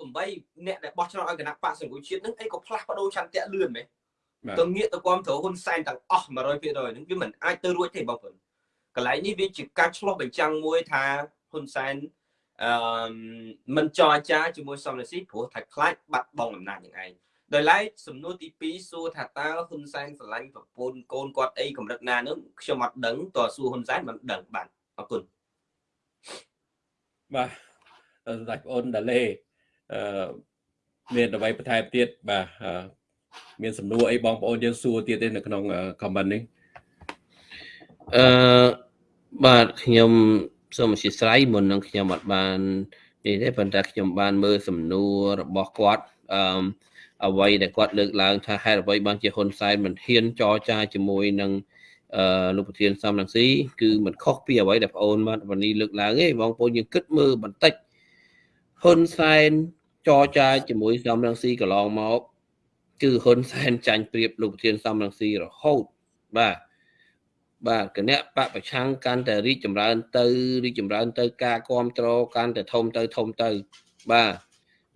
2018អ្នកដែលបោះឆ្នោតឲ្យគណៈបកសង្គ្រោះជាតិនឹងអីក៏ផ្លាស់ប្ដូរឆន្ទៈលឿនមែនទៅងាកទៅគាំទ្រហ៊ុនសែនទាំងអស់100%ហ្នឹងវាមិនអាចទៅរួចទេបងប្អូន កន្លែងនេះវាជាការឆ្លោះបញ្ចាំងមួយថាហ៊ុនសែនអឺមិនចរចាជាមួយសំរងស៊ីព្រោះថាខ្លាចបាត់បង់អំណាចនឹងឯងដោយឡែកសំណួរទី2សួរថាតើហ៊ុនសែនស្រឡាញ់ប្រពន្ធកូនគាត់អីកម្រិតណានោះខ្ញុំអត់ដឹងតើសួរហ៊ុនសែនមិនដឹងបាទអរគុណបាទសាច់ប្អូនដាលេអឺមានអ្វីបន្ថែមទៀតបាទអឺមានសំណួរអីបងប្អូនយើងសួរទៀតទេនៅក្នុង comment នេះអឺ បាទខ្ញុំសូមអធិស្ឋានមុននឹងខ្ញុំអត់បាននេះទេប៉ុន្តែខ្ញុំបានមើលសំណួររបស់គាត់អឺអ្វីដែលគាត់លើកឡើងថាហេតុអ្វីបានជាហ៊ុនសែនមិនហ៊ានចរចាជាមួយនឹងអឺលោកប្រធានសំរងស៊ីគឺមិនខុសពីអ្វីដែលបងអូនបានវនីលើកឡើងទេបងប្អូនយើងគិតមើលបន្តិចហ៊ុនសែនចរចាជាមួយសំរងស៊ីកន្លងមកគឺហ៊ុនសែនចាញ់ប្រៀបលោកប្រធានសំរងស៊ីរហូតបាទ បាទគណៈបពប្រឆាំងកាន់តែរីកចម្រើន ទៅរីកចម្រើនទៅការគ្រប់គ្រងកាន់តែធំទៅធំទៅ បាទ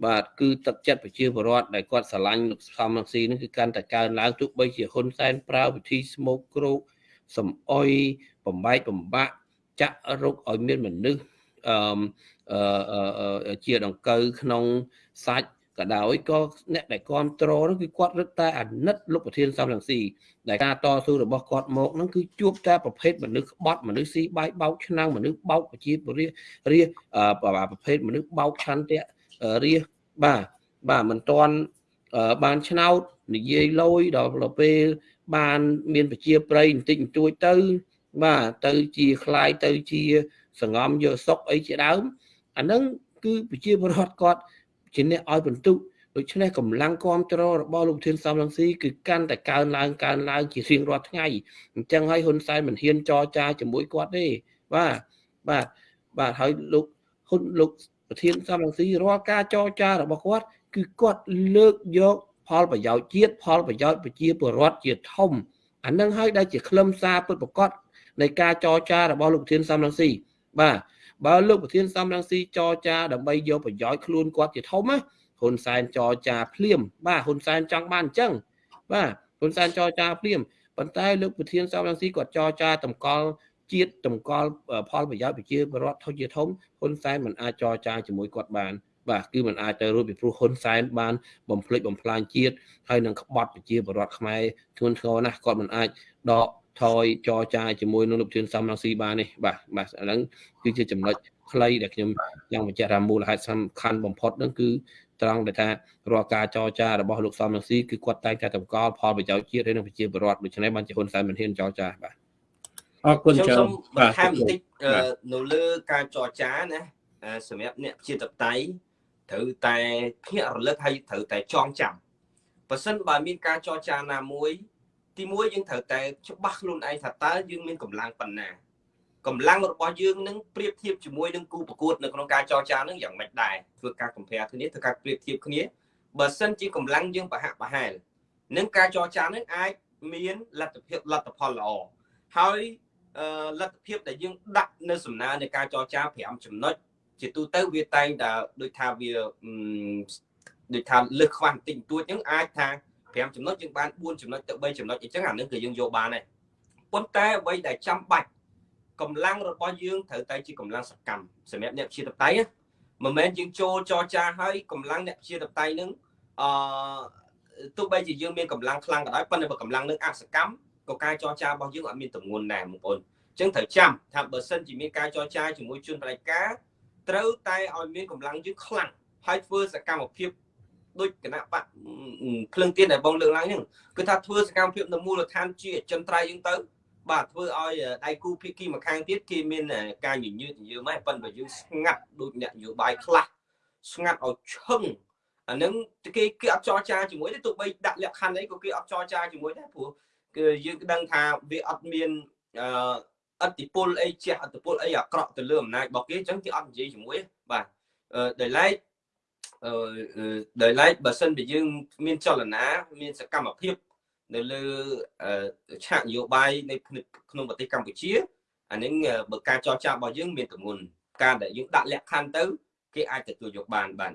បាទគឺទឹកចិត្តប្រជាពលរដ្ឋដែលគាត់ស្រឡាញ់លោកសំរងស៊ីនឹងគឺកាន់តែកើនឡើងទោះបីជាហ៊ុនសែនប្រើវិធីស្មោកគ្រោកសំអុយបំបែកបំបាក់ចាក់រុកឲ្យមានមនុស្សអឺជាដង្កូវក្នុងសាច់ ក៏ដោយក៏អ្នកដែលគ្រប់គ្រងនោះគឺគាត់រឹតតែអាណិតលោកប្រធានសំរងស៊ីដែលការតស៊ូរបស់គាត់មកហ្នឹងគឺជួបតែប្រភេទមនុស្សក្បត់មនុស្សស៊ីបាយបោកឆ្នាំងមនុស្សបោកប្រជាពលរដ្ឋរាប្រភេទមនុស្សបោកឆន្ទៈរាបាទបាទមិនទាន់បានឆ្នោតនិយាយលយដល់ពេលបានមានប្រជាប្រិយបន្តិចបន្តួចទៅបាទទៅជាคลายទៅជាសងំយកសុកអីជាដើមអាហ្នឹងគឺប្រជាពលរដ្ឋគាត់ ជាអ្នកឲ្យបន្ទុកដូច្នេះកម្លាំងគ្រប់គ្រងរបស់លោកធានសំរងស៊ីគឺកាន់តែកើនឡើងកើនឡើងជារៀងរាល់ថ្ងៃអញ្ចឹងហើយហ៊ុនសែនមិនហ៊ានចរចាជាមួយគាត់ទេបាទបាទបាទហើយលោកហ៊ុនលោកប្រធានសំរងស៊ីរាល់ការចរចារបស់គាត់ គឺគាត់លើកយកផលប្រយោជន៍ជាតិផលប្រយោជន៍ប្រជាពលរដ្ឋជាធំអានឹងហើយដែលជាខ្លឹមសារពិតប្រកបនៃការចរចារបស់លោកប្រធានសំរងស៊ីបាទ បើលោកប្រធានសំរងស៊ីចរចាដើម្បីយកប្រយោជន៍ខ្លួនគាត់ជាធំណាហ៊ុនសែនចរចាភ្លាម បាទហ៊ុនសែនចង់បានអញ្ចឹងបាទហ៊ុនសែនចរចាភ្លាមប៉ុន្តែលោកប្រធានសំរងស៊ីគាត់ចរចាតម្កល់ជាតិតម្កល់ផលប្រយោជន៍ប្រជាពលរដ្ឋធុជាធំហ៊ុនសែនមិនអាចចរចាជាមួយគាត់បាន បាទគឺมันអាចទៅរួចពីព្រោះហ៊ុនសែនបានបំភ្លេចបំផ្លាញជាតិហើយនឹងក្បត់ប្រជាពលរដ្ឋខ្មែរធ្ងន់ធ្ងរណាស់គាត់មិនអាចដក ថយចរចាជាមួយនឹងលោកធានសំរងស៊ីបាននេះបាទបាទអាហ្នឹងគឺជាចំណុចខ្លីដែលខ្ញុំចង់បញ្ជាក់ថាមូលហេតុសំខាន់បំផុតហ្នឹងគឺត្រង់ដែលថារាល់ការចរចារបស់លោកសំរងស៊ីគឺគាត់តែងតែតម្កល់ផលប្រយោជន៍ជាតិហើយនឹងប្រជាពលរដ្ឋដូច្នេះបានជាហ៊ុនសែនមិនហ៊ានចរចាបាទអរគុណច្រើនបន្ថែមបន្តិចនៅលើការចរចាណាសម្រាប់អ្នកប្រជាធិបតេយ្យត្រូវតែភ្ញាក់រលឹកហើយត្រូវតែចងចាំបើសិនបើមានការចរចាណាមួយ ទីមួយយើងត្រូវតែច្បាស់ខ្លួនឯងថាតើយើងមានកម្លាំងប៉ុណ្ណាកម្លាំងរបស់យើងនឹងប្រៀបធៀបជាមួយនឹងគូប្រកួតនៅក្នុងការចរចានឹងយ៉ាងម៉េចដែរធ្វើការ compare គ្នាធ្វើការប្រៀបធៀបគ្នាបើសិនជាកម្លាំងយើងប្រហាក់ប្រហែលនឹងការចរចានឹងអាចមានលទ្ធភាពលទ្ធផលល្អហើយលទ្ធភាពដែលយើងដាក់នៅសំណើនៃការចរចា5ចំណុចជាទូទៅវាតែងតែដូចថាវាដូចថាលើសខ្វះបន្តិចបន្តួចហ្នឹងអាចថា 5ចំណុចយើងបាន4ចំណុចទៅ3ចំណុចអញ្ចឹងអានឹងគឺយើងយកបានដែរប៉ុន្តែអ្វីដែលចាំបាច់កម្លាំងរបស់យើងត្រូវតែជាកម្លាំងសកម្មសម្រាប់អ្នកជាតបតៃមិនមែនយើងចូលចរចាហើយកម្លាំងអ្នកជាតបតៃនឹងអឺទោះបីជាយើងមានកម្លាំងខ្លាំងក៏ដោយប៉ុន្តែបើកម្លាំងនឹងអសកម្មក៏ការចរចារបស់យើងអត់មានទម្ងន់ដែរបងប្អូនអញ្ចឹងត្រូវចាំថាបើសិនជាមានការចរចាជាមួយជនបដិការត្រូវតែឲ្យមានកម្លាំងយើងខ្លាំងហើយធ្វើសកម្មភាព ដូចគណៈបកភ្លឹងទៀនដែលបងលើកឡើងហ្នឹងគឺថាធ្វើសកម្មភាពនៅមូលដ្ឋានជាអចិន្ត្រៃយ៍យើងទៅបាទធ្វើឲ្យដៃគូភាគីម្ខាងទៀតគេមានការញញើតញញើមហ្នឹងប៉ុន្តែយើងស្ងាត់ដូចអ្នកនយោបាយខ្លះស្ងាត់ឲ្យឈឹងអានឹងគេគេអត់ចរចាជាមួយទេទោះបីដាក់លក្ខខណ្ឌអីក៏គេអត់ចរចាជាមួយដែរព្រោះគឺយើងដឹងថាវាអត់មានអអតិពលអីជះអតិពលអីអាក្រក់ទៅលើអំណាចរបស់គេអញ្ចឹងគេអត់និយាយជាមួយទេបាទអឺដោយឡែកអឺ ដោយឡែកបើសិនជាយើងមានចលនា មានសកម្មភាព នៅលើឆាកនយោបាយនៅក្នុងប្រទេសកម្ពុជាអានេះបើការចរចារបស់យើងមានទម្ងន់ការដែលយើងដាក់លក្ខខណ្ឌទៅគេអាចទទួលយកបានបាទ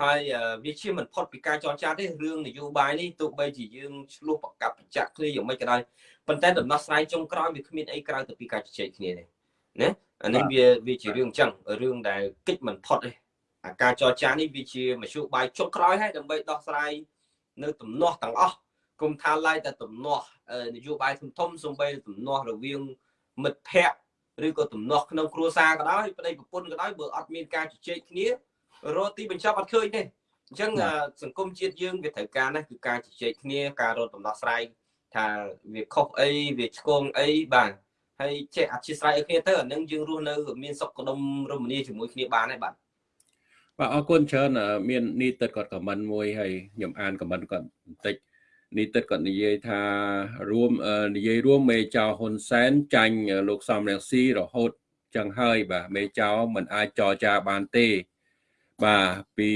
ហើយវាជាមិនផុតពីការចរចាទេរឿងនយោបាយនេះទោះបីជាយើងឆ្លោះប្រកាប់ប្រចាក់គ្នាយ៉ាងម៉េចក៏ដោយប៉ុន្តែដំណោះស្រាយចុងក្រោយវាគ្មានអីក្រៅទៅពីការជជែកគ្នាទេណាអានេះវាវាជារឿងអញ្ចឹងរឿងដែលគិតមិនផុតទេ អាការចរចានេះវាជាមធ្យោបាយចុងក្រោយហើយដើម្បីដោះស្រាយនៅទំនាស់ទាំងអស់គុំថាឡាយតែទំនាស់នយោបាយធំធំសំបីទំនាស់រវាងមិត្តភ័ក្តិឬក៏ទំនាស់ក្នុងគ្រួសារក៏ដោយប្តីប្រពន្ធក៏ដោយបើអត់មានការជជែកគ្នារកទីបញ្ចប់អត់ឃើញទេអញ្ចឹងសង្គមជាតិយើងវាត្រូវការណាស់គឺការជជែកគ្នាការរកដំណោះស្រាយថាវាខុសអីវាឆ្គងអីបាទហើយចេះអធិស្ឋានឲ្យគ្នាទៅអានឹងយើងរស់នៅមានសុខដុមរមនាជាមួយគ្នាបានហើយបាទ បាទអរគុណច្រើនមាននីតិគាត់ខមមិនមួយហើយខ្ញុំអានខមមិនគាត់បន្តិចនីតិគាត់និយាយថារួមនិយាយរួមមេចៅហ៊ុនសែនចាញ់លោកសំរងស៊ីរហូតចឹងហើយបាទមេចៅមិនអាចចរចាបានទេ បាទពី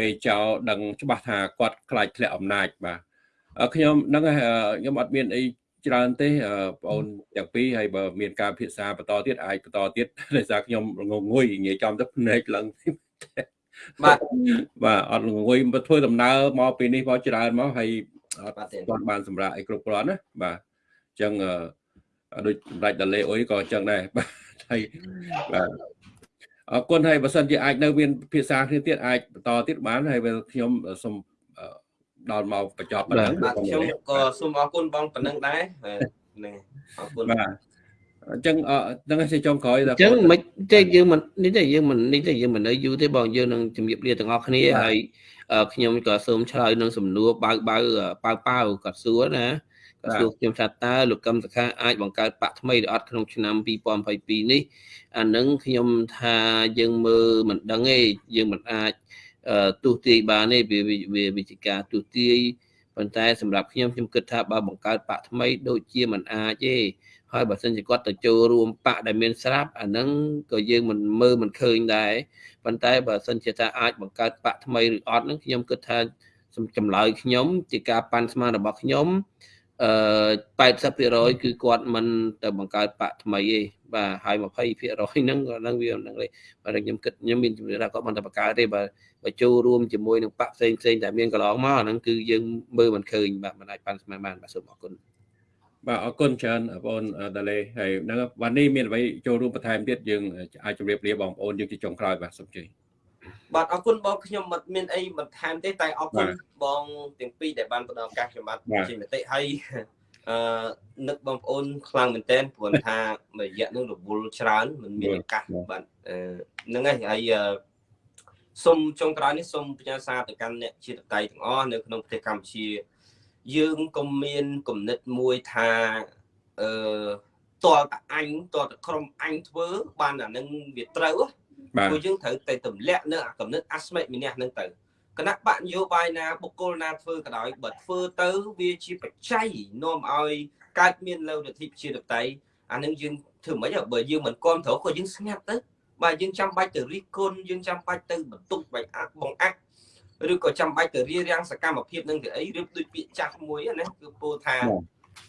មេចៅដឹងច្បាស់ថាគាត់ខ្លាចធ្លាក់អំណាចបាទខ្ញុំនឹងខ្ញុំអត់មានអីច្រើនទេបងអូនទាំងពីរហើយបើមានការពិភាក្សាបន្តទៀតអាចបន្តទៀតដោយសារខ្ញុំងងុយនិយាយចំទៅភ្នែកឡើង បាទបាទអត់ងងុយទៅធ្វើដំណើរមកពីនេះមកច្រើនមកហើយអត់ទាន់បានសម្រាប់អីគ្រប់គ្រាន់ណាបាទអញ្ចឹងដូចសម្ដេចដាលេអុយក៏អញ្ចឹងដែរបាទហើយបាទអរគុណហើយបើសិនជាអាចនៅមានភាសាគ្នាទៀតអាចបន្តទៀតបានហើយខ្ញុំសូមដល់មកបញ្ចប់ប៉ុណ្ណឹងបាទខ្ញុំក៏សូមអរគុណបងប៉ុណ្ណឹងដែរនេះអរគុណបាទ អញ្ចឹងហ្នឹងជាចុងក្រោយអញ្ចឹងមិនទេយើងមិននេះទេយើងមិននេះទេយើងមិននៅយូរទេបងយើងនឹងជំរាបលាទាំងអស់គ្នាហើយខ្ញុំក៏សូមឆ្លើយនឹងសំណួរបើបើបើបើគាត់សួរណាគាត់សួរខ្ញុំថាតើលោកកឹមសខាអាចបង្កើតបកថ្មីឬអត់ក្នុងឆ្នាំ2022នេះអានឹងខ្ញុំថាយើងមើលមិនដឹងទេយើងមិនអាចទូទាយបានទេវាវាវិជាការទូទាយប៉ុន្តែសម្រាប់ខ្ញុំខ្ញុំគិតថាបើបង្កើតបកថ្មីដូចជាមិនអាចទេ ហើយបើសិនជាគាត់ទៅចូលរួមបកដែលមានស្រាប់អាហ្នឹងក៏យើងមិនមើលមិនឃើញដែរប៉ុន្តែបើសិនជាថាអាចបង្កើតបកថ្មីឬអត់ហ្នឹងខ្ញុំគិតថាចម្លើយខ្ញុំជាការប៉ាន់ស្មានរបស់ខ្ញុំអឺ80%គឺគាត់មិនទៅបង្កើតបកថ្មីទេបាទហើយ20%ហ្នឹងក៏នឹងវាហ្នឹងទេបាទខ្ញុំគិតខ្ញុំមានជំនឿថាគាត់មិនទៅបង្កើតទេបាទបើចូលរួមជាមួយនឹងបកផ្សេងផ្សេងដែលមានកន្លងមកហ្នឹងគឺយើងមើលមិនឃើញបាទមិនអាចប៉ាន់ស្មានបានបាទសូមអរគុណ បាទអរគុណច្រើនបងប្អូនដាលេហើយហ្នឹងวันនេះមានអ្វីចូលរួមបន្ថែមទៀតយើងអាចជម្រាបលាបងប្អូនយើងជាចុងក្រោយបាទសូមជឿបាទអរគុណបងខ្ញុំមិនមានអីបន្ថែមទេតែអរគុណបងទាំងពីរដែលបានផ្ដល់ឱកាសខ្ញុំបាទជាមតិហើយអឺនឹកបងប្អូនខ្លាំងមែនទែនព្រោះថារយៈនឹងរវល់ច្រើនមិនមានឱកាសបាទហ្នឹងហើយហើយសូមចុងក្រោយនេះសូមផ្ញើសារទៅកាន់អ្នកជាតិតៃទាំងអស់នៅក្នុងប្រទេសកម្ពុជា យើងក៏មានគំនិតមួយថាអឺតលតអញតលតក្រុមអញធ្វើបានអានឹងវាត្រូវព្រោះយើងត្រូវតែទម្លាក់នៅអាគំនិតអាស្មិម្នាក់ហ្នឹងទៅគណៈបកនយោបាយណាបុគ្គលណាធ្វើក៏ដោយបើធ្វើទៅវាជាបច្ច័យនាំឲ្យកើតមានលទ្ធិប្រជាធិបតេយ្យអានឹងយើងធ្វើមិនបើយើងមិនគ្រប់ត្រូវក៏យើងស្ងាត់ទៅបាទយើងចាំបាច់ទៅរិះគន់យើងចាំបាច់ទៅបន្ទុកបាច់អាក់បងអាក់ ឬក៏ចាំបាច់ទៅរៀបរៀងសកម្មភាពនឹងទៅអីឬដូចពាក្យចាស់មួយណាគឺពោលថា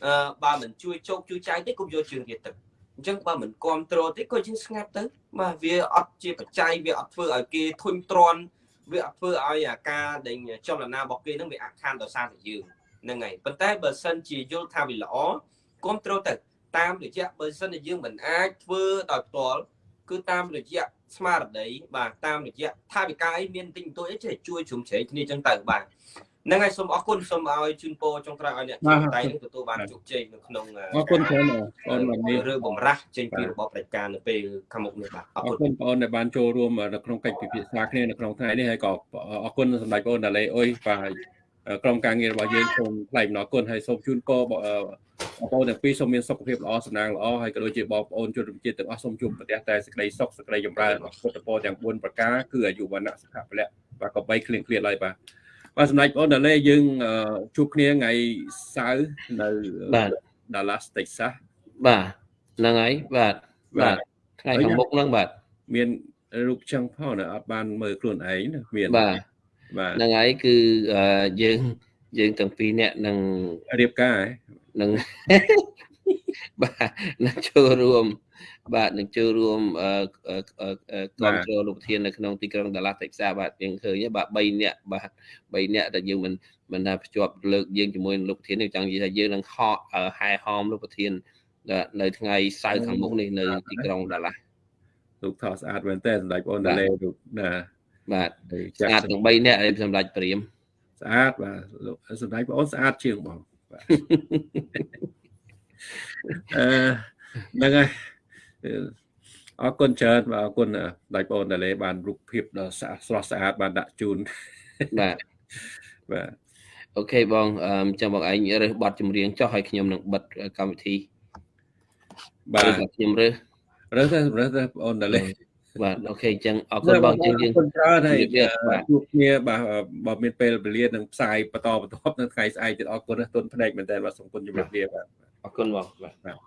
អឺបើមិនជួយជោគជួយចៃទេកុំយកជើងទៀតទឹកអញ្ចឹងបើមិនគ្រប់គ្រងទេក៏យើងស្ងាត់ទៅបាទវាអត់ជាបច្ច័យវាអត់ធ្វើឲ្យគេធុញទ្រាន់វាអត់ធ្វើឲ្យអាការដែលចលនារបស់គេនឹងវាអាក់ខានដោយសារតែយើងហ្នឹងហើយប៉ុន្តែបើសិនជាយល់ថាវាល្អគ្រប់គ្រងទៅតាមរយៈបើសិនជាយើងមិនអាចធ្វើដោយផ្ទាល់ គឺតាមរយៈស្មារតីបាទតាមរយៈថាវិការអីមានទិញទួយអីចេះជួយជ្រុំជ្រែងគ្នាចឹងទៅបាទហ្នឹងហើយសូមអរគុណសូមឲ្យជូនពរចុងក្រោយឲ្យអ្នកជួយតៃនឹងទទួលបានជោគជ័យនៅក្នុងអរគុណច្រើនបងប្អូននេះរឿងបំរាស់ចេញពីរបបប្រជាការនៅពេលខាងមុខនេះបាទអរគុណបងប្អូនដែលបានចូលរួមនៅក្នុងកិច្ចពិភាក្សាគ្នានៅក្នុងថ្ងៃនេះហើយក៏អរគុណសម្ដេចបងប្អូនដាលេអុយបាទក្រុមការងាររបស់យើងសូមថ្លែងអំណរគុណហើយសូមជូនពរ បងប្អូនទាំងពីរសូមមានសុខភាពល្អសំណាងល្អហើយក៏ដូចជាបងប្អូនជនជាតិទាំងអស់សូមជួបប្រទះតែសេចក្តីសុខសេចក្តីចម្រើនពុទ្ធពរទាំង4ប្រការគឺអាយុវណ្ណៈសុខៈពលៈបាទក៏បីគ្លៀងគ្លៀតឡើយបាទបាទសម្ដេចបងដាលេយើងជួបគ្នាថ្ងៃសៅរ៍នៅ Dallas Texas បាទហ្នឹងហើយបាទបាទថ្ងៃខាងមុខហ្នឹងបាទមានរូបចឹងផងណាអត់បានមើលខ្លួនឯងណាមានបាទបាទហ្នឹងហើយគឺអឺយើងយើងទាំងពីរនាក់នឹងរៀបការហ៎ នឹងបាទនឹងចូលរួមបាទនឹងចូលរួមអឺអឺអឺអឺគ្រប់គ្រងលោកប្រធាននៅក្នុងទីក្រុងដាឡាតិចសាបាទយើងឃើញទេបាទ3នាក់បាទ3នាក់ដែលយើងមិនមិនថាភ្ជាប់លើកយើងជាមួយនឹងលោកប្រធាននេះចង់និយាយថាយើងនឹងហកអឺហែហោមលោកប្រធាននៅនៅថ្ងៃសៅរ៍ខាងមុខនេះនៅទីក្រុងដាឡារូបថតស្អាតមែនតើសម្ដេចបងអូនតាឡេរូបណាបាទហើយស្អាតទាំង3នាក់ឲ្យសម្ដេចព្រាមស្អាតបាទលោកសម្ដេចបងអូនស្អាតជាងបងបាទ អឺហ្នឹងហើយអរគុណច្រើនបាទអរគុណសម្ដេចបងអូនតាឡេបានរូបភាពដ៏ស្អាតស្រស់ស្អាតបានដាក់ជូនបាទបាទអូខេបងអឺចាំបងឯងរើសប័ណ្ណចម្រៀងចុះឲ្យខ្ញុំនឹងបិទកម្មវិធីបាទឬក៏ខ្ញុំរើសរើសទៅរើសទៅបងអូនតាឡេ បាទអូខេអញ្ចឹងអរគុណបងយើងយើងអរគុណច្រើនហើយជម្រាបលាបាទជួបគ្នាបាទបើមានពេលវេលានឹងផ្សាយបន្តបន្ទាប់នៅថ្ងៃស្អែកទៀតអរគុណណាស់ទុនភ្នែកមែនតើបាទសូមគុណជម្រាបលាបាទអរគុណបងបាទបាទ